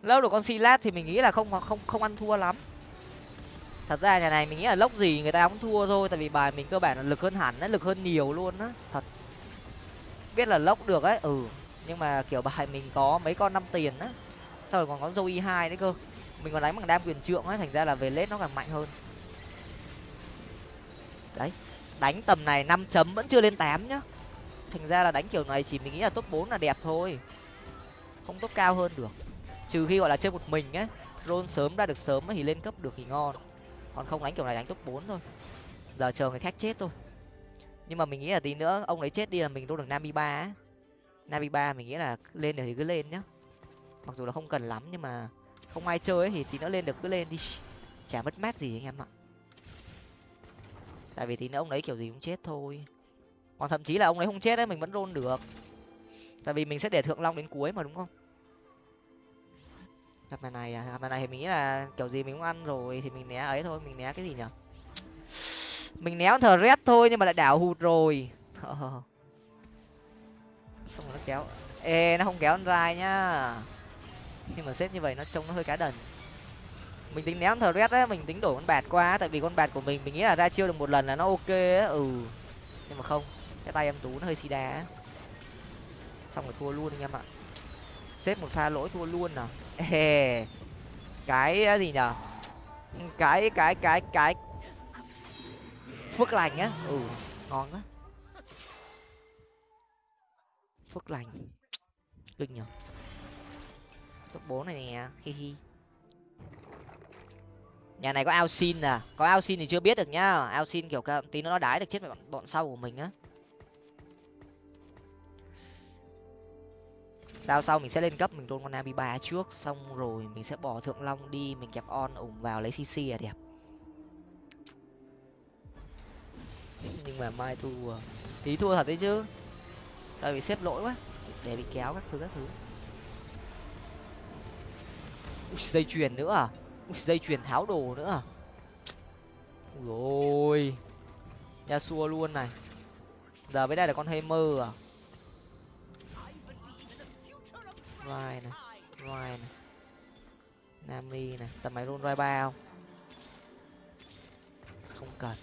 Lốc được con silat thì mình nghĩ là không không không ăn thua lắm thật ra nhà này mình nghĩ là lốc gì người ta cũng thua thôi, tại vì bài mình cơ bản là lực hơn hẳn đấy, lực hơn nhiều luôn á. Thật. Biết là lốc được ấy ừ. Nhưng mà kiểu bài mình có mấy con năm tiền á sau rồi còn có dâu e hai đấy cơ. Mình còn đánh bằng đam quyền trượng ấy, thành ra là về lết nó càng mạnh hơn. Đấy, đánh tầm này năm chấm vẫn chưa lên tám nhá. Thành ra là đánh kiểu này chỉ mình nghĩ là top bốn là đẹp thôi. Không top cao hơn được. Trừ khi gọi là chơi một mình á rôn sớm ra được sớm thì lên cấp được thì ngon còn không đánh kiểu này đánh top bốn thôi. Giờ chờ người khác chết thôi. Nhưng mà mình nghĩ là tí nữa ông ấy chết đi là mình đô được nami ba á. Nami ba mình nghĩ là lên được thì cứ lên nhá. Mặc dù là không cần lắm nhưng mà không ai chơi ấy thì tí nữa lên được cứ lên đi. Chả mất mát gì anh em ạ. Tại vì tí nữa ông ấy kiểu gì cũng chết thôi. Còn thậm chí là ông ấy không chết ấy, mình vẫn rôn được. Tại vì mình sẽ để thượng long đến cuối mà, đúng không? Gặp bài này à? Gặp bài này thì mình nghĩ là kiểu gì mình cũng ăn rồi thì mình né ấy thôi, mình né cái gì nhở? Mình né thờ rét thôi nhưng mà lại đảo hụt rồi. Ờ. Xong rồi nó kéo. Ê, nó không kéo con rai nhá. Nhưng mà xếp như vậy nó trông nó hơi cá đần. Mình tính ném thờ rét á, mình tính đổi con bạt qua tại vì con bạt của mình mình nghĩ là ra chiêu được một lần là nó ok á. Ừ. Nhưng mà không, cái tay em tú nó hơi xì đá xong rồi thua luôn anh em ạ. Xếp một pha lỗi thua luôn à? Ê, cái ờ, gì nhở cái cái cái cái phước lành á. Ừ ngon á phước lành. Kinh nhở top bốn này nè hi hi. Nhà này có ao xin à. Có ao xin thì chưa biết được nhá. Ao xin kiểu tí nó đái được chết bọn, bọn sau của mình á. Sao sau mình sẽ lên cấp mình tôn con nabi ba trước xong rồi mình sẽ bỏ thượng long đi mình kẹp on ủng vào lấy cc là đẹp. Nhưng mà mai thua tí à, thua thật đấy chứ. Tại vì xếp lỗi quá để bị kéo các thứ các thứ. Ui, dây chuyền nữa à? Ui, dây chuyền tháo đồ nữa à? Ui ôi xua luôn này. Giờ với đây là con hammer à? Vai này vai này nami này tầm máy luôn vai ba không? Không cần.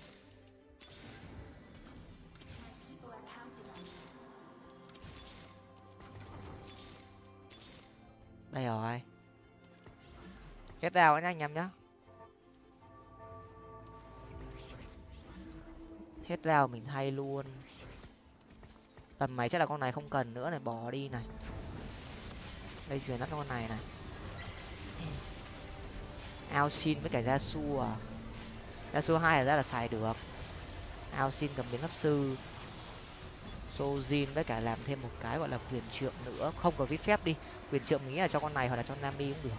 Đây rồi. Hết đào nhá anh em nhá. Hết đào mình thay luôn. Tầm máy chắc là con này không cần nữa này, bỏ đi này đây chuyển lắp con này này. Ao xin với cả gia su à. Gia su hai là ra là xài được. Ao xin cầm biến pháp sư. Sojin với cả làm thêm một cái gọi là quyền trượng nữa. Không có viết phép đi. Quyền trượng mình nghĩ là cho con này hoặc là cho nami cũng được.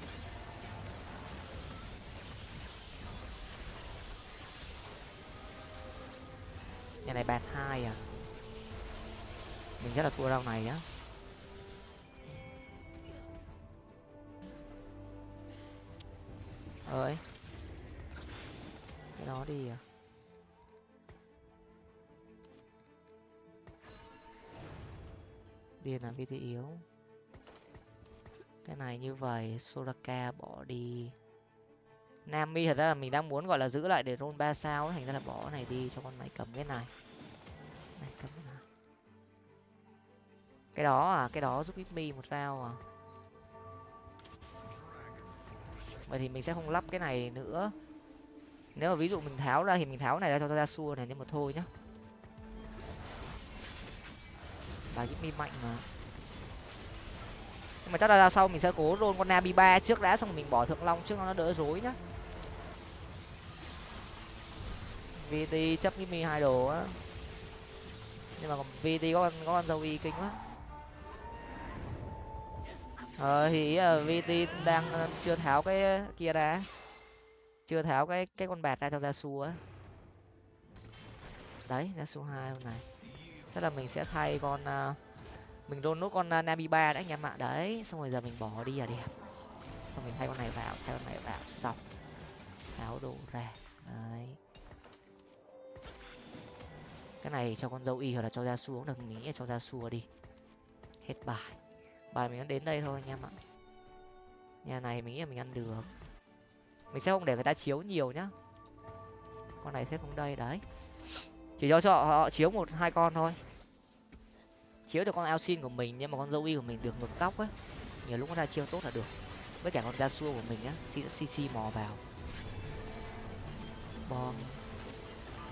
Nhà này bạt hai à. Mình rất là thua rau này á. Ơi cái đó đi à? Điền là vt yếu. Cái này như vậy, soraka bỏ đi. Nami thật ra là mình đang muốn, gọi là, giữ lại để roll ba sao thành ra là bỏ cái này đi cho con này cầm cái này. Này cầm cái này cái đó à? Cái đó giúp mi một rau à? Vậy thì mình sẽ không lắp cái này nữa. Nếu mà ví dụ mình tháo ra thì mình tháo này ra cho ra xua này nhưng mà thôi nhá. Bà mi mạnh mà. Nhưng mà chắc là ra sau mình sẽ cố rôn con nabi ba trước đã, xong mình bỏ thượng long trước, nó đỡ rối nhá. Vt chấp mi hai đồ á. Nhưng mà còn vt có con có con dâu y kinh quá ờ thì ờ, ý là vt đang ờ, chưa tháo cái ờ, kia ra chưa tháo cái cái con bạt ra cho ra su á. Đấy ra su hai hôm này. Chắc là mình sẽ thay con uh, mình đôn nốt con uh, nabi ba đã anh em ạ. Đấy xong rồi giờ mình bỏ đi là đẹp. Xong mình thay con này vào thay con này vào xong. Tháo đồ ra. Đấy. Cái này cho con dâu y hoặc là cho ra xuống được nghĩ cho ra xua đi. Hết bài bài mình đến đây thôi, anh em ạ. Nhà này mình nghĩ là mình ăn được. Mình sẽ không để người ta chiếu nhiều nhá. Con này xếp xuống đây, đấy. Chỉ cho cho họ chiếu một, hai con thôi. Chiếu được con ao xin của mình, nhưng mà con dâu y của mình được ngược tóc ấy. Nhiều lúc nó ra chiêu tốt là được. Với cả con da xua của mình á cc mò vào. Bom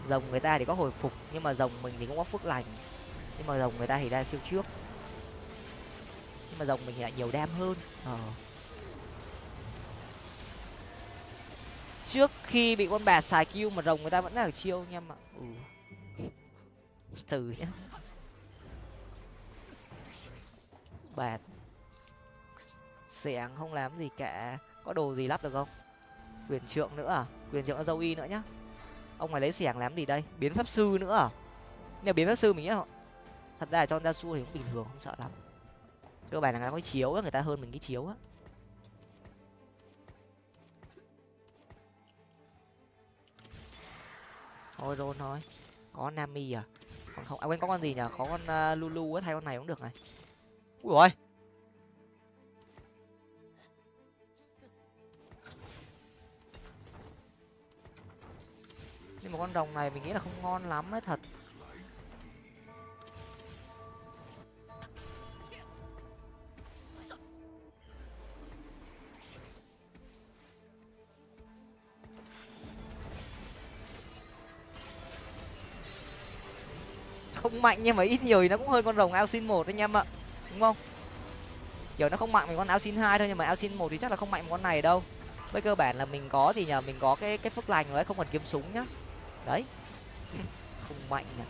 rồng người ta thì có hồi phục, nhưng mà rồng mình thì cũng có phước lành. Nhưng mà rồng người ta thì ra siêu trước nhưng mà rồng mình lại nhiều đam hơn. Ờ. Trước khi bị con bà xài kêu mà rồng người ta vẫn là chiêu nha mà ừ. từ nhá. Bạt xẻng không làm gì cả. Có đồ gì lắp được không? Quyền trượng nữa à? Quyền trượng dâu y nữa nhá. Ông này lấy xẻng làm gì đây? Biến pháp sư nữa à? Nếu biến pháp sư mình nghĩ thật ra là cho ra xua thì cũng bình thường không sợ lắm cơ bản là người ta có chiếu người ta hơn mình cái chiếu á. Thôi rôn thôi có nami à? Còn không à quên có con gì nhở có con uh, lulu á thay con này cũng được này. Ui rồi nhưng mà con rồng này mình nghĩ là không ngon lắm ấy thật. Không mạnh nhưng mà ít nhiều thì nó cũng hơn con rồng ao xin một anh em ạ đúng không? Kiểu nó không mạnh mình con ao xin hai thôi nhưng mà ao xin một thì chắc là không mạnh con này đâu. Với cơ bản là mình có thì nhờ, mình có cái cái phước lành rồi không cần kiếm súng nhá. Đấy. [LAUGHS] Không mạnh nhỉ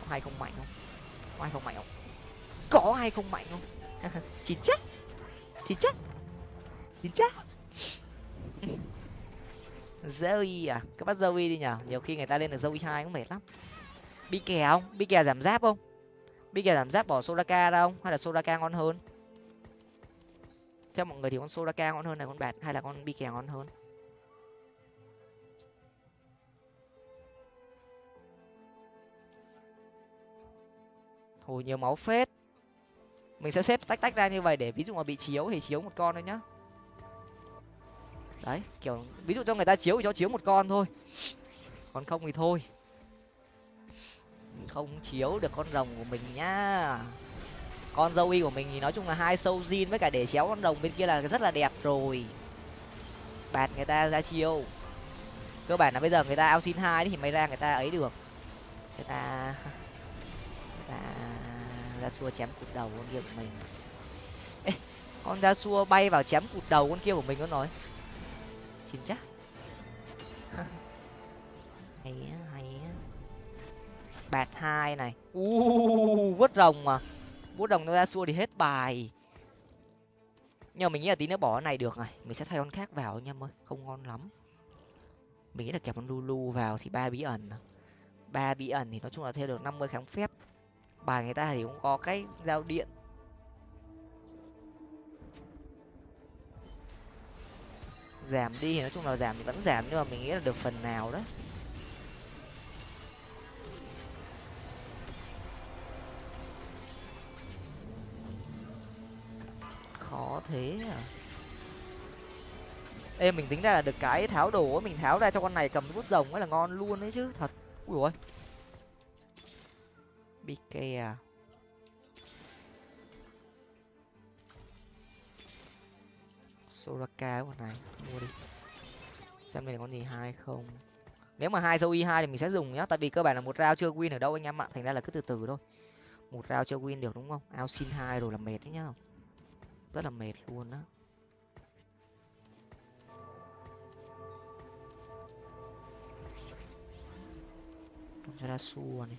có hay không mạnh không? Có hay không mạnh không? Có hay không mạnh không? [LAUGHS] Chín chắc. Chín chắc. Chín chắc. [LAUGHS] Zoe à các bác Zoe đi nhở nhiều khi người ta lên được Zoe hai cũng mệt lắm bi kè không? Bi kè giảm giáp không? Bi kè giảm giáp bỏ Soraka ra không? Hay là Soraka ngon hơn? Theo mọi người thì con Soraka ngon hơn là con bạt, hay là con bi kè ngon hơn? Hồi nhiều máu phết. Mình sẽ xếp tách tách ra như vậy để ví dụ mà bị chiếu thì chiếu một con thôi nhá. Đấy, kiểu ví dụ cho người ta chiếu thì cho chiếu một con thôi. Còn không thì thôi không chiếu được con rồng của mình nhá. Con dâu y của mình thì nói chung là hai sâu zin với cả để chéo con rồng bên kia là rất là đẹp rồi. Bạt người ta ra chiêu. Cơ bản là bây giờ người ta ao xin hai thì mày ra người ta ấy được. Người ta người ta ra xua chém cụt đầu con kia của mình. Ê, con ra xua bay vào chém cụt đầu con kia của mình nó nói. Xin chắc. [LAUGHS] Hay hay bạt hai này. U vớt rồng mà. Vớt rồng nó ra xua thì hết bài. Nhưng mà mình nghĩ là tí nữa bỏ cái này được này mình sẽ thay con khác vào anh em ơi. Không ngon lắm. Mình nghĩ là kẹp con lulu vào thì ba bí ẩn. Ba bí ẩn thì nói chung là theo được năm mươi kháng phép. Bài người ta thì cũng có cái giao điện. Giảm đi thì nói chung là giảm thì vẫn giảm nhưng mà mình nghĩ là được phần nào đó khó thế à ê, mình tính ra là được cái tháo đồ mình tháo ra cho con này cầm bút rồng ấy là ngon luôn đấy chứ, thật. Ui ôi. Bị kè à? soraka con này, mua đi. Xem này có gì, hai không. Nếu mà hai dâu y hai thì mình sẽ dùng nhá, tại vì cơ bản là một rau chưa win ở đâu anh em ạ, thành ra là cứ từ từ thôi. Một rau chưa win được đúng không? Ao xin hai rồi là mệt đấy nhá rất là mệt luôn á. Cho ra xua này.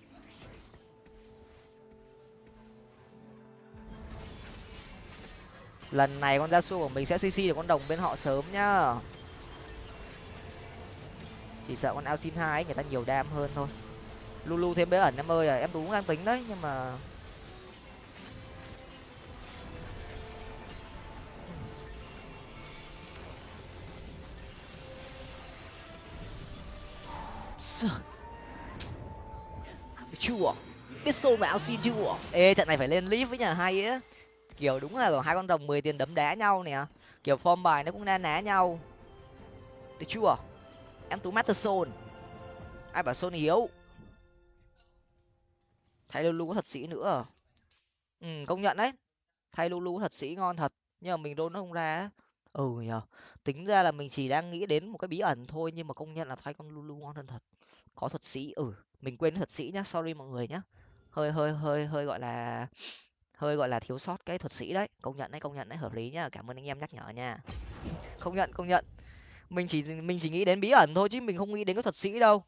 Lần này con ra su của mình sẽ cc được con đồng bên họ sớm nhá. Chỉ sợ con ao xin hai người ta nhiều đam hơn thôi. Lulu thêm bế ẩn em ơi à em tú cũng đang tính đấy, nhưng mà À, chua biết xô mà áo xin chưa ê, trận này phải lên clip với nhà hay á. Kiểu đúng là hai con rồng mười tiền đấm đá nhau nè. Kiểu form bài nó cũng na ná nhau. Được chưa? Em tú master soul ai bảo soul yếu? Thay lulu có thật sĩ nữa. Ừ công nhận đấy. Thay lulu thật sĩ ngon thật. Nhưng mà mình đôn nó không ra ừ nhờ tính ra là mình chỉ đang nghĩ đến một cái bí ẩn thôi, nhưng mà công nhận là thay con lulu ngon hơn thật. Có thuật sĩ ừ mình quên thuật sĩ nhá, sorry mọi người nhá. Hơi hơi hơi hơi gọi là, hơi gọi là thiếu sót cái thuật sĩ đấy. Công nhận đấy, công nhận đấy, hợp lý nhá. Cảm ơn anh em nhắc nhở nha. Công nhận công nhận. Mình chỉ mình chỉ nghĩ đến bí ẩn thôi chứ mình không nghĩ đến cái thuật sĩ đâu.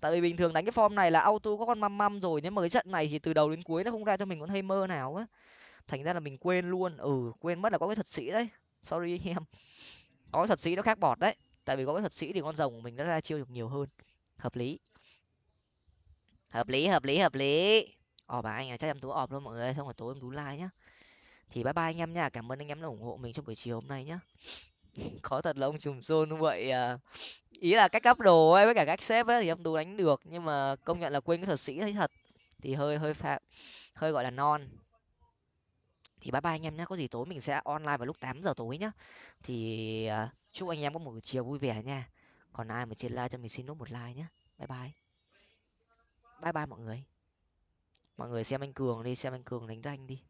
Tại vì bình thường đánh cái form này là auto có con măm măm rồi nhưng mà cái trận này thì từ đầu đến cuối nó không ra cho mình con hay mơ nào á. Thành ra là mình quên luôn. Ừ quên mất là có cái thuật sĩ đấy sorry anh [LAUGHS] em. Có cái thuật sĩ nó khác bọt đấy, tại vì có cái thuật sĩ thì con rồng của mình nó ra chiêu được nhiều hơn. Hợp lý. Hợp lý hợp lý hợp lý. Ò bà anh à chắc em tú ọp luôn mọi người, xong rồi tối em tú like nhá. Thì bye bye anh em nha cảm ơn anh em đã ủng hộ mình trong buổi chiều hôm nay nhá. [LAUGHS] Khó thật là ông trùm xôn vậy à. Ý là cách cấp đồ ấy, với cả cách xếp ấy thì em tú đánh được, nhưng mà công nhận là quên cái thuật sĩ thấy thật. Thì hơi hơi phạm, hơi gọi là non thì bye bye anh em nhé có gì tối mình sẽ online vào lúc tám giờ tối nhá. Thì uh, chúc anh em có một buổi chiều vui vẻ nha. Còn ai mà trên like cho mình xin nốt một like nhé bye bye. Bye bye mọi người. Mọi người xem anh cường đi xem anh cường đánh ranh đi.